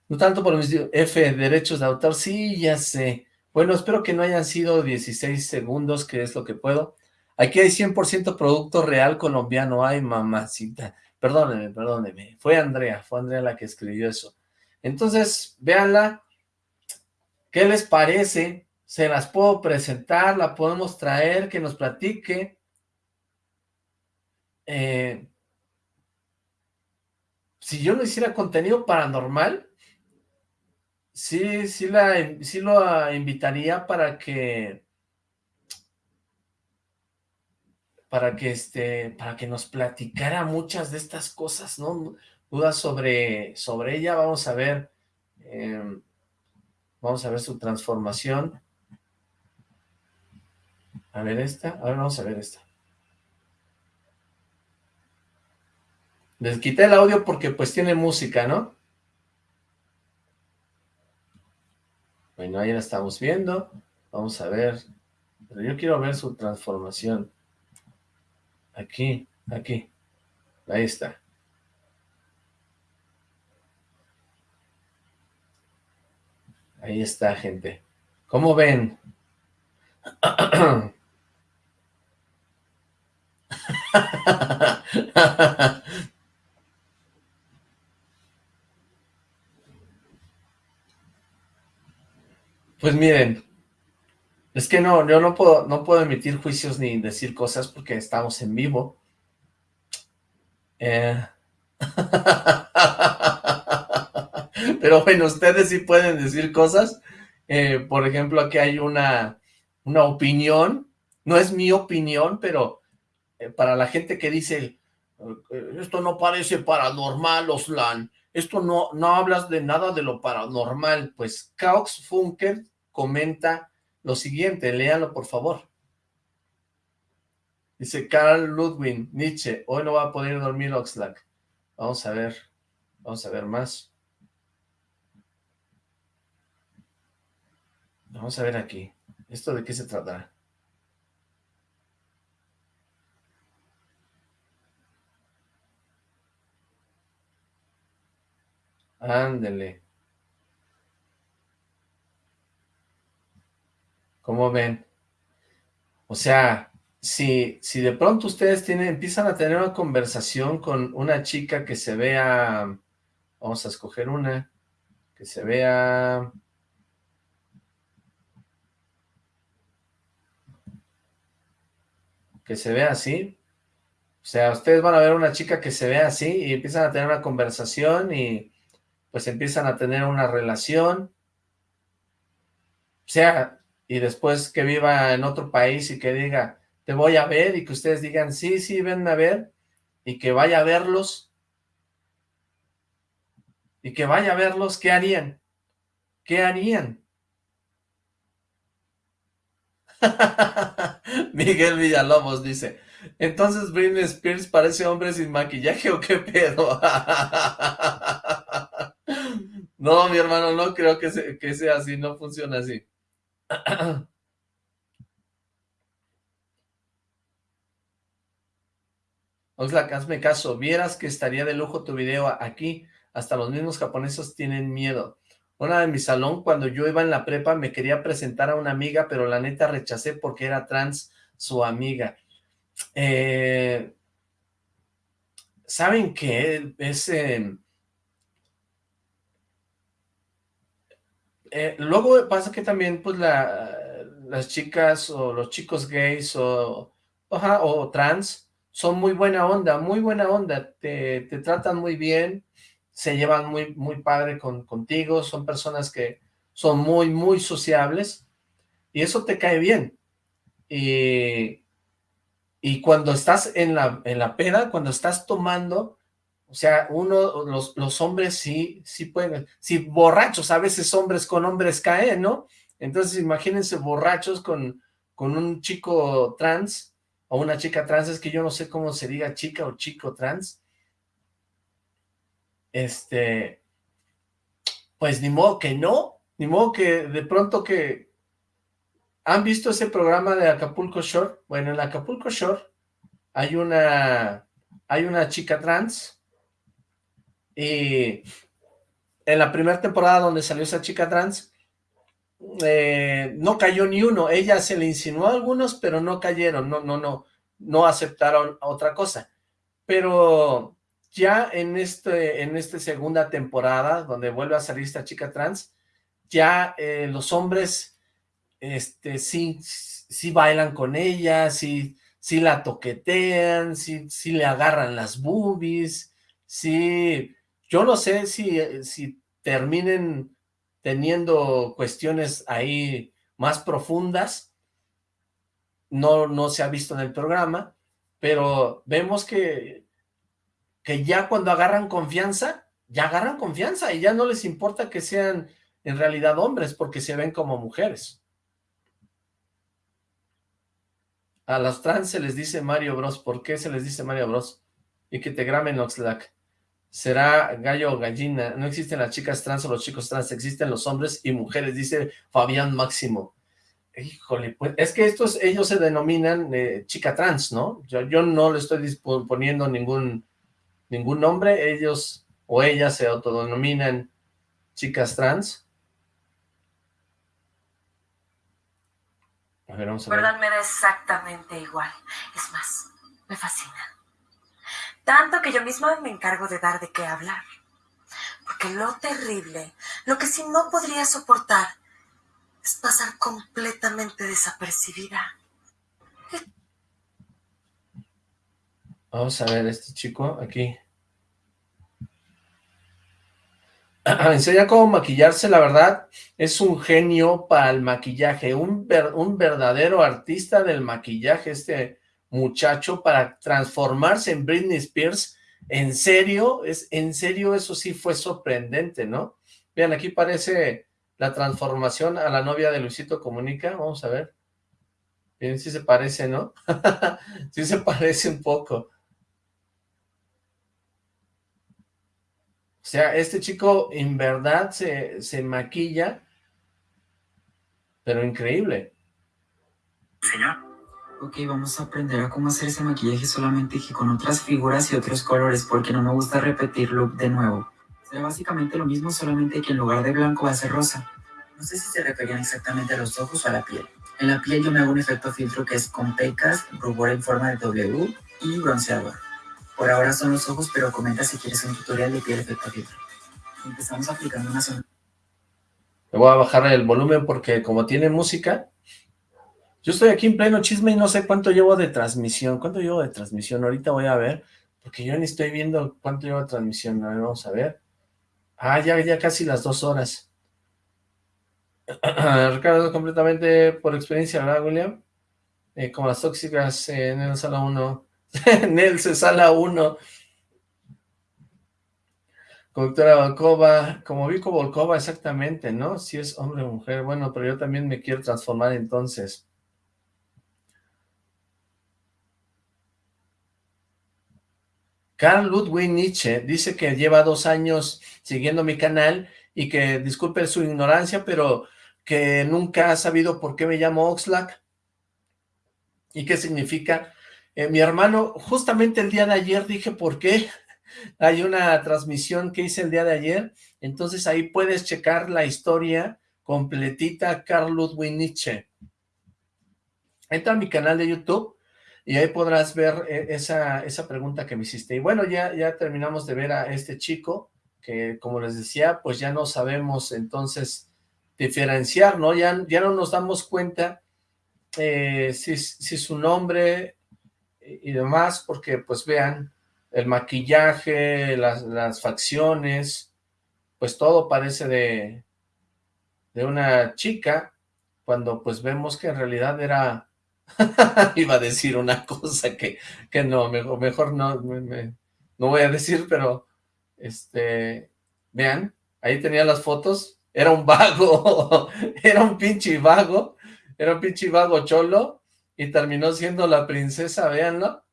No tanto por mis F, derechos de autor. Sí, ya sé. Bueno, espero que no hayan sido 16 segundos, que es lo que puedo. Aquí hay 100% producto real colombiano. Ay, mamacita. Perdóneme, perdóneme. Fue Andrea, fue Andrea la que escribió eso. Entonces, véanla. ¿Qué les parece? Se las puedo presentar, la podemos traer, que nos platique. Eh, si yo no hiciera contenido paranormal, sí, sí, la, sí lo invitaría para que, para que, este, para que nos platicara muchas de estas cosas, ¿no? Dudas sobre, sobre ella, vamos a ver, eh, vamos a ver su transformación. A ver esta, a ver, vamos a ver esta. Les quité el audio porque pues tiene música, ¿no? Bueno, ahí la estamos viendo. Vamos a ver. Pero yo quiero ver su transformación. Aquí, aquí. Ahí está. Ahí está, gente. ¿Cómo ven? Pues miren, es que no, yo no puedo, no puedo emitir juicios ni decir cosas porque estamos en vivo. Eh, Pero bueno, ustedes sí pueden decir cosas. Eh, por ejemplo, aquí hay una, una opinión. No es mi opinión, pero eh, para la gente que dice, esto no parece paranormal, Oslan, esto no, no hablas de nada de lo paranormal, pues Cox Funker comenta lo siguiente, léanlo por favor. Dice Carl Ludwig, Nietzsche, hoy no va a poder dormir Oxlack. Vamos a ver, vamos a ver más. Vamos a ver aquí, ¿esto de qué se tratará? Ándele. ¿Cómo ven? O sea, si, si de pronto ustedes tienen, empiezan a tener una conversación con una chica que se vea, vamos a escoger una, que se vea... Que se vea así. O sea, ustedes van a ver una chica que se ve así y empiezan a tener una conversación y pues empiezan a tener una relación. O sea, y después que viva en otro país y que diga, te voy a ver, y que ustedes digan, sí, sí, venme a ver, y que vaya a verlos, y que vaya a verlos, ¿qué harían? ¿Qué harían? Miguel Villalobos dice, entonces Britney Spears parece hombre sin maquillaje o qué pedo. no, mi hermano, no creo que, que sea así, no funciona así. Oxlack, hazme caso, vieras que estaría de lujo tu video aquí, hasta los mismos japoneses tienen miedo. Una de mi salón, cuando yo iba en la prepa, me quería presentar a una amiga, pero la neta rechacé porque era trans su amiga. Eh, ¿Saben qué? Es... Eh, eh, luego pasa que también, pues, la, las chicas o los chicos gays o, o trans son muy buena onda, muy buena onda, te, te tratan muy bien, se llevan muy, muy padre con, contigo, son personas que son muy, muy sociables, y eso te cae bien. Y, y cuando estás en la, en la peda, cuando estás tomando, o sea, uno, los, los hombres sí, sí pueden, sí, borrachos, a veces hombres con hombres caen, ¿no? Entonces imagínense borrachos con, con un chico trans, o una chica trans, es que yo no sé cómo se diga chica o chico trans, este, pues ni modo que no, ni modo que de pronto que, ¿han visto ese programa de Acapulco Shore? Bueno, en Acapulco Shore hay una, hay una chica trans, y en la primera temporada donde salió esa chica trans, eh, no cayó ni uno, ella se le insinuó algunos, pero no cayeron, no, no, no, no aceptaron otra cosa, pero ya en este, en esta segunda temporada, donde vuelve a salir esta chica trans, ya eh, los hombres, este, sí, sí bailan con ella, sí, sí la toquetean, sí, sí le agarran las boobies, sí, yo no sé si, si terminen teniendo cuestiones ahí más profundas, no, no se ha visto en el programa, pero vemos que, que ya cuando agarran confianza, ya agarran confianza y ya no les importa que sean en realidad hombres porque se ven como mujeres. A los trans se les dice Mario Bros. ¿Por qué se les dice Mario Bros? Y que te graben Oxlack. Será gallo o gallina. No existen las chicas trans o los chicos trans. Existen los hombres y mujeres, dice Fabián Máximo. Híjole, pues es que estos, ellos se denominan eh, chica trans, ¿no? Yo, no le estoy poniendo ningún, ningún nombre. Ellos o ellas se autodenominan chicas trans. A ver, vamos a ver. verdad me da exactamente igual. Es más, me fascina. Tanto que yo misma me encargo de dar de qué hablar. Porque lo terrible, lo que sí no podría soportar, es pasar completamente desapercibida. Vamos a ver este chico aquí. Enseña cómo maquillarse, la verdad, es un genio para el maquillaje, un, un verdadero artista del maquillaje, este muchacho, para transformarse en Britney Spears, en serio, es en serio, eso sí fue sorprendente, ¿no? Vean, aquí parece la transformación a la novia de Luisito Comunica, vamos a ver. Bien, sí se parece, ¿no? sí se parece un poco. O sea, este chico en verdad se, se maquilla, pero increíble. Ok, vamos a aprender a cómo hacer ese maquillaje solamente que con otras figuras y otros colores, porque no me gusta repetir look de nuevo. Será básicamente lo mismo, solamente que en lugar de blanco va a ser rosa. No sé si se referían exactamente a los ojos o a la piel. En la piel yo me hago un efecto filtro que es con pecas, rubor en forma de W y bronceador. Por ahora son los ojos, pero comenta si quieres un tutorial de piel efecto filtro. Empezamos aplicando una sonrisa. Le voy a bajar el volumen porque como tiene música, yo estoy aquí en pleno chisme y no sé cuánto llevo de transmisión. ¿Cuánto llevo de transmisión? Ahorita voy a ver, porque yo ni estoy viendo cuánto llevo de transmisión. A ver, vamos a ver. Ah, ya, ya casi las dos horas. Ricardo, completamente por experiencia, ¿verdad, William? Eh, como las tóxicas eh, en el sala 1. Nelce, sala 1. Conductora Volkova, como Vico Volkova, exactamente, ¿no? Si es hombre o mujer, bueno, pero yo también me quiero transformar entonces. Carl Ludwig Nietzsche dice que lleva dos años siguiendo mi canal y que disculpe su ignorancia, pero que nunca ha sabido por qué me llamo Oxlack y qué significa. Eh, mi hermano, justamente el día de ayer dije por qué, hay una transmisión que hice el día de ayer, entonces ahí puedes checar la historia completita Carl Ludwig Nietzsche. Entra a mi canal de YouTube y ahí podrás ver eh, esa, esa pregunta que me hiciste. Y bueno, ya, ya terminamos de ver a este chico, que como les decía, pues ya no sabemos entonces diferenciar, ¿no? Ya, ya no nos damos cuenta eh, si, si su nombre y demás, porque pues vean, el maquillaje, las, las facciones, pues todo parece de, de una chica, cuando pues vemos que en realidad era, iba a decir una cosa que, que no, mejor, mejor no, me- no voy a decir, pero, este, vean, ahí tenía las fotos, era un vago, era un pinche vago, era un pinche vago cholo, y terminó siendo la princesa, véanlo,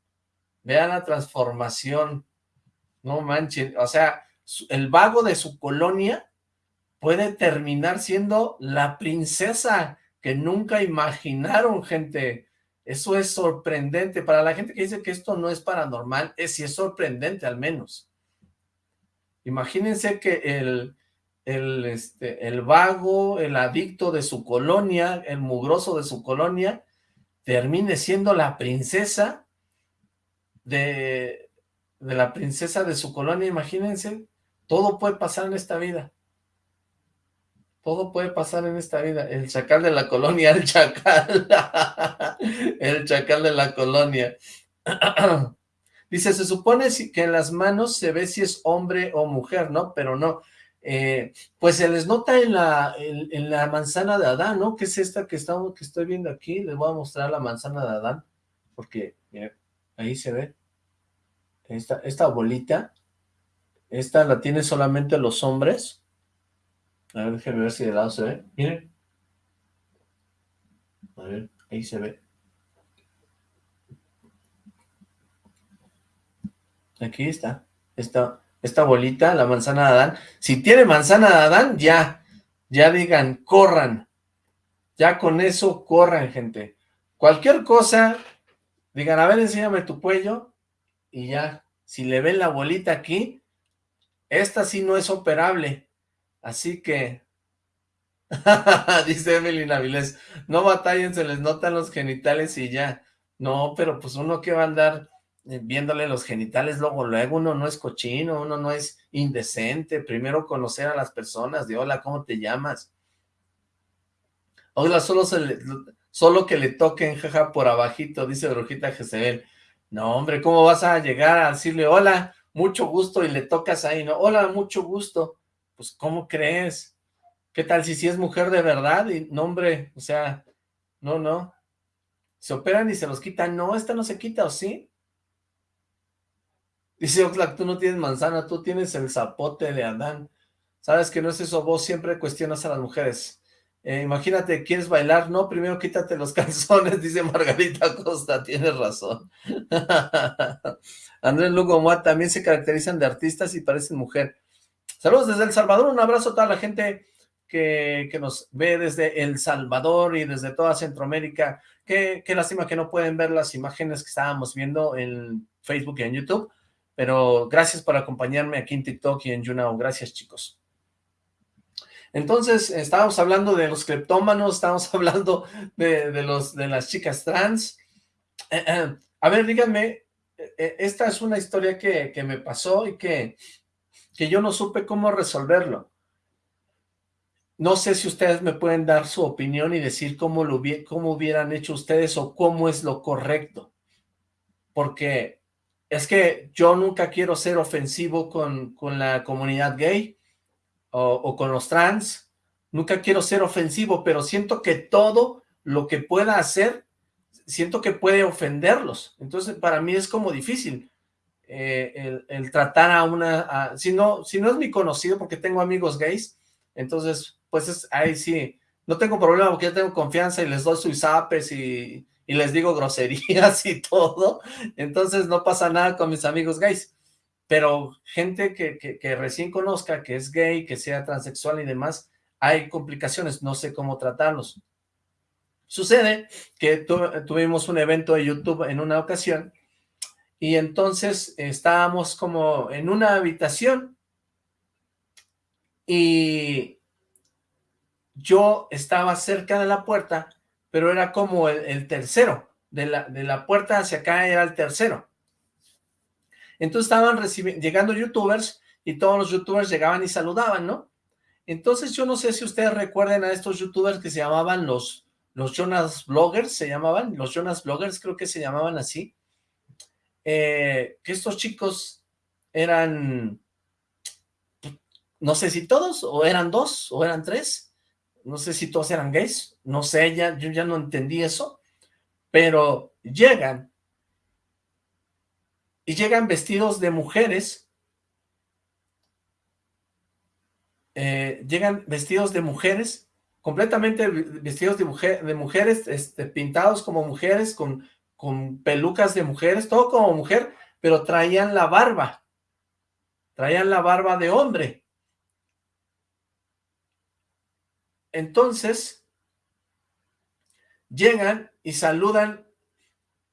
vean la transformación, no manchen, o sea, el vago de su colonia puede terminar siendo la princesa que nunca imaginaron, gente. Eso es sorprendente. Para la gente que dice que esto no es paranormal, es sí es sorprendente al menos. Imagínense que el, el, este, el vago, el adicto de su colonia, el mugroso de su colonia, termine siendo la princesa de, de la princesa de su colonia, imagínense, todo puede pasar en esta vida. Todo puede pasar en esta vida. El chacal de la colonia, el chacal. el chacal de la colonia. Dice, se supone que en las manos se ve si es hombre o mujer, ¿no? Pero no. Eh, pues se les nota en la, en, la manzana de Adán, ¿no? ¿Qué es esta que, estamos, que estoy viendo aquí? Les voy a mostrar la manzana de Adán, porque, ahí se ve. Esta, esta bolita, esta la tienen solamente los hombres. A ver, déjenme ver si de lado se ve. Miren. A ver, ahí se ve. Aquí está. Esta, esta bolita, la manzana de Adán. Si tiene manzana de Adán, ya. Ya digan, corran. Ya con eso corran, gente. Cualquier cosa, digan, a ver, enséñame tu cuello. Y ya. Si le ven la bolita aquí, esta sí no es operable. Así que, dice Evelyn Avilés, no batallen, se les notan los genitales y ya. No, pero pues uno que va a andar eh, viéndole los genitales luego, luego uno no es cochino, uno no es indecente. Primero conocer a las personas, de hola, ¿cómo te llamas? Hola, solo, se le- solo que le toquen, jaja, por abajito, dice Brujita Jezebel. No, hombre, ¿cómo vas a llegar a decirle hola, mucho gusto, y le tocas ahí, no? Hola, mucho gusto pues, ¿cómo crees? ¿Qué tal si sí es mujer de verdad? Y no, hombre, o sea, no, no. Se operan y se los quitan. No, esta no se quita, ¿o sí? Dice Oxlack, tú no tienes manzana, tú tienes el zapote de Adán. ¿Sabes que no es eso? Vos siempre cuestionas a las mujeres. Eh, imagínate, ¿quieres bailar? No, primero quítate los calzones, dice Margarita Costa, tienes razón. Andrés Lugo Moa también se caracterizan de artistas y parecen mujer. Saludos desde El Salvador, un abrazo a toda la gente que, que nos ve desde El Salvador y desde toda Centroamérica. Qué, qué lástima que no pueden ver las imágenes que estábamos viendo en Facebook y en YouTube, pero gracias por acompañarme aquí en TikTok y en YouNow. Gracias, chicos. Entonces, estábamos hablando de los cleptómanos, estábamos hablando de, de los, de las chicas trans. Eh, eh, a ver, díganme, eh, esta es una historia que, que me pasó y que que yo no supe cómo resolverlo. No sé si ustedes me pueden dar su opinión y decir cómo, lo cómo hubieran hecho ustedes o cómo es lo correcto. Porque es que yo nunca quiero ser ofensivo con, con la comunidad gay o, o con los trans. Nunca quiero ser ofensivo, pero siento que todo lo que pueda hacer, siento que puede ofenderlos. Entonces, para mí es como difícil eh, el, tratar a una, si no, si no es mi conocido porque tengo amigos gays, entonces, pues es, ahí sí, no tengo problema porque yo tengo confianza y les doy sus zapes y, les digo groserías y todo, entonces no pasa nada con mis amigos gays, pero gente que, que, que recién conozca, que es gay, que sea transexual y demás, hay complicaciones, no sé cómo tratarlos. Sucede que tu- tuvimos un evento de YouTube en una ocasión y entonces estábamos como en una habitación y yo estaba cerca de la puerta, pero era como el, tercero, de la, de la puerta hacia acá era el tercero. Entonces estaban llegando youtubers y todos los youtubers llegaban y saludaban, ¿no? Entonces yo no sé si ustedes recuerden a estos youtubers que se llamaban los, los Jonas Bloggers, se llamaban, los Jonas Bloggers creo que se llamaban así. Eh, que estos chicos eran, no sé si todos, o eran dos, o eran tres, no sé si todos eran gays, no sé, ya, yo ya no entendí eso, pero llegan, y llegan vestidos de mujeres, eh, llegan vestidos de mujeres, completamente vestidos de, de mujeres, este, pintados como mujeres, con, con pelucas de mujeres, todo como mujer, pero traían la barba, traían la barba de hombre. Entonces, llegan y saludan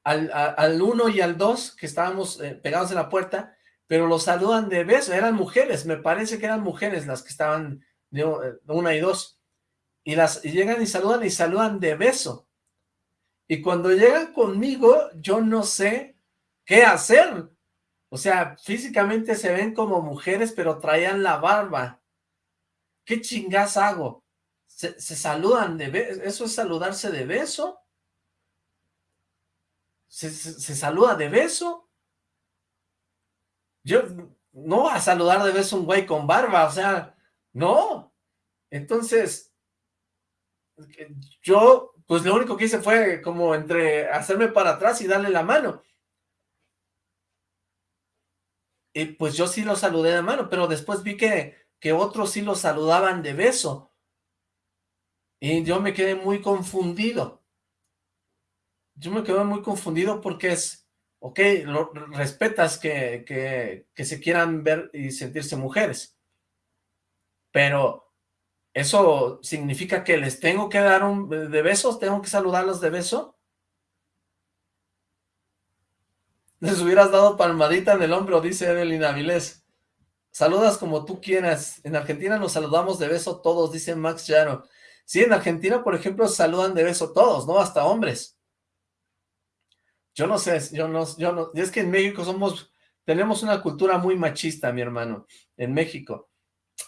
al, al uno y al dos, que estábamos eh, pegados en la puerta, pero los saludan de beso, eran mujeres, me parece que eran mujeres las que estaban de una y dos, y las llegan y saludan y saludan de beso, y cuando llegan conmigo, yo no sé qué hacer, o sea, físicamente se ven como mujeres, pero traían la barba, ¿qué chingas hago? Se, saludan de beso, ¿eso es saludarse de beso? ¿Se, se, saluda de beso? Yo no voy a saludar de beso un güey con barba, o sea, no. Entonces, yo, pues lo único que hice fue como entre hacerme para atrás y darle la mano. Y pues yo sí lo saludé de mano, pero después vi que, que otros sí lo saludaban de beso. Y yo me quedé muy confundido yo me quedo muy confundido porque es, ok, lo, respetas que, que, que, se quieran ver y sentirse mujeres, pero ¿eso significa que les tengo que dar un de besos? ¿Tengo que saludarlos de beso? Les hubieras dado palmadita en el hombro, dice Evelyn Avilés. Saludas como tú quieras. En Argentina nos saludamos de beso todos, dice Max Llano. Sí, en Argentina, por ejemplo, saludan de beso todos, ¿no? Hasta hombres. Yo no sé, yo no, yo no, es que en México somos, tenemos una cultura muy machista, mi hermano, en México.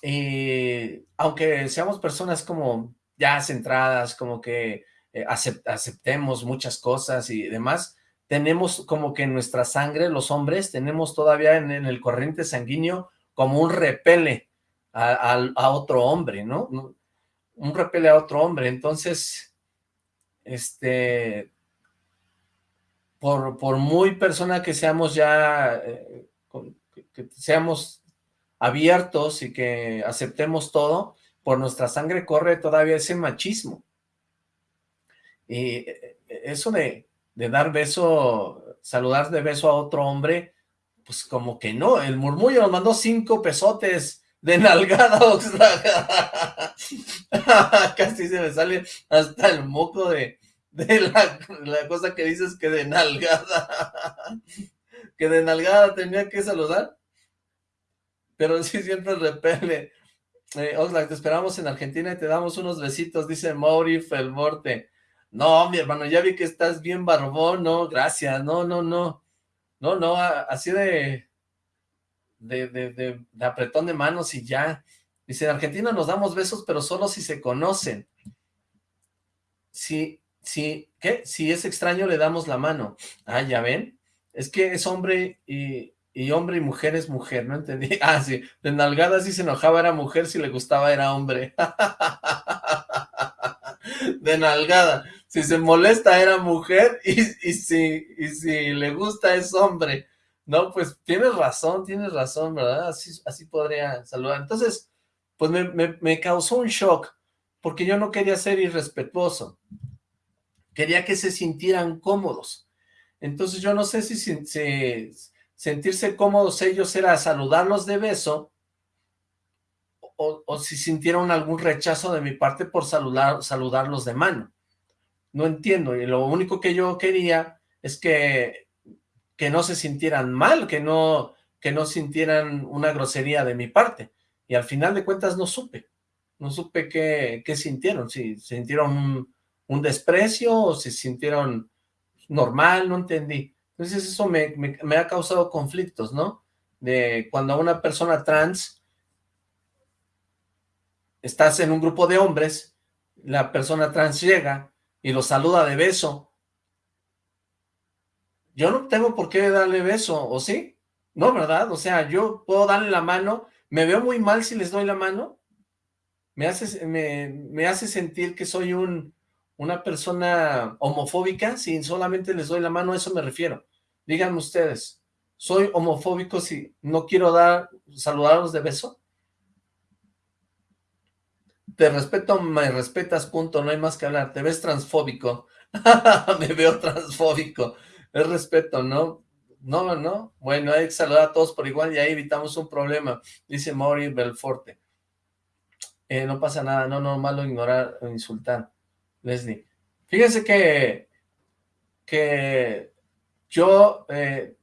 Y aunque seamos personas como ya centradas, como que eh, aceptemos muchas cosas y demás, tenemos como que en nuestra sangre, los hombres, tenemos todavía en, el corriente sanguíneo como un repele a, a, otro hombre, ¿no? Un repele a otro hombre. Entonces, este, por, por muy persona que seamos ya, eh, que, seamos abiertos y que aceptemos todo, por nuestra sangre corre todavía ese machismo. Y eh, eso de, de dar beso, saludar de beso a otro hombre, pues como que no, el murmullo nos mandó cinco pesotes de nalgada, Casi se me sale hasta el moco de, de la, cosa que dices que de nalgada, que de nalgada tenía que saludar, pero sí siempre repele. Eh, Oxlack, te esperamos en Argentina y te damos unos besitos, dice Mauri Felmorte. No, mi hermano, ya vi que estás bien barbón, no, gracias, no, no, no, no, no, así de, de, de, de, de apretón de manos y ya. Dice, en Argentina nos damos besos, pero solo si se conocen. Sí, si, ¿qué? Si es extraño le damos la mano. Ah, ¿ya ven? Es que es hombre y, y hombre y mujer es mujer, no entendí. Ah, sí, de nalgada si se enojaba era mujer, si le gustaba era hombre. de nalgada. Si se molesta era mujer y, y, si, y si le gusta es hombre. No, pues tienes razón, tienes razón, ¿verdad? Así, así podría saludar. Entonces, pues me, me, causó un shock, porque yo no quería ser irrespetuoso quería que se sintieran cómodos. Entonces yo no sé si, sentirse cómodos ellos era saludarlos de beso o, si sintieron algún rechazo de mi parte por saludar, saludarlos de mano. No entiendo, y lo único que yo quería es que, que no se sintieran mal, que no, que no sintieran una grosería de mi parte. Y al final de cuentas no supe, no supe qué, qué sintieron, si sintieron un, un desprecio o se sintieron normal, no entendí. Entonces eso me, ha causado conflictos, ¿no? De cuando a una persona trans estás en un grupo de hombres, la persona trans llega y lo saluda de beso. yo no tengo por qué darle beso, ¿o sí? No, ¿verdad? O sea, yo puedo darle la mano, ¿me veo muy mal si les doy la mano? ¿Me hace, sentir que soy un, una persona homofóbica si solamente les doy la mano? A eso me refiero. Díganme ustedes, ¿soy homofóbico si no quiero dar, saludarlos de beso? Te respeto, me respetas, punto, no hay más que hablar. Te ves transfóbico. me veo transfóbico. Es respeto, ¿no? No, no. Bueno, hay que saludar a todos por igual y ahí evitamos un problema. Dice Mauri Belforte. Eh, no pasa nada, no, no, malo ignorar o insultar. Leslie. Fíjense que, que yo, eh,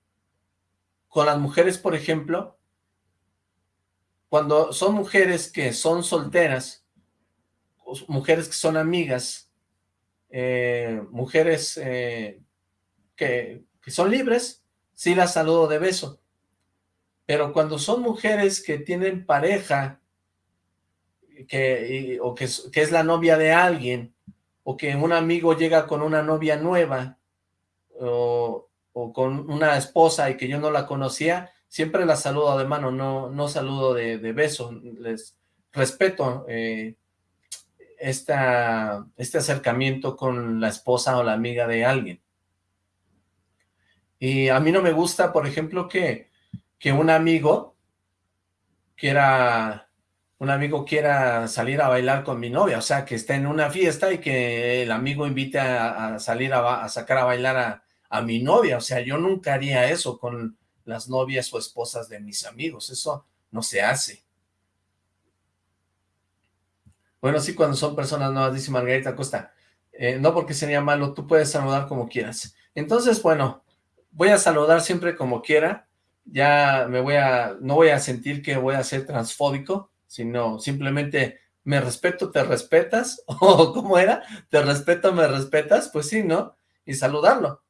con las mujeres, por ejemplo, cuando son mujeres que son solteras, mujeres que son amigas, eh, mujeres eh, que, que, son libres, sí las saludo de beso. Pero cuando son mujeres que tienen pareja, que, o que, que es la novia de alguien, o que un amigo llega con una novia nueva, o, o, con una esposa y que yo no la conocía, siempre la saludo de mano, no, no saludo de, de beso, les respeto eh, esta, este acercamiento con la esposa o la amiga de alguien. Y a mí no me gusta, por ejemplo, que, que un amigo quiera, un amigo quiera salir a bailar con mi novia, o sea, que esté en una fiesta y que el amigo invite a, salir a, sacar a bailar a, a mi novia, o sea, yo nunca haría eso con las novias o esposas de mis amigos, eso no se hace. Bueno, sí, cuando son personas nuevas, dice Margarita Costa. Eh, no porque sería malo, tú puedes saludar como quieras. Entonces, bueno, voy a saludar siempre como quiera. Ya me voy a, no voy a sentir que voy a ser transfóbico, sino simplemente me respeto, te respetas, o ¿cómo era? Te respeto, me respetas, pues sí, ¿no? Y saludarlo.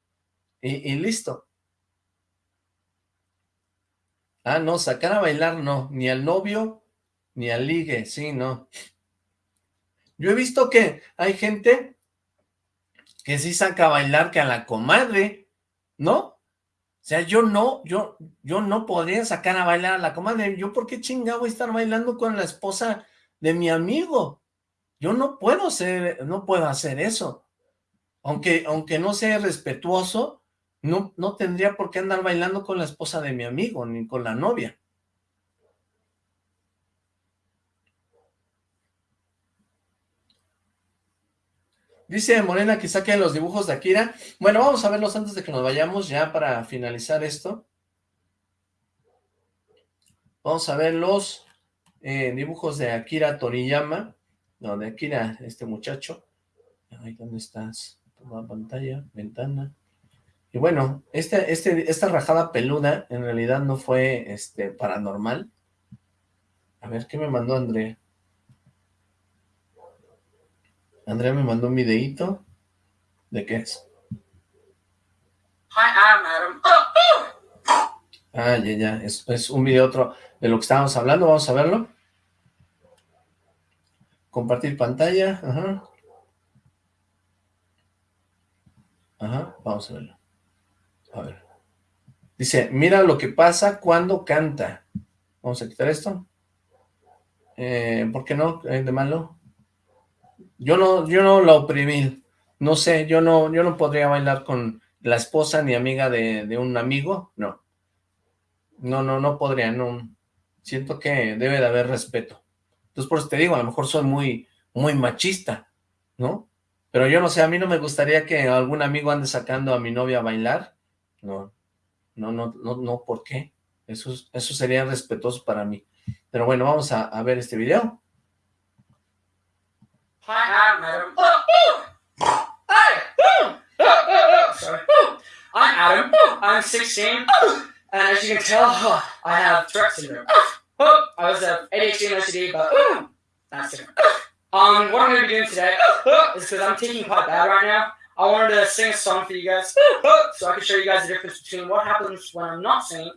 Y, listo. Ah, no, sacar a bailar no, ni al novio, ni al ligue, sí, no. Yo he visto que hay gente que sí saca a bailar que a la comadre, ¿no? O sea, yo no, yo, yo no podría sacar a bailar a la comadre. ¿Yo por qué chingado voy a estar bailando con la esposa de mi amigo? Yo no puedo ser, no puedo hacer eso. Aunque, aunque no sea respetuoso, no, no tendría por qué andar bailando con la esposa de mi amigo, ni con la novia. Dice Morena que saquen los dibujos de Akira. Bueno, vamos a verlos antes de que nos vayamos ya para finalizar esto. Vamos a ver los eh, dibujos de Akira Toriyama. No, de Akira, este muchacho. Ay, ¿dónde estás? Toma pantalla, ventana. Y bueno, este, este, esta rajada peluda en realidad no fue este, paranormal. A ver, ¿qué me mandó Andrea? Andrea me mandó un videíto. ¿De qué es? Hi, I'm Adam. Ah, ya, ya. Es, es un video otro de lo que estábamos hablando. Vamos a verlo. Compartir pantalla. Ajá. Ajá, vamos a verlo. A ver. Dice, mira lo que pasa cuando canta. Vamos a quitar esto. Eh, ¿Por qué no? ¿De malo? Yo no, yo no la oprimí, no sé, yo no, yo no podría bailar con la esposa ni amiga de, de, un amigo, no. No, no, no podría, no. Siento que debe de haber respeto. Entonces, por eso te digo, a lo mejor soy muy, muy machista, ¿no? Pero yo no sé, a mí no me gustaría que algún amigo ande sacando a mi novia a bailar. No, no, no, no, no, ¿por qué? Eso, eso sería respetuoso para mí. Pero bueno, vamos a, ver este video. Hi, I'm Adam. I'm Adam. I'm 16, and as you can tell, I have Tourette syndrome. I was a ADHD and OCD, but that's it. Um, what I'm going to be doing today is because I'm taking quite bad right now. I wanted to sing a song for you guys, so I can show you guys the difference between what happens when I'm not singing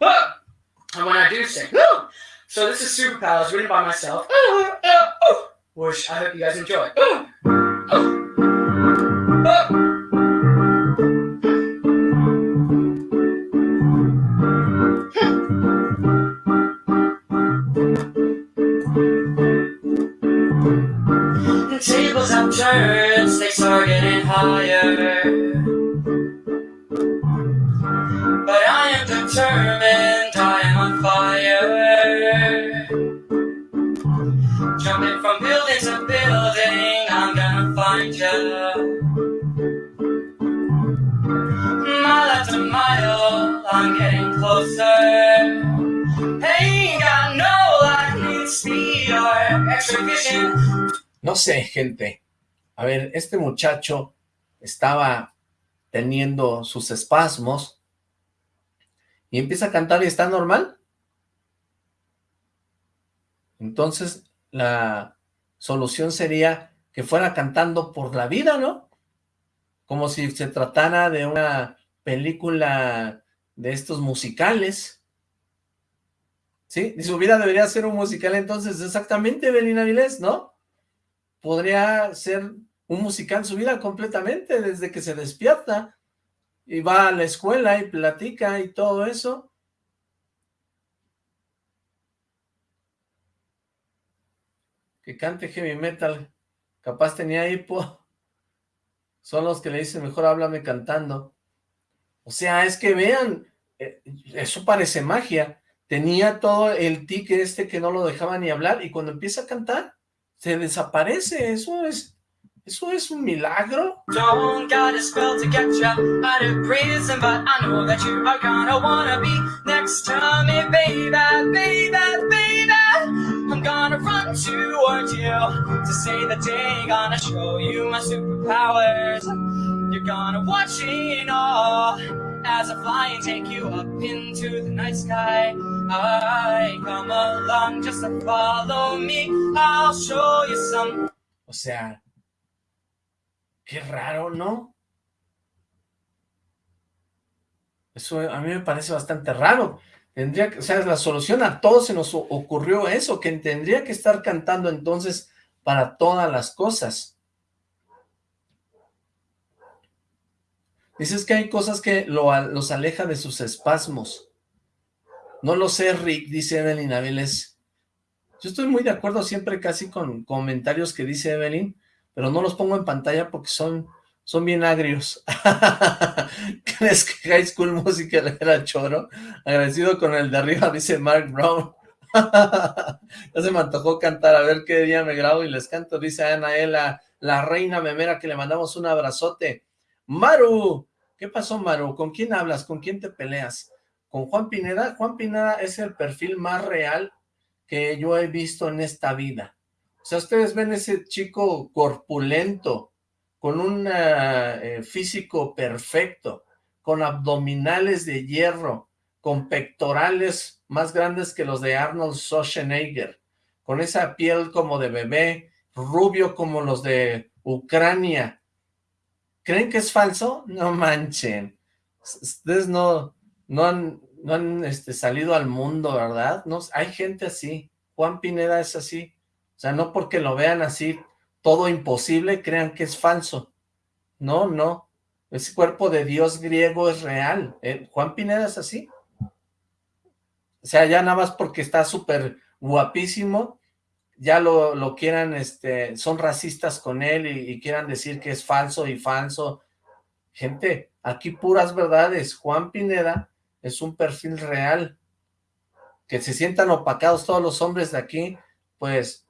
and when I do sing. So this is Superpowers, written by myself, which I hope you guys enjoy. Higher. But I am determined, I am on fire. Jumping from building to building, I'm gonna find you. Mile after mile, I'm getting closer. Got no lightning speed or extra vision. No sé, gente. A ver, este muchacho estaba teniendo sus espasmos y empieza a cantar y está normal. Entonces, la solución sería que fuera cantando por la vida, ¿no? Como si se tratara de una película de estos musicales. ¿Sí? Y su vida debería ser un musical entonces, exactamente, Belina Vilés, ¿no? Podría ser un musical su vida completamente, desde que se despierta y va a la escuela y platica y todo eso. Que cante heavy metal, capaz tenía hipo. Son los que le dicen, mejor háblame cantando. O sea, es que vean, eh, eso parece magia. Tenía todo el tic este que no lo dejaba ni hablar y cuando empieza a cantar, se desaparece. Eso es, eso es un milagro. Don't got a spell to get ya out of prison, but I know that you are gonna wanna be next to me, baby, baby, baby. I'm gonna run towards you to say the day, gonna show you my superpowers. You're gonna watch it all as I fly and take you up into the night sky. I come along just to follow me. I'll show you some. O sea, qué raro, ¿no? Eso a mí me parece bastante raro. Tendría que, o sea, la solución a todos se nos ocurrió eso, que tendría que estar cantando entonces para todas las cosas. Dices que hay cosas que lo, los aleja de sus espasmos. No lo sé, Rick, dice Evelyn Abeles. Yo estoy muy de acuerdo siempre casi con comentarios que dice Evelyn, pero no los pongo en pantalla porque son, son bien agrios. ¿Crees que High School Musical era choro? Agradecido con el de arriba, dice Mark Brown. ya se me antojó cantar, a ver qué día me grabo y les canto, dice Anaela, la reina memera, que le mandamos un abrazote. Maru, ¿qué pasó Maru? ¿Con quién hablas? ¿Con quién te peleas? ¿Con Juan Pineda? Juan Pineda es el perfil más real que yo he visto en esta vida. O sea, ustedes ven ese chico corpulento, con un eh, físico perfecto, con abdominales de hierro, con pectorales más grandes que los de Arnold Schwarzenegger, con esa piel como de bebé, rubio como los de Ucrania. ¿Creen que es falso? No manchen. Ustedes no, no han, no han este, salido al mundo, ¿verdad? No, hay gente así. Juan Pineda es así. O sea, no porque lo vean así, todo imposible, crean que es falso. No, no. Ese cuerpo de Dios griego es real. ¿eh? Juan Pineda es así. O sea, ya nada más porque está súper guapísimo, ya lo, lo, quieran, este, son racistas con él y, y, quieran decir que es falso y falso. Gente, aquí puras verdades. Juan Pineda es un perfil real. Que se sientan opacados todos los hombres de aquí, pues,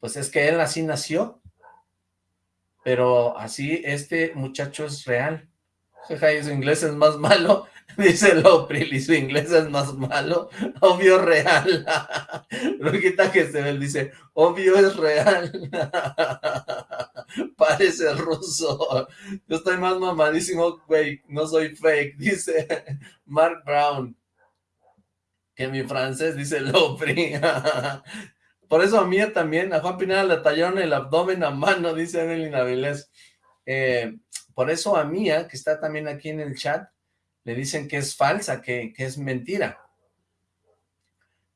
pues es que él así nació. Pero así este muchacho es real. Jeja, su inglés es más malo. Dice Lopril, y su inglés es más malo. Obvio real. Ruquita ve, dice, obvio es real. Parece ruso. Yo estoy más mamadísimo, güey. No soy fake, dice Mark Brown. Que mi francés, dice Lopri. Por eso a mí también, a Juan Pineda le tallaron el abdomen a mano, dice Evelyn Avilés. Eh, por eso a Mía, que está también aquí en el chat, le dicen que es falsa, que, que, es mentira.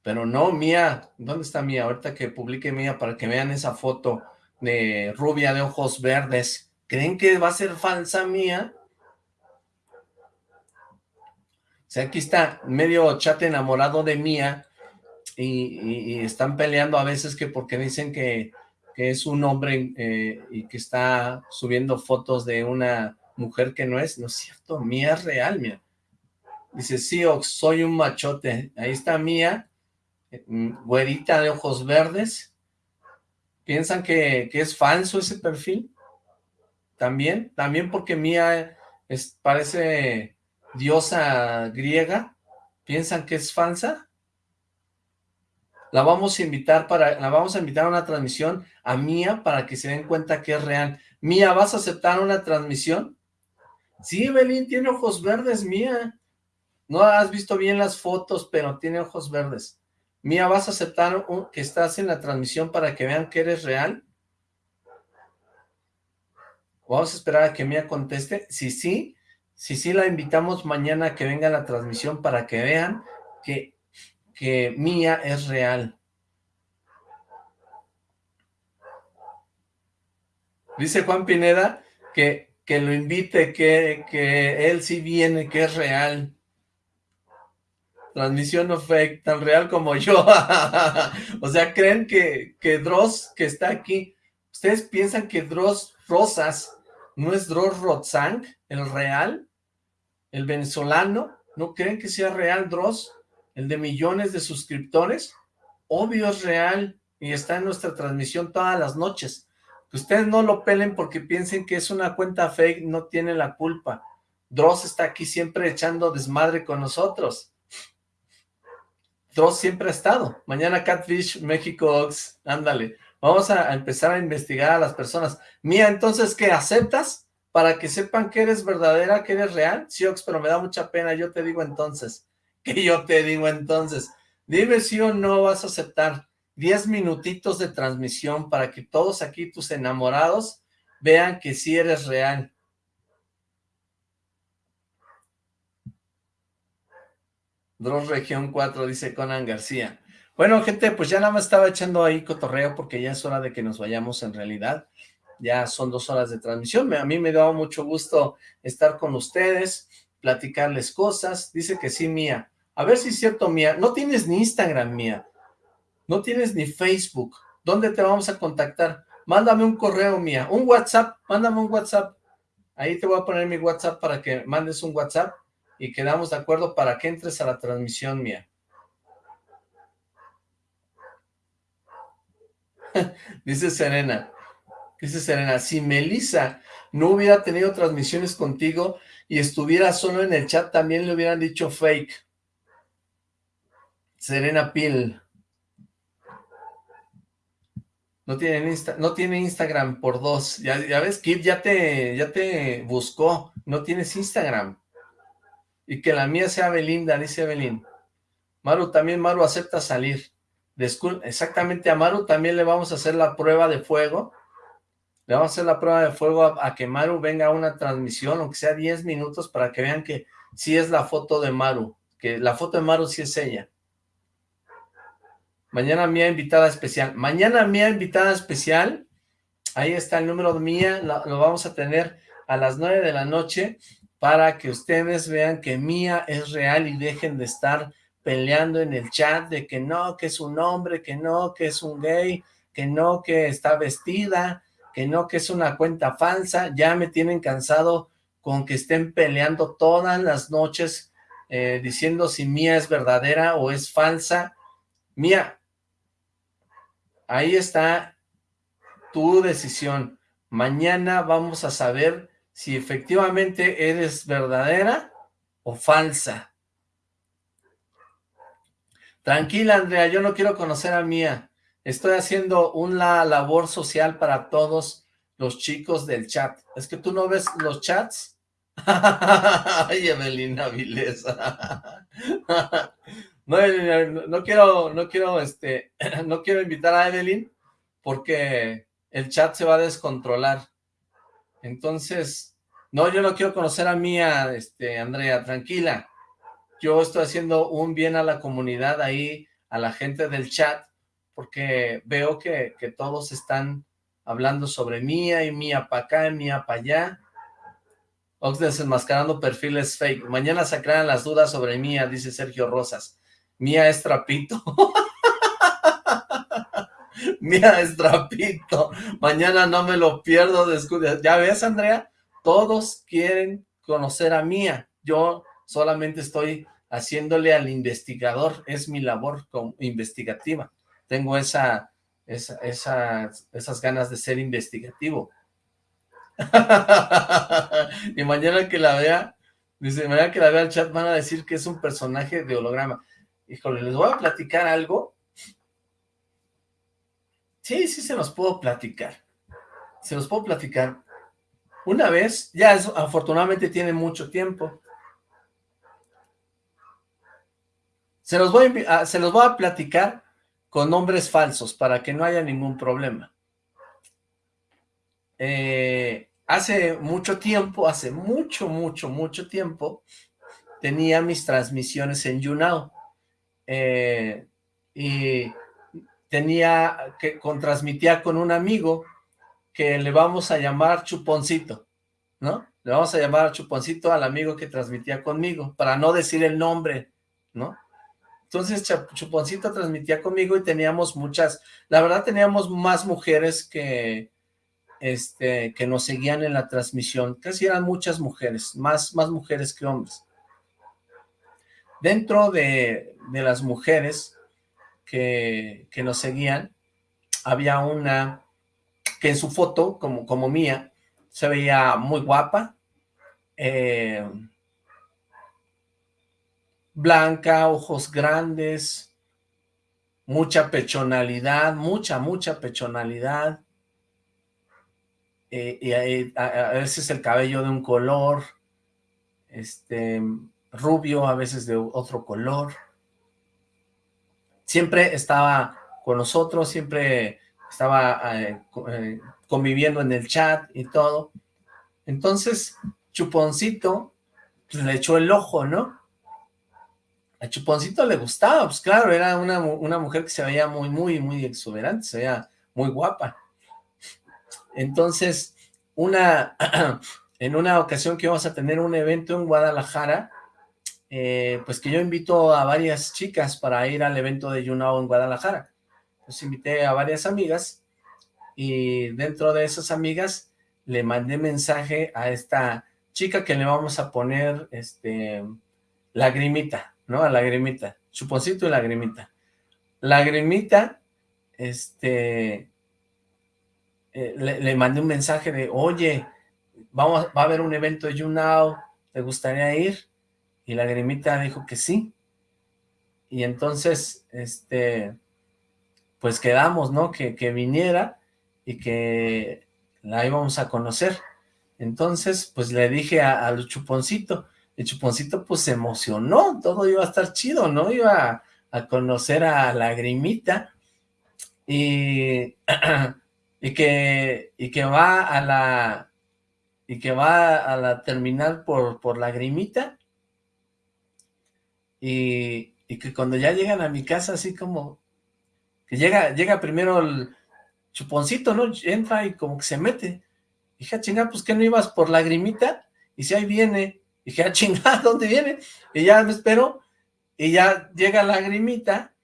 Pero no, Mía, ¿dónde está Mía? Ahorita que publique Mía para que vean esa foto de rubia de ojos verdes. ¿Creen que va a ser falsa Mía? O sea, aquí está medio chat enamorado de Mía y, están peleando a veces que porque dicen que, es un hombre eh, y que está subiendo fotos de una mujer que no es, no es cierto, Mía es real, mía. Dice, sí, Ox, soy un machote. Ahí está Mía, mm, güerita de ojos verdes. ¿Piensan que, que es falso ese perfil? También, también porque Mía es, parece diosa griega. ¿Piensan que es falsa? La vamos a invitar para, la vamos a invitar a una transmisión a Mía para que se den cuenta que es real. Mía, ¿vas a aceptar una transmisión? Sí, Belín, tiene ojos verdes, Mía. No has visto bien las fotos, pero tiene ojos verdes. Mía, ¿vas a aceptar que estás en la transmisión para que vean que eres real? Vamos a esperar a que Mía conteste. Si sí, si sí la invitamos mañana a que venga a la transmisión para que vean que que Mía es real. Dice Juan Pineda que, que lo invite, que, que él sí viene, que es real. Transmisión no fake, tan real como yo. o sea, ¿creen que, que Dross, que está aquí, ustedes piensan que Dross Rosas no es Dross Rotzang, el real, el venezolano? ¿No creen que sea real Dross? El de millones de suscriptores, obvio es real y está en nuestra transmisión todas las noches. Que ustedes no lo pelen porque piensen que es una cuenta fake, no tiene la culpa. Dross está aquí siempre echando desmadre con nosotros. Dross siempre ha estado. Mañana Catfish, México Ox, ándale. Vamos a, empezar a investigar a las personas. Mía, entonces, ¿qué? ¿Aceptas? Para que sepan que eres verdadera, que eres real. Sí, Ox, pero me da mucha pena, yo te digo entonces. que yo te digo entonces, dime si o no vas a aceptar 10 minutitos de transmisión para que todos aquí, tus enamorados, vean que sí eres real. Dross Región 4, dice Conan García. Bueno, gente, pues ya nada más estaba echando ahí cotorreo porque ya es hora de que nos vayamos en realidad. Ya son dos horas de transmisión. A mí me da mucho gusto estar con ustedes, platicarles cosas. Dice que sí, Mía. A ver si es cierto, Mía. No tienes ni Instagram, Mía. No tienes ni Facebook. ¿Dónde te vamos a contactar? Mándame un correo, Mía. Un WhatsApp. Mándame un WhatsApp. Ahí te voy a poner mi WhatsApp para que mandes un WhatsApp y quedamos de acuerdo para que entres a la transmisión, Mía. Dice Serena. Dice Serena, si Melissa no hubiera tenido transmisiones contigo y estuviera solo en el chat, también le hubieran dicho fake. Serena Pil. No tiene, no tiene Instagram por dos. Ya, ves, Kip ya te, ya te buscó. No tienes Instagram. Y que la mía sea Belinda, dice Belín. Maru, también Maru acepta salir. Exactamente, a Maru también le vamos a hacer la prueba de fuego. Le vamos a hacer la prueba de fuego a, a que Maru venga a una transmisión, aunque sea 10 minutos, para que vean que sí es la foto de Maru. Que la foto de Maru sí es ella. Mañana mía invitada especial. Mañana mía invitada especial. Ahí está el número mía. Lo, vamos a tener a las nueve de la noche para que ustedes vean que mía es real y dejen de estar peleando en el chat de que no, que es un hombre, que no, que es un gay, que no, que está vestida, que no, que es una cuenta falsa. Ya me tienen cansado con que estén peleando todas las noches eh, diciendo si mía es verdadera o es falsa. Mía, Ahí está tu decisión. Mañana vamos a saber si efectivamente eres verdadera o falsa. Tranquila, Andrea, yo no quiero conocer a Mía. Estoy haciendo una labor social para todos los chicos del chat. ¿Es que tú no ves los chats? Ay, Evelina Vilesa. No, no, quiero, no quiero, este, no quiero invitar a Evelyn porque el chat se va a descontrolar. Entonces, no, yo no quiero conocer a Mía, este, Andrea, tranquila. Yo estoy haciendo un bien a la comunidad ahí, a la gente del chat, porque veo que, que todos están hablando sobre Mía y Mía para acá y Mía para allá. Ox desenmascarando perfiles fake. Mañana sacarán las dudas sobre Mía, dice Sergio Rosas. Mía es trapito. Mira, Estrapito, mañana no me lo pierdo. descuida. Ya ves, Andrea, todos quieren conocer a Mía. Yo solamente estoy haciéndole al investigador, es mi labor investigativa. Tengo esa, esa, esas, esas ganas de ser investigativo. y mañana que la vea, dice, mañana que la vea el chat van a decir que es un personaje de holograma. Híjole, les voy a platicar algo. Sí, sí se los puedo platicar. Se los puedo platicar. Una vez, ya afortunadamente tiene mucho tiempo. Se los, voy a, se los voy a platicar con nombres falsos para que no haya ningún problema. Eh, hace mucho tiempo, hace mucho, mucho, mucho tiempo, tenía mis transmisiones en YouNow. Eh, y tenía que transmitía con un amigo que le vamos a llamar Chuponcito, ¿no? Le vamos a llamar Chuponcito al amigo que transmitía conmigo, para no decir el nombre, ¿no? Entonces Chuponcito transmitía conmigo y teníamos muchas, la verdad teníamos más mujeres que, este, que nos seguían en la transmisión, casi eran muchas mujeres, más, más mujeres que hombres. Dentro de, de las mujeres que, que nos seguían, había una que en su foto, como, como mía, se veía muy guapa, eh, blanca, ojos grandes, mucha pechonalidad, mucha, mucha pechonalidad, eh, y a, veces el cabello de un color, este, rubio, a veces de otro color. Siempre estaba con nosotros, siempre estaba eh, eh, conviviendo en el chat y todo. Entonces, Chuponcito pues, le echó el ojo, ¿no? A Chuponcito le gustaba, pues claro, era una, una mujer que se veía muy, muy, muy exuberante, se veía muy guapa. Entonces, una, en una ocasión que íbamos a tener un evento en Guadalajara, eh, pues que yo invito a varias chicas para ir al evento de YouNow en Guadalajara. Pues invité a varias amigas y dentro de esas amigas le mandé mensaje a esta chica que le vamos a poner este lagrimita, ¿no? A Lagrimita, Chuponcito y Lagrimita. Lagrimita, este, eh, le, mandé un mensaje de, oye, vamos, va a haber un evento de YouNow, ¿te gustaría ir? Y Lagrimita dijo que sí. Y entonces, este, pues quedamos, ¿no? Que, que viniera y que la íbamos a conocer. Entonces, pues le dije al Chuponcito, el chuponcito pues se emocionó, todo iba a estar chido, ¿no? Iba a, conocer a Lagrimita y, y, que, y que va a la y que va a la terminal por, por Lagrimita y, que cuando ya llegan a mi casa así como que llega, llega primero el chuponcito, ¿no? Entra y como que se mete. Dije, ah, chinga, pues que no ibas por Lagrimita y si ahí viene dije, ah, chingada, ¿dónde viene? Y ya me espero, y ya llega la lagrimita,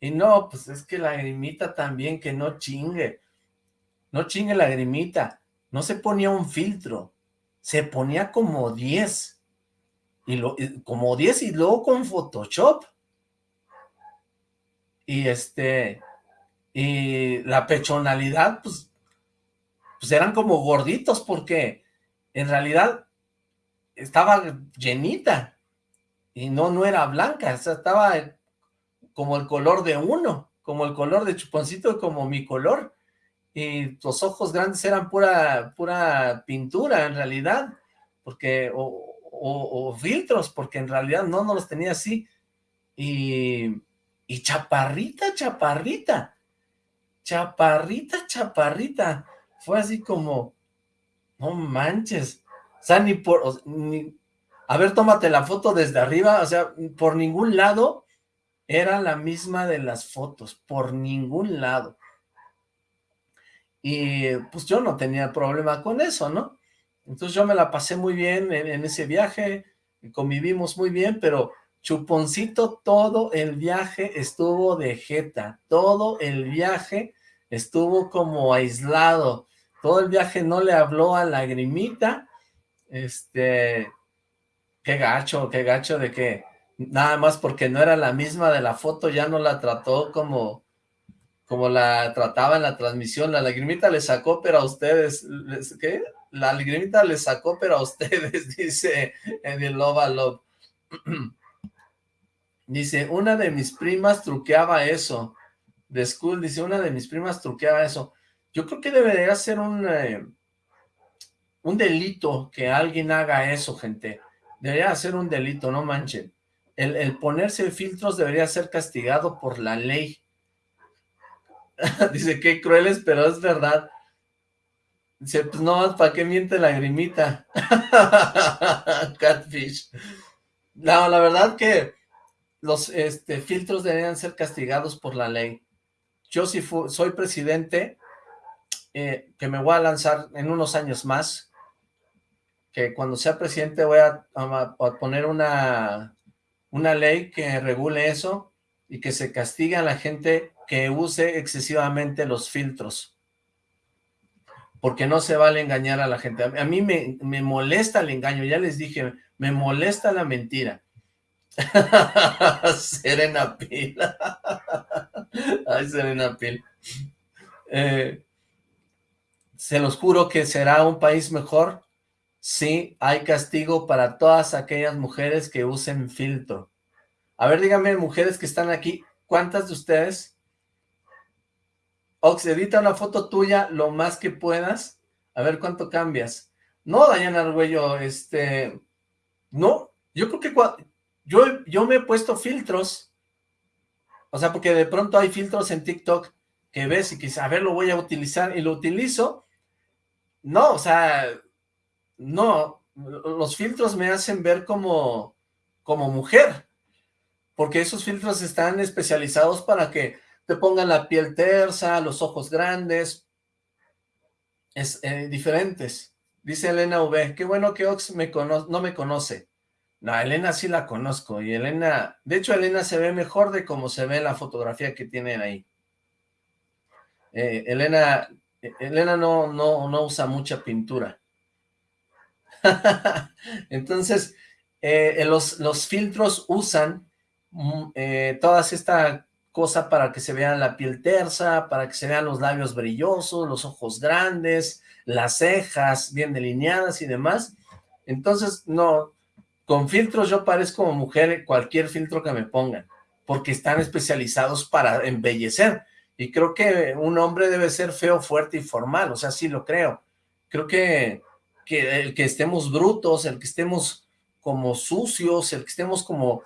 y no, pues es que la lagrimita también, que no chingue, no chingue la lagrimita, no se ponía un filtro, se ponía como 10, y lo, como 10 y luego con Photoshop, y este, y la pechonalidad, pues, pues eran como gorditos, porque en realidad estaba llenita, y no, no era blanca, o sea, estaba como el color de uno, como el color de Chuponcito, como mi color, y los ojos grandes eran pura, pura pintura en realidad, porque, filtros, porque en realidad no, no los tenía así, y, y chaparrita, chaparrita, chaparrita, chaparrita, fue así como, no manches, o sea, ni por... a ver, tómate la foto desde arriba, o sea, por ningún lado era la misma de las fotos, por ningún lado. Y pues yo no tenía problema con eso, ¿no? Entonces yo me la pasé muy bien en, ese viaje, convivimos muy bien, pero Chuponcito todo el viaje estuvo de jeta, todo el viaje estuvo como aislado, todo el viaje no le habló a Lagrimita, este, qué gacho, qué gacho de que nada más porque no era la misma de la foto, ya no la trató como, como la trataba en la transmisión, la lagrimita le sacó, pero a ustedes, ¿qué? La lagrimita le sacó, pero a ustedes, dice en el Love Love. Dice, una de mis primas truqueaba eso. De school, dice, una de mis primas truqueaba eso. Yo creo que debería ser un, eh, un delito que alguien haga eso, gente. Debería ser un delito, no manchen. El, el ponerse filtros debería ser castigado por la ley. dice, qué crueles, pero es verdad. Pues no, ¿para qué miente la grimita? Catfish. No, la verdad que los este, filtros deberían ser castigados por la ley. Yo si soy presidente, eh, que me voy a lanzar en unos años más, que cuando sea presidente voy a poner una, una ley que regule eso y que se castigue a la gente que use excesivamente los filtros. Porque no se vale engañar a la gente. A mí me, me molesta el engaño, ya les dije, me molesta la mentira. Serena Pil. Ay, Serena Pil. Eh, se los juro que será un país mejor si hay castigo para todas aquellas mujeres que usen filtro. A ver, díganme, mujeres que están aquí, ¿cuántas de ustedes? Ox, edita una foto tuya lo más que puedas, a ver cuánto cambias. No, Dayana Argüello, este, no, yo creo que yo, yo me he puesto filtros, o sea, porque de pronto hay filtros en TikTok que ves y que a ver, lo voy a utilizar, y lo utilizo, no, o sea, no, los filtros me hacen ver como, como mujer, porque esos filtros están especializados para que te pongan la piel tersa, los ojos grandes, es eh, diferentes. Dice Elena V, qué bueno que Ox me cono- no me conoce. No, Elena sí la conozco, y Elena, de hecho Elena se ve mejor de cómo se ve la fotografía que tienen ahí. Eh, Elena, Elena no, no, no usa mucha pintura. Entonces, eh, los, los filtros usan mm, eh, todas esta cosa para que se vea la piel tersa, para que se vean los labios brillosos, los ojos grandes, las cejas bien delineadas y demás. Entonces, no, con filtros yo parezco mujer cualquier filtro que me pongan, porque están especializados para embellecer. Y creo que un hombre debe ser feo, fuerte y formal, o sea, sí lo creo. Creo que, que el que estemos brutos, el que estemos como sucios, el que estemos como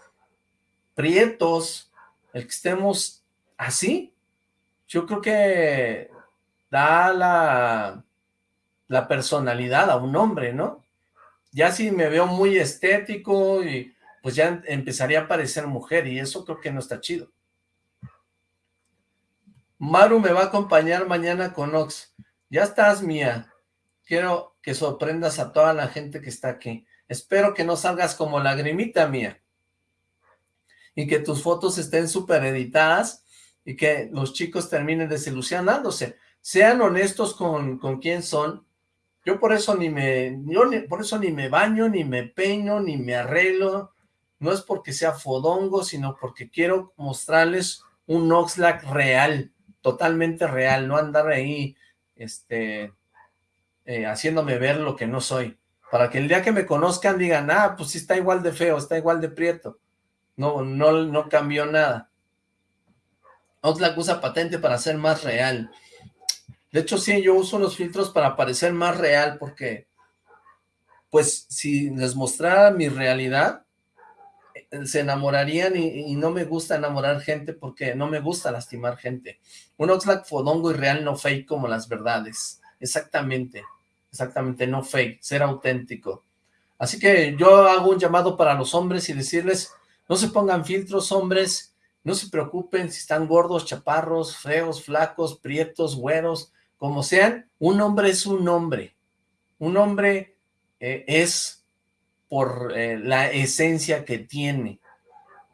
prietos, el que estemos así, yo creo que da la, personalidad a un hombre, ¿no? Ya si me veo muy estético y pues ya empezaría a parecer mujer y eso creo que no está chido. Maru me va a acompañar mañana con Ox. Ya estás, mía. Quiero que sorprendas a toda la gente que está aquí. Espero que no salgas como lagrimita mía. Y que tus fotos estén súper editadas y que los chicos terminen desilusionándose. Sean honestos con, con quién son. Yo por eso ni me, yo por eso ni me baño, ni me peino, ni me arreglo. No es porque sea fodongo, sino porque quiero mostrarles un Oxlack real, totalmente real, no andar ahí, este, eh, haciéndome ver lo que no soy. Para que el día que me conozcan digan, ah, pues sí está igual de feo, está igual de prieto. No, no, no cambió nada. Oxlack usa patente para ser más real. De hecho, sí, yo uso los filtros para parecer más real, porque, pues, si les mostrara mi realidad, eh, se enamorarían y, y no me gusta enamorar gente porque no me gusta lastimar gente. Un Oxlack fodongo y real, no fake como las verdades. Exactamente, exactamente, no fake, ser auténtico. Así que yo hago un llamado para los hombres y decirles, no se pongan filtros, hombres, no se preocupen si están gordos, chaparros, feos, flacos, prietos, güeros, como sean, un hombre es un hombre. Un hombre eh, es por eh, la esencia que tiene,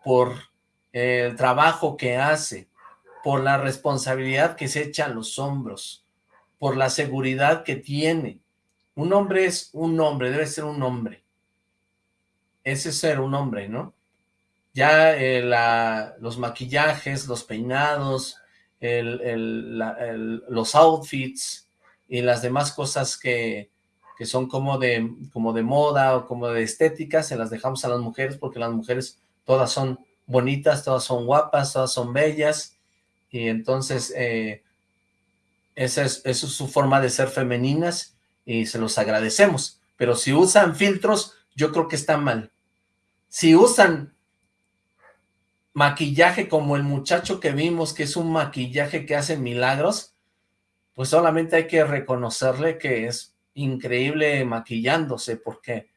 por eh, el trabajo que hace, por la responsabilidad que se echa a los hombros, por la seguridad que tiene. Un hombre es un hombre, debe ser un hombre. Ese es ser un hombre, ¿no? Ya eh, los maquillajes, los peinados, los outfits y las demás cosas que, que son como de, como de moda o como de estética, se las dejamos a las mujeres porque las mujeres todas son bonitas, todas son guapas, todas son bellas y entonces eh, esa es, esa es su forma de ser femeninas y se los agradecemos. Pero si usan filtros, yo creo que está mal. Si usan maquillaje como el muchacho que vimos, que es un maquillaje que hace milagros, pues solamente hay que reconocerle que es increíble maquillándose, porque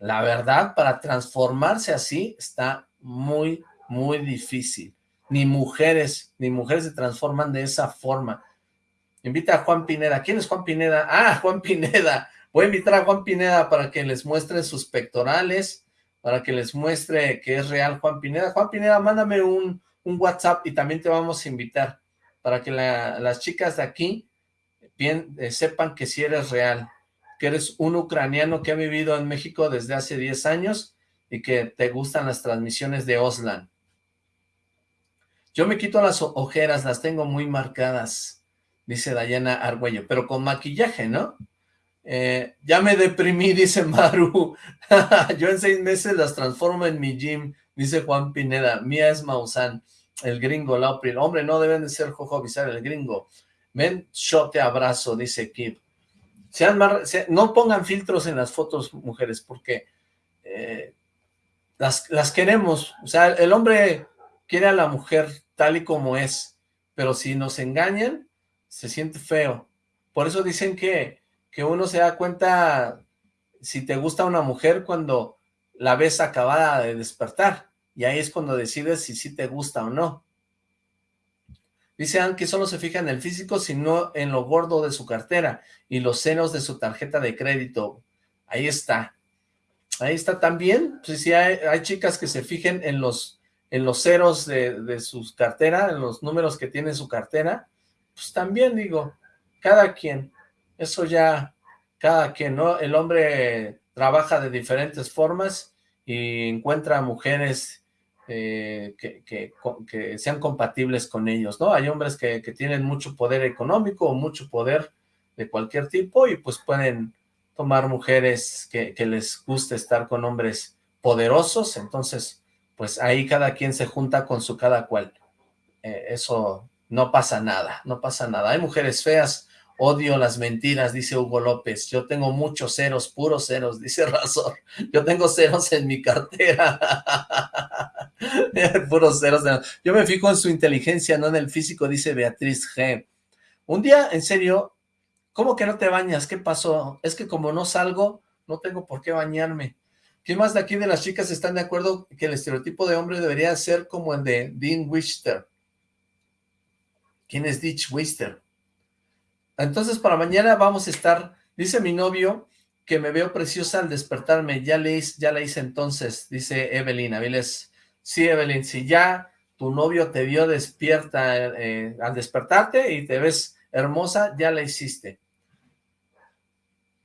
la verdad, para transformarse así, está muy, muy difícil. Ni mujeres, ni mujeres se transforman de esa forma. Invita a Juan Pineda. ¿Quién es Juan Pineda? Ah, Juan Pineda. Voy a invitar a Juan Pineda para que les muestre sus pectorales, para que les muestre que es real Juan Pineda. Juan Pineda, mándame un, un WhatsApp y también te vamos a invitar para que la- las chicas de aquí bien, eh, sepan que si eres real, que eres un ucraniano que ha vivido en México desde hace 10 años y que te gustan las transmisiones de Oslan. Yo me quito las ojeras, las tengo muy marcadas, dice Dayana Argüello, pero con maquillaje, ¿no? Eh, ya me deprimí, dice Maru. Yo en seis meses las transformo en mi gym, dice Juan Pineda. Mía es Maussan, el gringo, Laupri. Hombre, no deben de ser Jojo Bizarre, el gringo. Ven, yo te abrazo, dice Kip. Sean no pongan filtros en las fotos, mujeres, porque eh, las, las queremos. O sea, el hombre quiere a la mujer tal y como es, pero si nos engañan, se siente feo. Por eso dicen que, que uno se da cuenta si te gusta una mujer cuando la ves acabada de despertar, y ahí es cuando decides si sí te gusta o no. Dice Ann que solo se fija en el físico, sino en lo gordo de su cartera y los senos de su tarjeta de crédito. Ahí está. Ahí está también. Pues sí, hay, chicas que se fijen en los, en los ceros de, de sus carteras, en los números que tiene su cartera. Pues también digo, cada quien. Eso ya, cada quien, ¿no? El hombre trabaja de diferentes formas y encuentra mujeres eh, que, que, sean compatibles con ellos, ¿no? Hay hombres que, que tienen mucho poder económico o mucho poder de cualquier tipo y pues pueden tomar mujeres que, que les guste estar con hombres poderosos, entonces pues ahí cada quien se junta con su cada cual. Eh, eso no pasa nada, no pasa nada. Hay mujeres feas, odio las mentiras, dice Hugo López. Yo tengo muchos ceros, puros ceros, dice Razor. Yo tengo ceros en mi cartera. puros ceros. Yo me fijo en su inteligencia, no en el físico, dice Beatriz G. Un día, en serio, ¿cómo que no te bañas? ¿Qué pasó? Es que como no salgo, no tengo por qué bañarme. ¿Quién más de aquí de las chicas están de acuerdo que el estereotipo de hombre debería ser como el de Dean Wister? ¿Quién es Ditch Wister? Entonces para mañana vamos a estar, dice mi novio que me veo preciosa al despertarme, ya le hice, ya la hice entonces, dice Evelyn Aviles. Sí, Evelyn, si ya tu novio te vio despierta eh, al despertarte y te ves hermosa, ya la hiciste.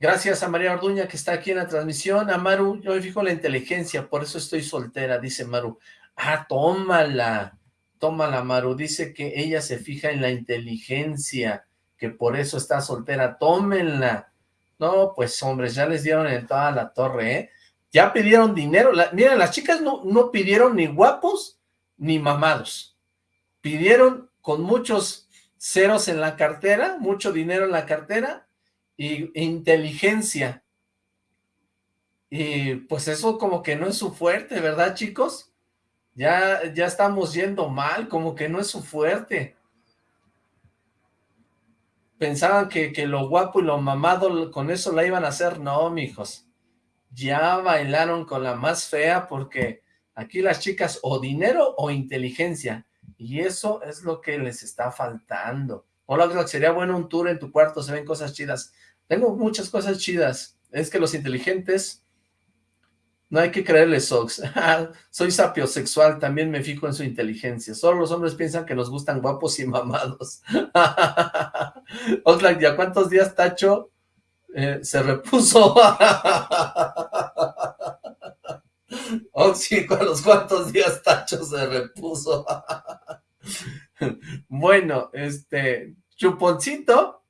Gracias a María Orduña que está aquí en la transmisión. A Maru, yo me fijo la inteligencia, por eso estoy soltera, dice Maru. Ah, tómala, tómala Maru, dice que ella se fija en la inteligencia, que por eso está soltera, tómenla. No, pues hombres, ya les dieron en toda la torre, ¿eh? Ya pidieron dinero, la, miren, las chicas no, no pidieron ni guapos ni mamados, pidieron con muchos ceros en la cartera, mucho dinero en la cartera, y inteligencia. Y pues eso como que no es su fuerte, ¿verdad, chicos? Ya, ya estamos yendo mal, como que no es su fuerte. Pensaban que, que lo guapo y lo mamado con eso la iban a hacer. No, mijos. Ya bailaron con la más fea porque aquí las chicas o dinero o inteligencia. Y eso es lo que les está faltando. Hola, sería bueno un tour en tu cuarto, se ven cosas chidas. Tengo muchas cosas chidas. Es que los inteligentes No hay que creerle, Sox. Soy sapiosexual, también me fijo en su inteligencia. Solo los hombres piensan que nos gustan guapos y mamados. Oxlack, ¿ya cuántos días Tacho eh, se repuso? Oxy, ¿a los cuántos días Tacho se repuso? bueno, este, Chuponcito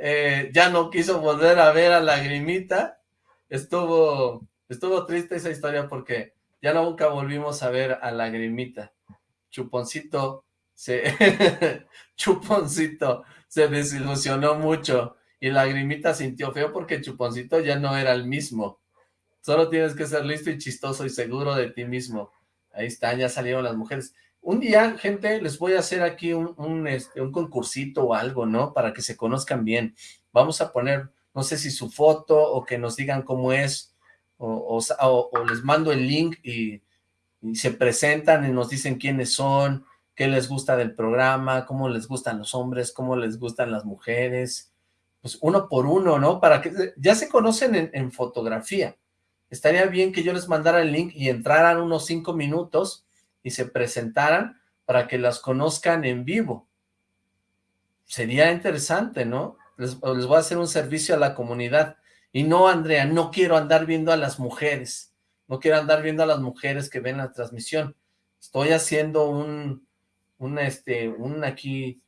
eh, ya no quiso volver a ver a Lagrimita. Estuvo Estuvo triste esa historia porque ya nunca volvimos a ver a Lagrimita. Chuponcito se... Chuponcito se desilusionó mucho y Lagrimita sintió feo porque Chuponcito ya no era el mismo. Solo tienes que ser listo y chistoso y seguro de ti mismo. Ahí están, ya salieron las mujeres. Un día, gente, les voy a hacer aquí un, este, un concursito o algo, ¿no? Para que se conozcan bien. Vamos a poner, no sé si su foto o que nos digan cómo es, o, les mando el link y, se presentan y nos dicen quiénes son, qué les gusta del programa, cómo les gustan los hombres, cómo les gustan las mujeres, pues uno por uno, ¿no? Para que ya se conocen en, en fotografía. Estaría bien que yo les mandara el link y entraran unos cinco minutos y se presentaran para que las conozcan en vivo. Sería interesante, ¿no? Les, les voy a hacer un servicio a la comunidad. Y no, Andrea, no quiero andar viendo a las mujeres, no quiero andar viendo a las mujeres que ven la transmisión. Estoy haciendo un, un este, un aquí,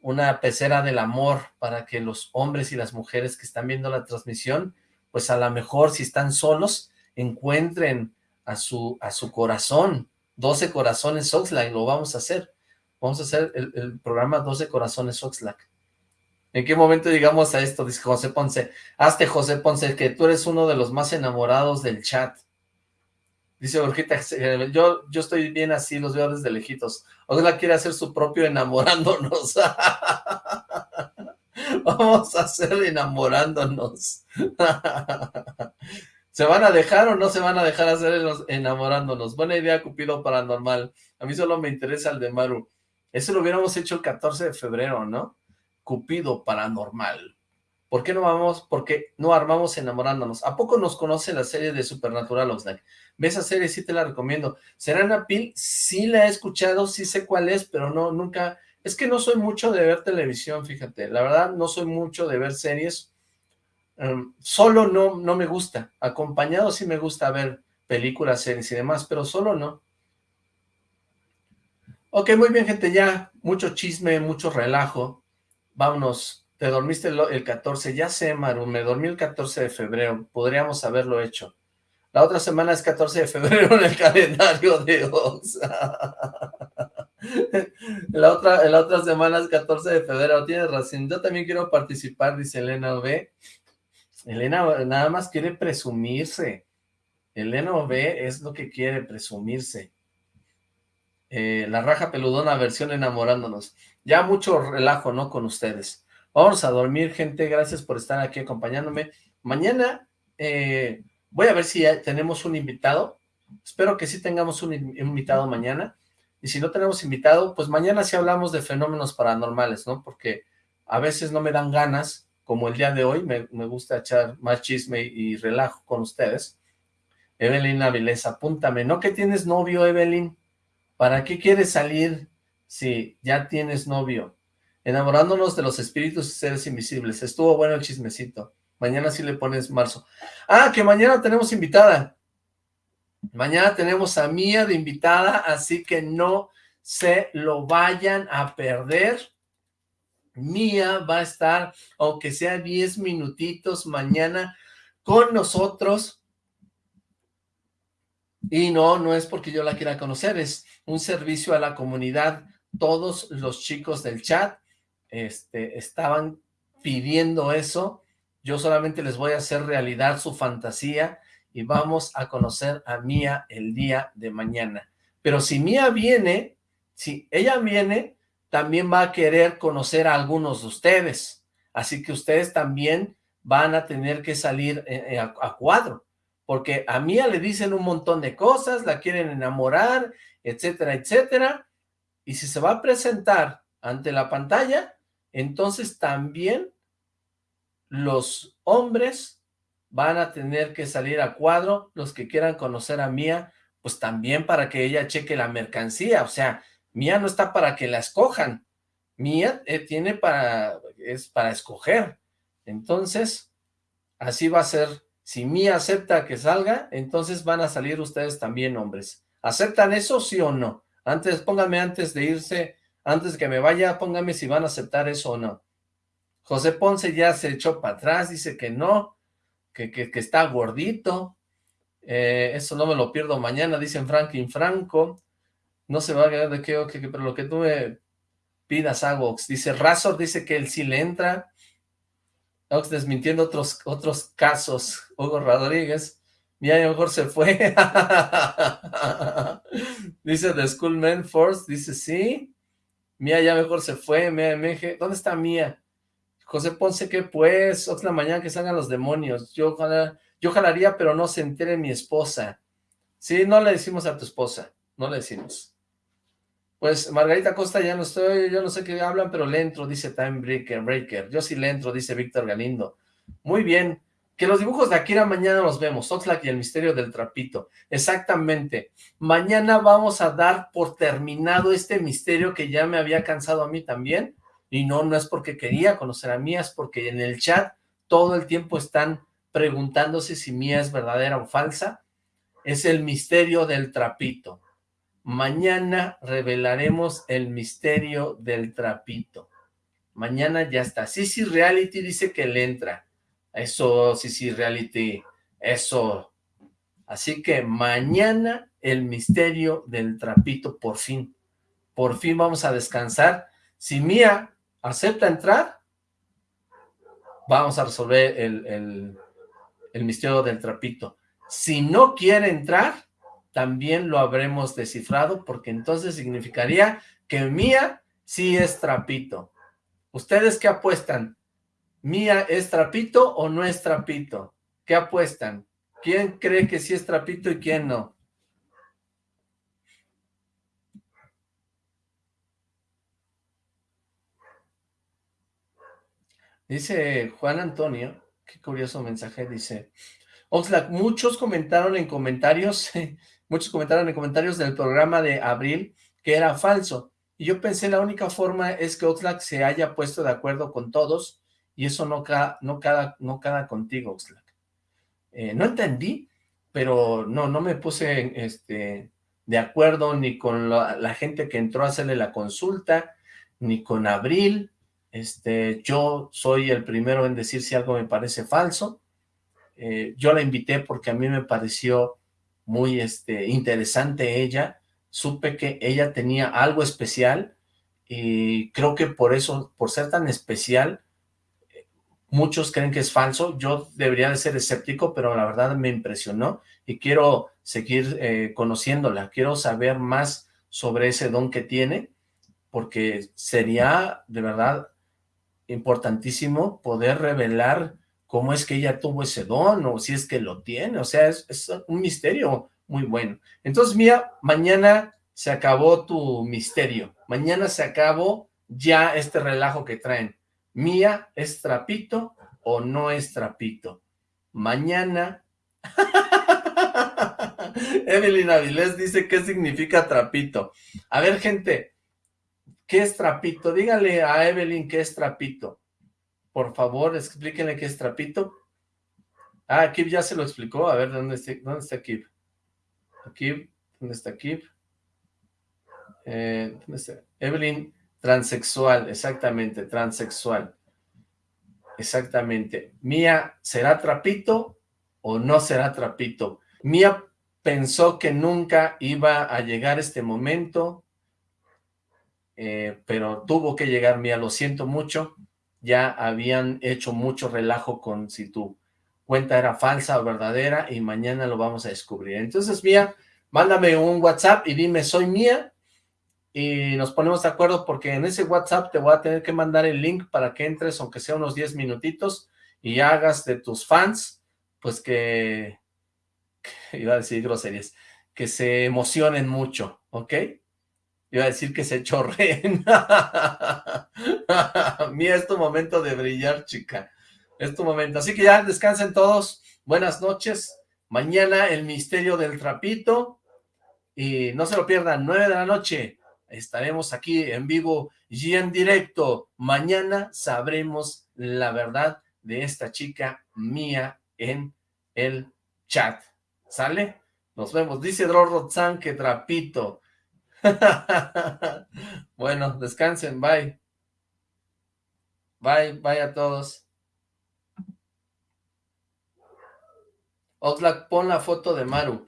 una pecera del amor para que los hombres y las mujeres que están viendo la transmisión, pues a lo mejor si están solos, encuentren a su, a su corazón, 12 corazones Oxlack, lo vamos a hacer. Vamos a hacer el, el programa 12 corazones Oxlack. ¿En qué momento llegamos a esto? Dice José Ponce. Hazte, José Ponce, que tú eres uno de los más enamorados del chat. Dice Borjita, yo, yo estoy bien así, los veo desde lejitos. Ojalá quiere hacer su propio enamorándonos. Vamos a hacer enamorándonos. ¿Se van a dejar o no se van a dejar hacer enamorándonos? Buena idea, Cupido Paranormal. A mí solo me interesa el de Maru. Eso lo hubiéramos hecho el 14 de febrero, ¿no? Cupido Paranormal. ¿Por qué no vamos? Porque no armamos enamorándonos. ¿A poco nos conoce la serie de Supernatural Oxlack? ¿Ves esa serie? Sí te la recomiendo. Serena Pil, sí la he escuchado, sí sé cuál es, pero no, nunca... Es que no soy mucho de ver televisión, fíjate. La verdad, no soy mucho de ver series. Um, solo no, no me gusta. Acompañado sí me gusta ver películas, series y demás, pero solo no. Ok, muy bien, gente, ya mucho chisme, mucho relajo vámonos, te dormiste el, 14, ya sé, Maru, me dormí el 14 de febrero, podríamos haberlo hecho. La otra semana es 14 de febrero en el calendario de Ox. la, otra, la otra semana es 14 de febrero, tienes razón, yo también quiero participar, dice Elena V. Elena nada más quiere presumirse. Elena V es lo que quiere, presumirse. Eh, la raja peludona versión enamorándonos. Ya mucho relajo, ¿no? Con ustedes. Vamos a dormir, gente. Gracias por estar aquí acompañándome. Mañana eh, voy a ver si tenemos un invitado. Espero que sí tengamos un invitado mañana. Y si no tenemos invitado, pues mañana sí hablamos de fenómenos paranormales, ¿no? Porque a veces no me dan ganas, como el día de hoy, me, gusta echar más chisme y relajo con ustedes. Evelyn Avilés, apúntame. ¿No que tienes novio, Evelyn? ¿Para qué quieres salir si ya tienes novio? Enamorándonos de los espíritus y seres invisibles. Estuvo bueno el chismecito. Mañana sí le pones marzo. Ah, que mañana tenemos invitada. Mañana tenemos a Mía de invitada, así que no se lo vayan a perder. Mía va a estar, aunque sea 10 minutitos mañana, con nosotros. Y no, no es porque yo la quiera conocer, es un servicio a la comunidad. Todos los chicos del chat este, estaban pidiendo eso. Yo solamente les voy a hacer realidad su fantasía y vamos a conocer a Mía el día de mañana. Pero si Mía viene, si ella viene, también va a querer conocer a algunos de ustedes. Así que ustedes también van a tener que salir eh, eh, a, cuadro. Porque a Mía le dicen un montón de cosas, la quieren enamorar etcétera, etcétera. Y si se va a presentar ante la pantalla, entonces también los hombres van a tener que salir a cuadro, los que quieran conocer a Mía, pues también para que ella cheque la mercancía, o sea, Mía no está para que la escojan, Mía eh, tiene para, es para escoger, entonces, así va a ser, si Mía acepta que salga, entonces van a salir ustedes también, hombres, ¿aceptan eso, sí o no? Antes, pónganme antes de irse, antes de que me vaya, pónganme si van a aceptar eso o no. José Ponce ya se echó para atrás, dice que no, que, que, que está gordito, eh, eso no me lo pierdo mañana, dicen Franklin Franco, no se va a quedar de qué, pero lo que tú me pidas hago, dice Razor, dice que él sí le entra, Ox desmintiendo otros, otros casos, Hugo Rodríguez, ya mejor se fue, dice The Schoolman Force, dice sí, Mía ya mejor se fue, Mía MG, ¿dónde está Mía? José Ponce, ¿qué pues? Otra mañana que salgan los demonios. Yo, yo jalaría, pero no se entere mi esposa. Sí, no le decimos a tu esposa. No le decimos. Pues Margarita Costa, ya no estoy, yo no sé qué hablan, pero le entro, dice Time Breaker. Breaker. Yo sí le entro, dice Víctor Galindo. Muy bien. Que los dibujos de Akira mañana los vemos. Oxlack y el misterio del trapito. Exactamente. Mañana vamos a dar por terminado este misterio que ya me había cansado a mí también y no, no es porque quería conocer a Mía, es porque en el chat todo el tiempo están preguntándose si Mía es verdadera o falsa. Es el misterio del trapito. Mañana revelaremos el misterio del trapito. Mañana ya está. Sisi Reality dice que le entra. Eso, Sisi Reality, eso. Así que mañana el misterio del trapito, por fin. Por fin vamos a descansar. Si Mía acepta entrar, vamos a resolver el, el, el, misterio del trapito. Si no quiere entrar, también lo habremos descifrado, porque entonces significaría que Mía sí es trapito. ¿Ustedes qué apuestan? ¿Mía es trapito o no es trapito? ¿Qué apuestan? ¿Quién cree que sí es trapito y quién no? Dice Juan Antonio, qué curioso mensaje, dice, Oxlack, muchos comentaron en comentarios, muchos comentaron en comentarios del programa de abril que era falso, y yo pensé la única forma es que Oxlack se haya puesto de acuerdo con todos, y eso no cada, no cada, no cada contigo, Oxlack. Eh, no entendí, pero no, no me puse este, de acuerdo ni con la, gente que entró a hacerle la consulta, ni con Abril, este, yo soy el primero en decir si algo me parece falso. Eh, yo la invité porque a mí me pareció muy este, interesante ella. Supe que ella tenía algo especial y creo que por eso, por ser tan especial, muchos creen que es falso. Yo debería de ser escéptico, pero la verdad me impresionó y quiero seguir eh, conociéndola. Quiero saber más sobre ese don que tiene porque sería de verdad importantísimo poder revelar cómo es que ella tuvo ese don o si es que lo tiene, o sea, es, es un misterio muy bueno. Entonces, Mía, mañana se acabó tu misterio, mañana se acabó ya este relajo que traen. Mía, ¿es trapito o no es trapito? Mañana... Evelyn Avilés dice qué significa trapito. A ver, gente, ¿Qué es trapito? Dígale a Evelyn qué es trapito. Por favor, explíquenle qué es trapito. Ah, Kip ya se lo explicó. A ver, ¿dónde está, dónde está Kip? ¿dónde está Kip? Eh, ¿dónde está? Evelyn, transexual, exactamente, transexual. Exactamente. Mía, ¿será trapito o no será trapito? Mía pensó que nunca iba a llegar este momento, eh, pero tuvo que llegar, Mía, lo siento mucho, ya habían hecho mucho relajo con si tu cuenta era falsa o verdadera y mañana lo vamos a descubrir. Entonces, Mía, mándame un WhatsApp y dime, soy Mía, y nos ponemos de acuerdo porque en ese WhatsApp te voy a tener que mandar el link para que entres, aunque sea unos 10 minutitos, y hagas de tus fans, pues que, iba a decir groserías, que se emocionen mucho, ¿ok? Iba a decir que se chorreen. Mira, es tu momento de brillar, chica. Es tu momento. Así que ya descansen todos. buenas noches. Mañana el misterio del trapito. Y no se lo pierdan, 9 de la noche. Estaremos aquí en vivo y en directo. Mañana sabremos la verdad de esta chica mía en el chat. ¿Sale? Nos vemos. Dice Drorrotzan que trapito. bueno, descansen. Bye. Bye, bye a todos. Oxlack, pon la foto de Maru.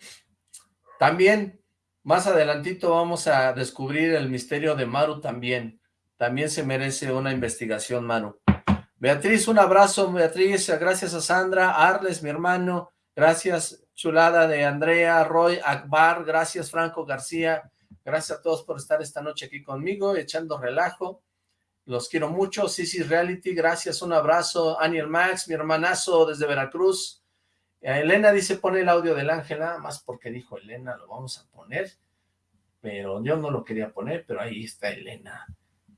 También, más adelantito vamos a descubrir el misterio de Maru también. También se merece una investigación, Maru. Beatriz, un abrazo, Beatriz. Gracias a Sandra. Arles, mi hermano. Gracias, chulada de Andrea, Roy, Akbar. Gracias, Franco García. Gracias a todos por estar esta noche aquí conmigo, echando relajo. Los quiero mucho. Sisi Reality, gracias, un abrazo. Aniel Max, mi hermanazo desde Veracruz. Elena dice, pone el audio del ángel, nada más porque dijo Elena, lo vamos a poner. Pero yo no lo quería poner, pero ahí está Elena.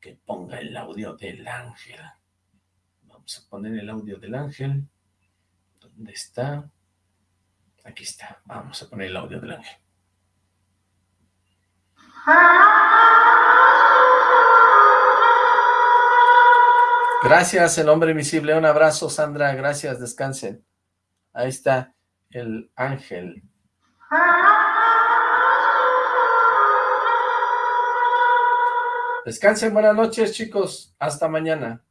Que ponga el audio del ángel. Vamos a poner el audio del ángel. ¿Dónde está? Aquí está. Vamos a poner el audio del ángel. Gracias, el hombre invisible. Un abrazo, Sandra. Gracias, descansen. Ahí está el ángel. Descansen, buenas noches, chicos. Hasta mañana.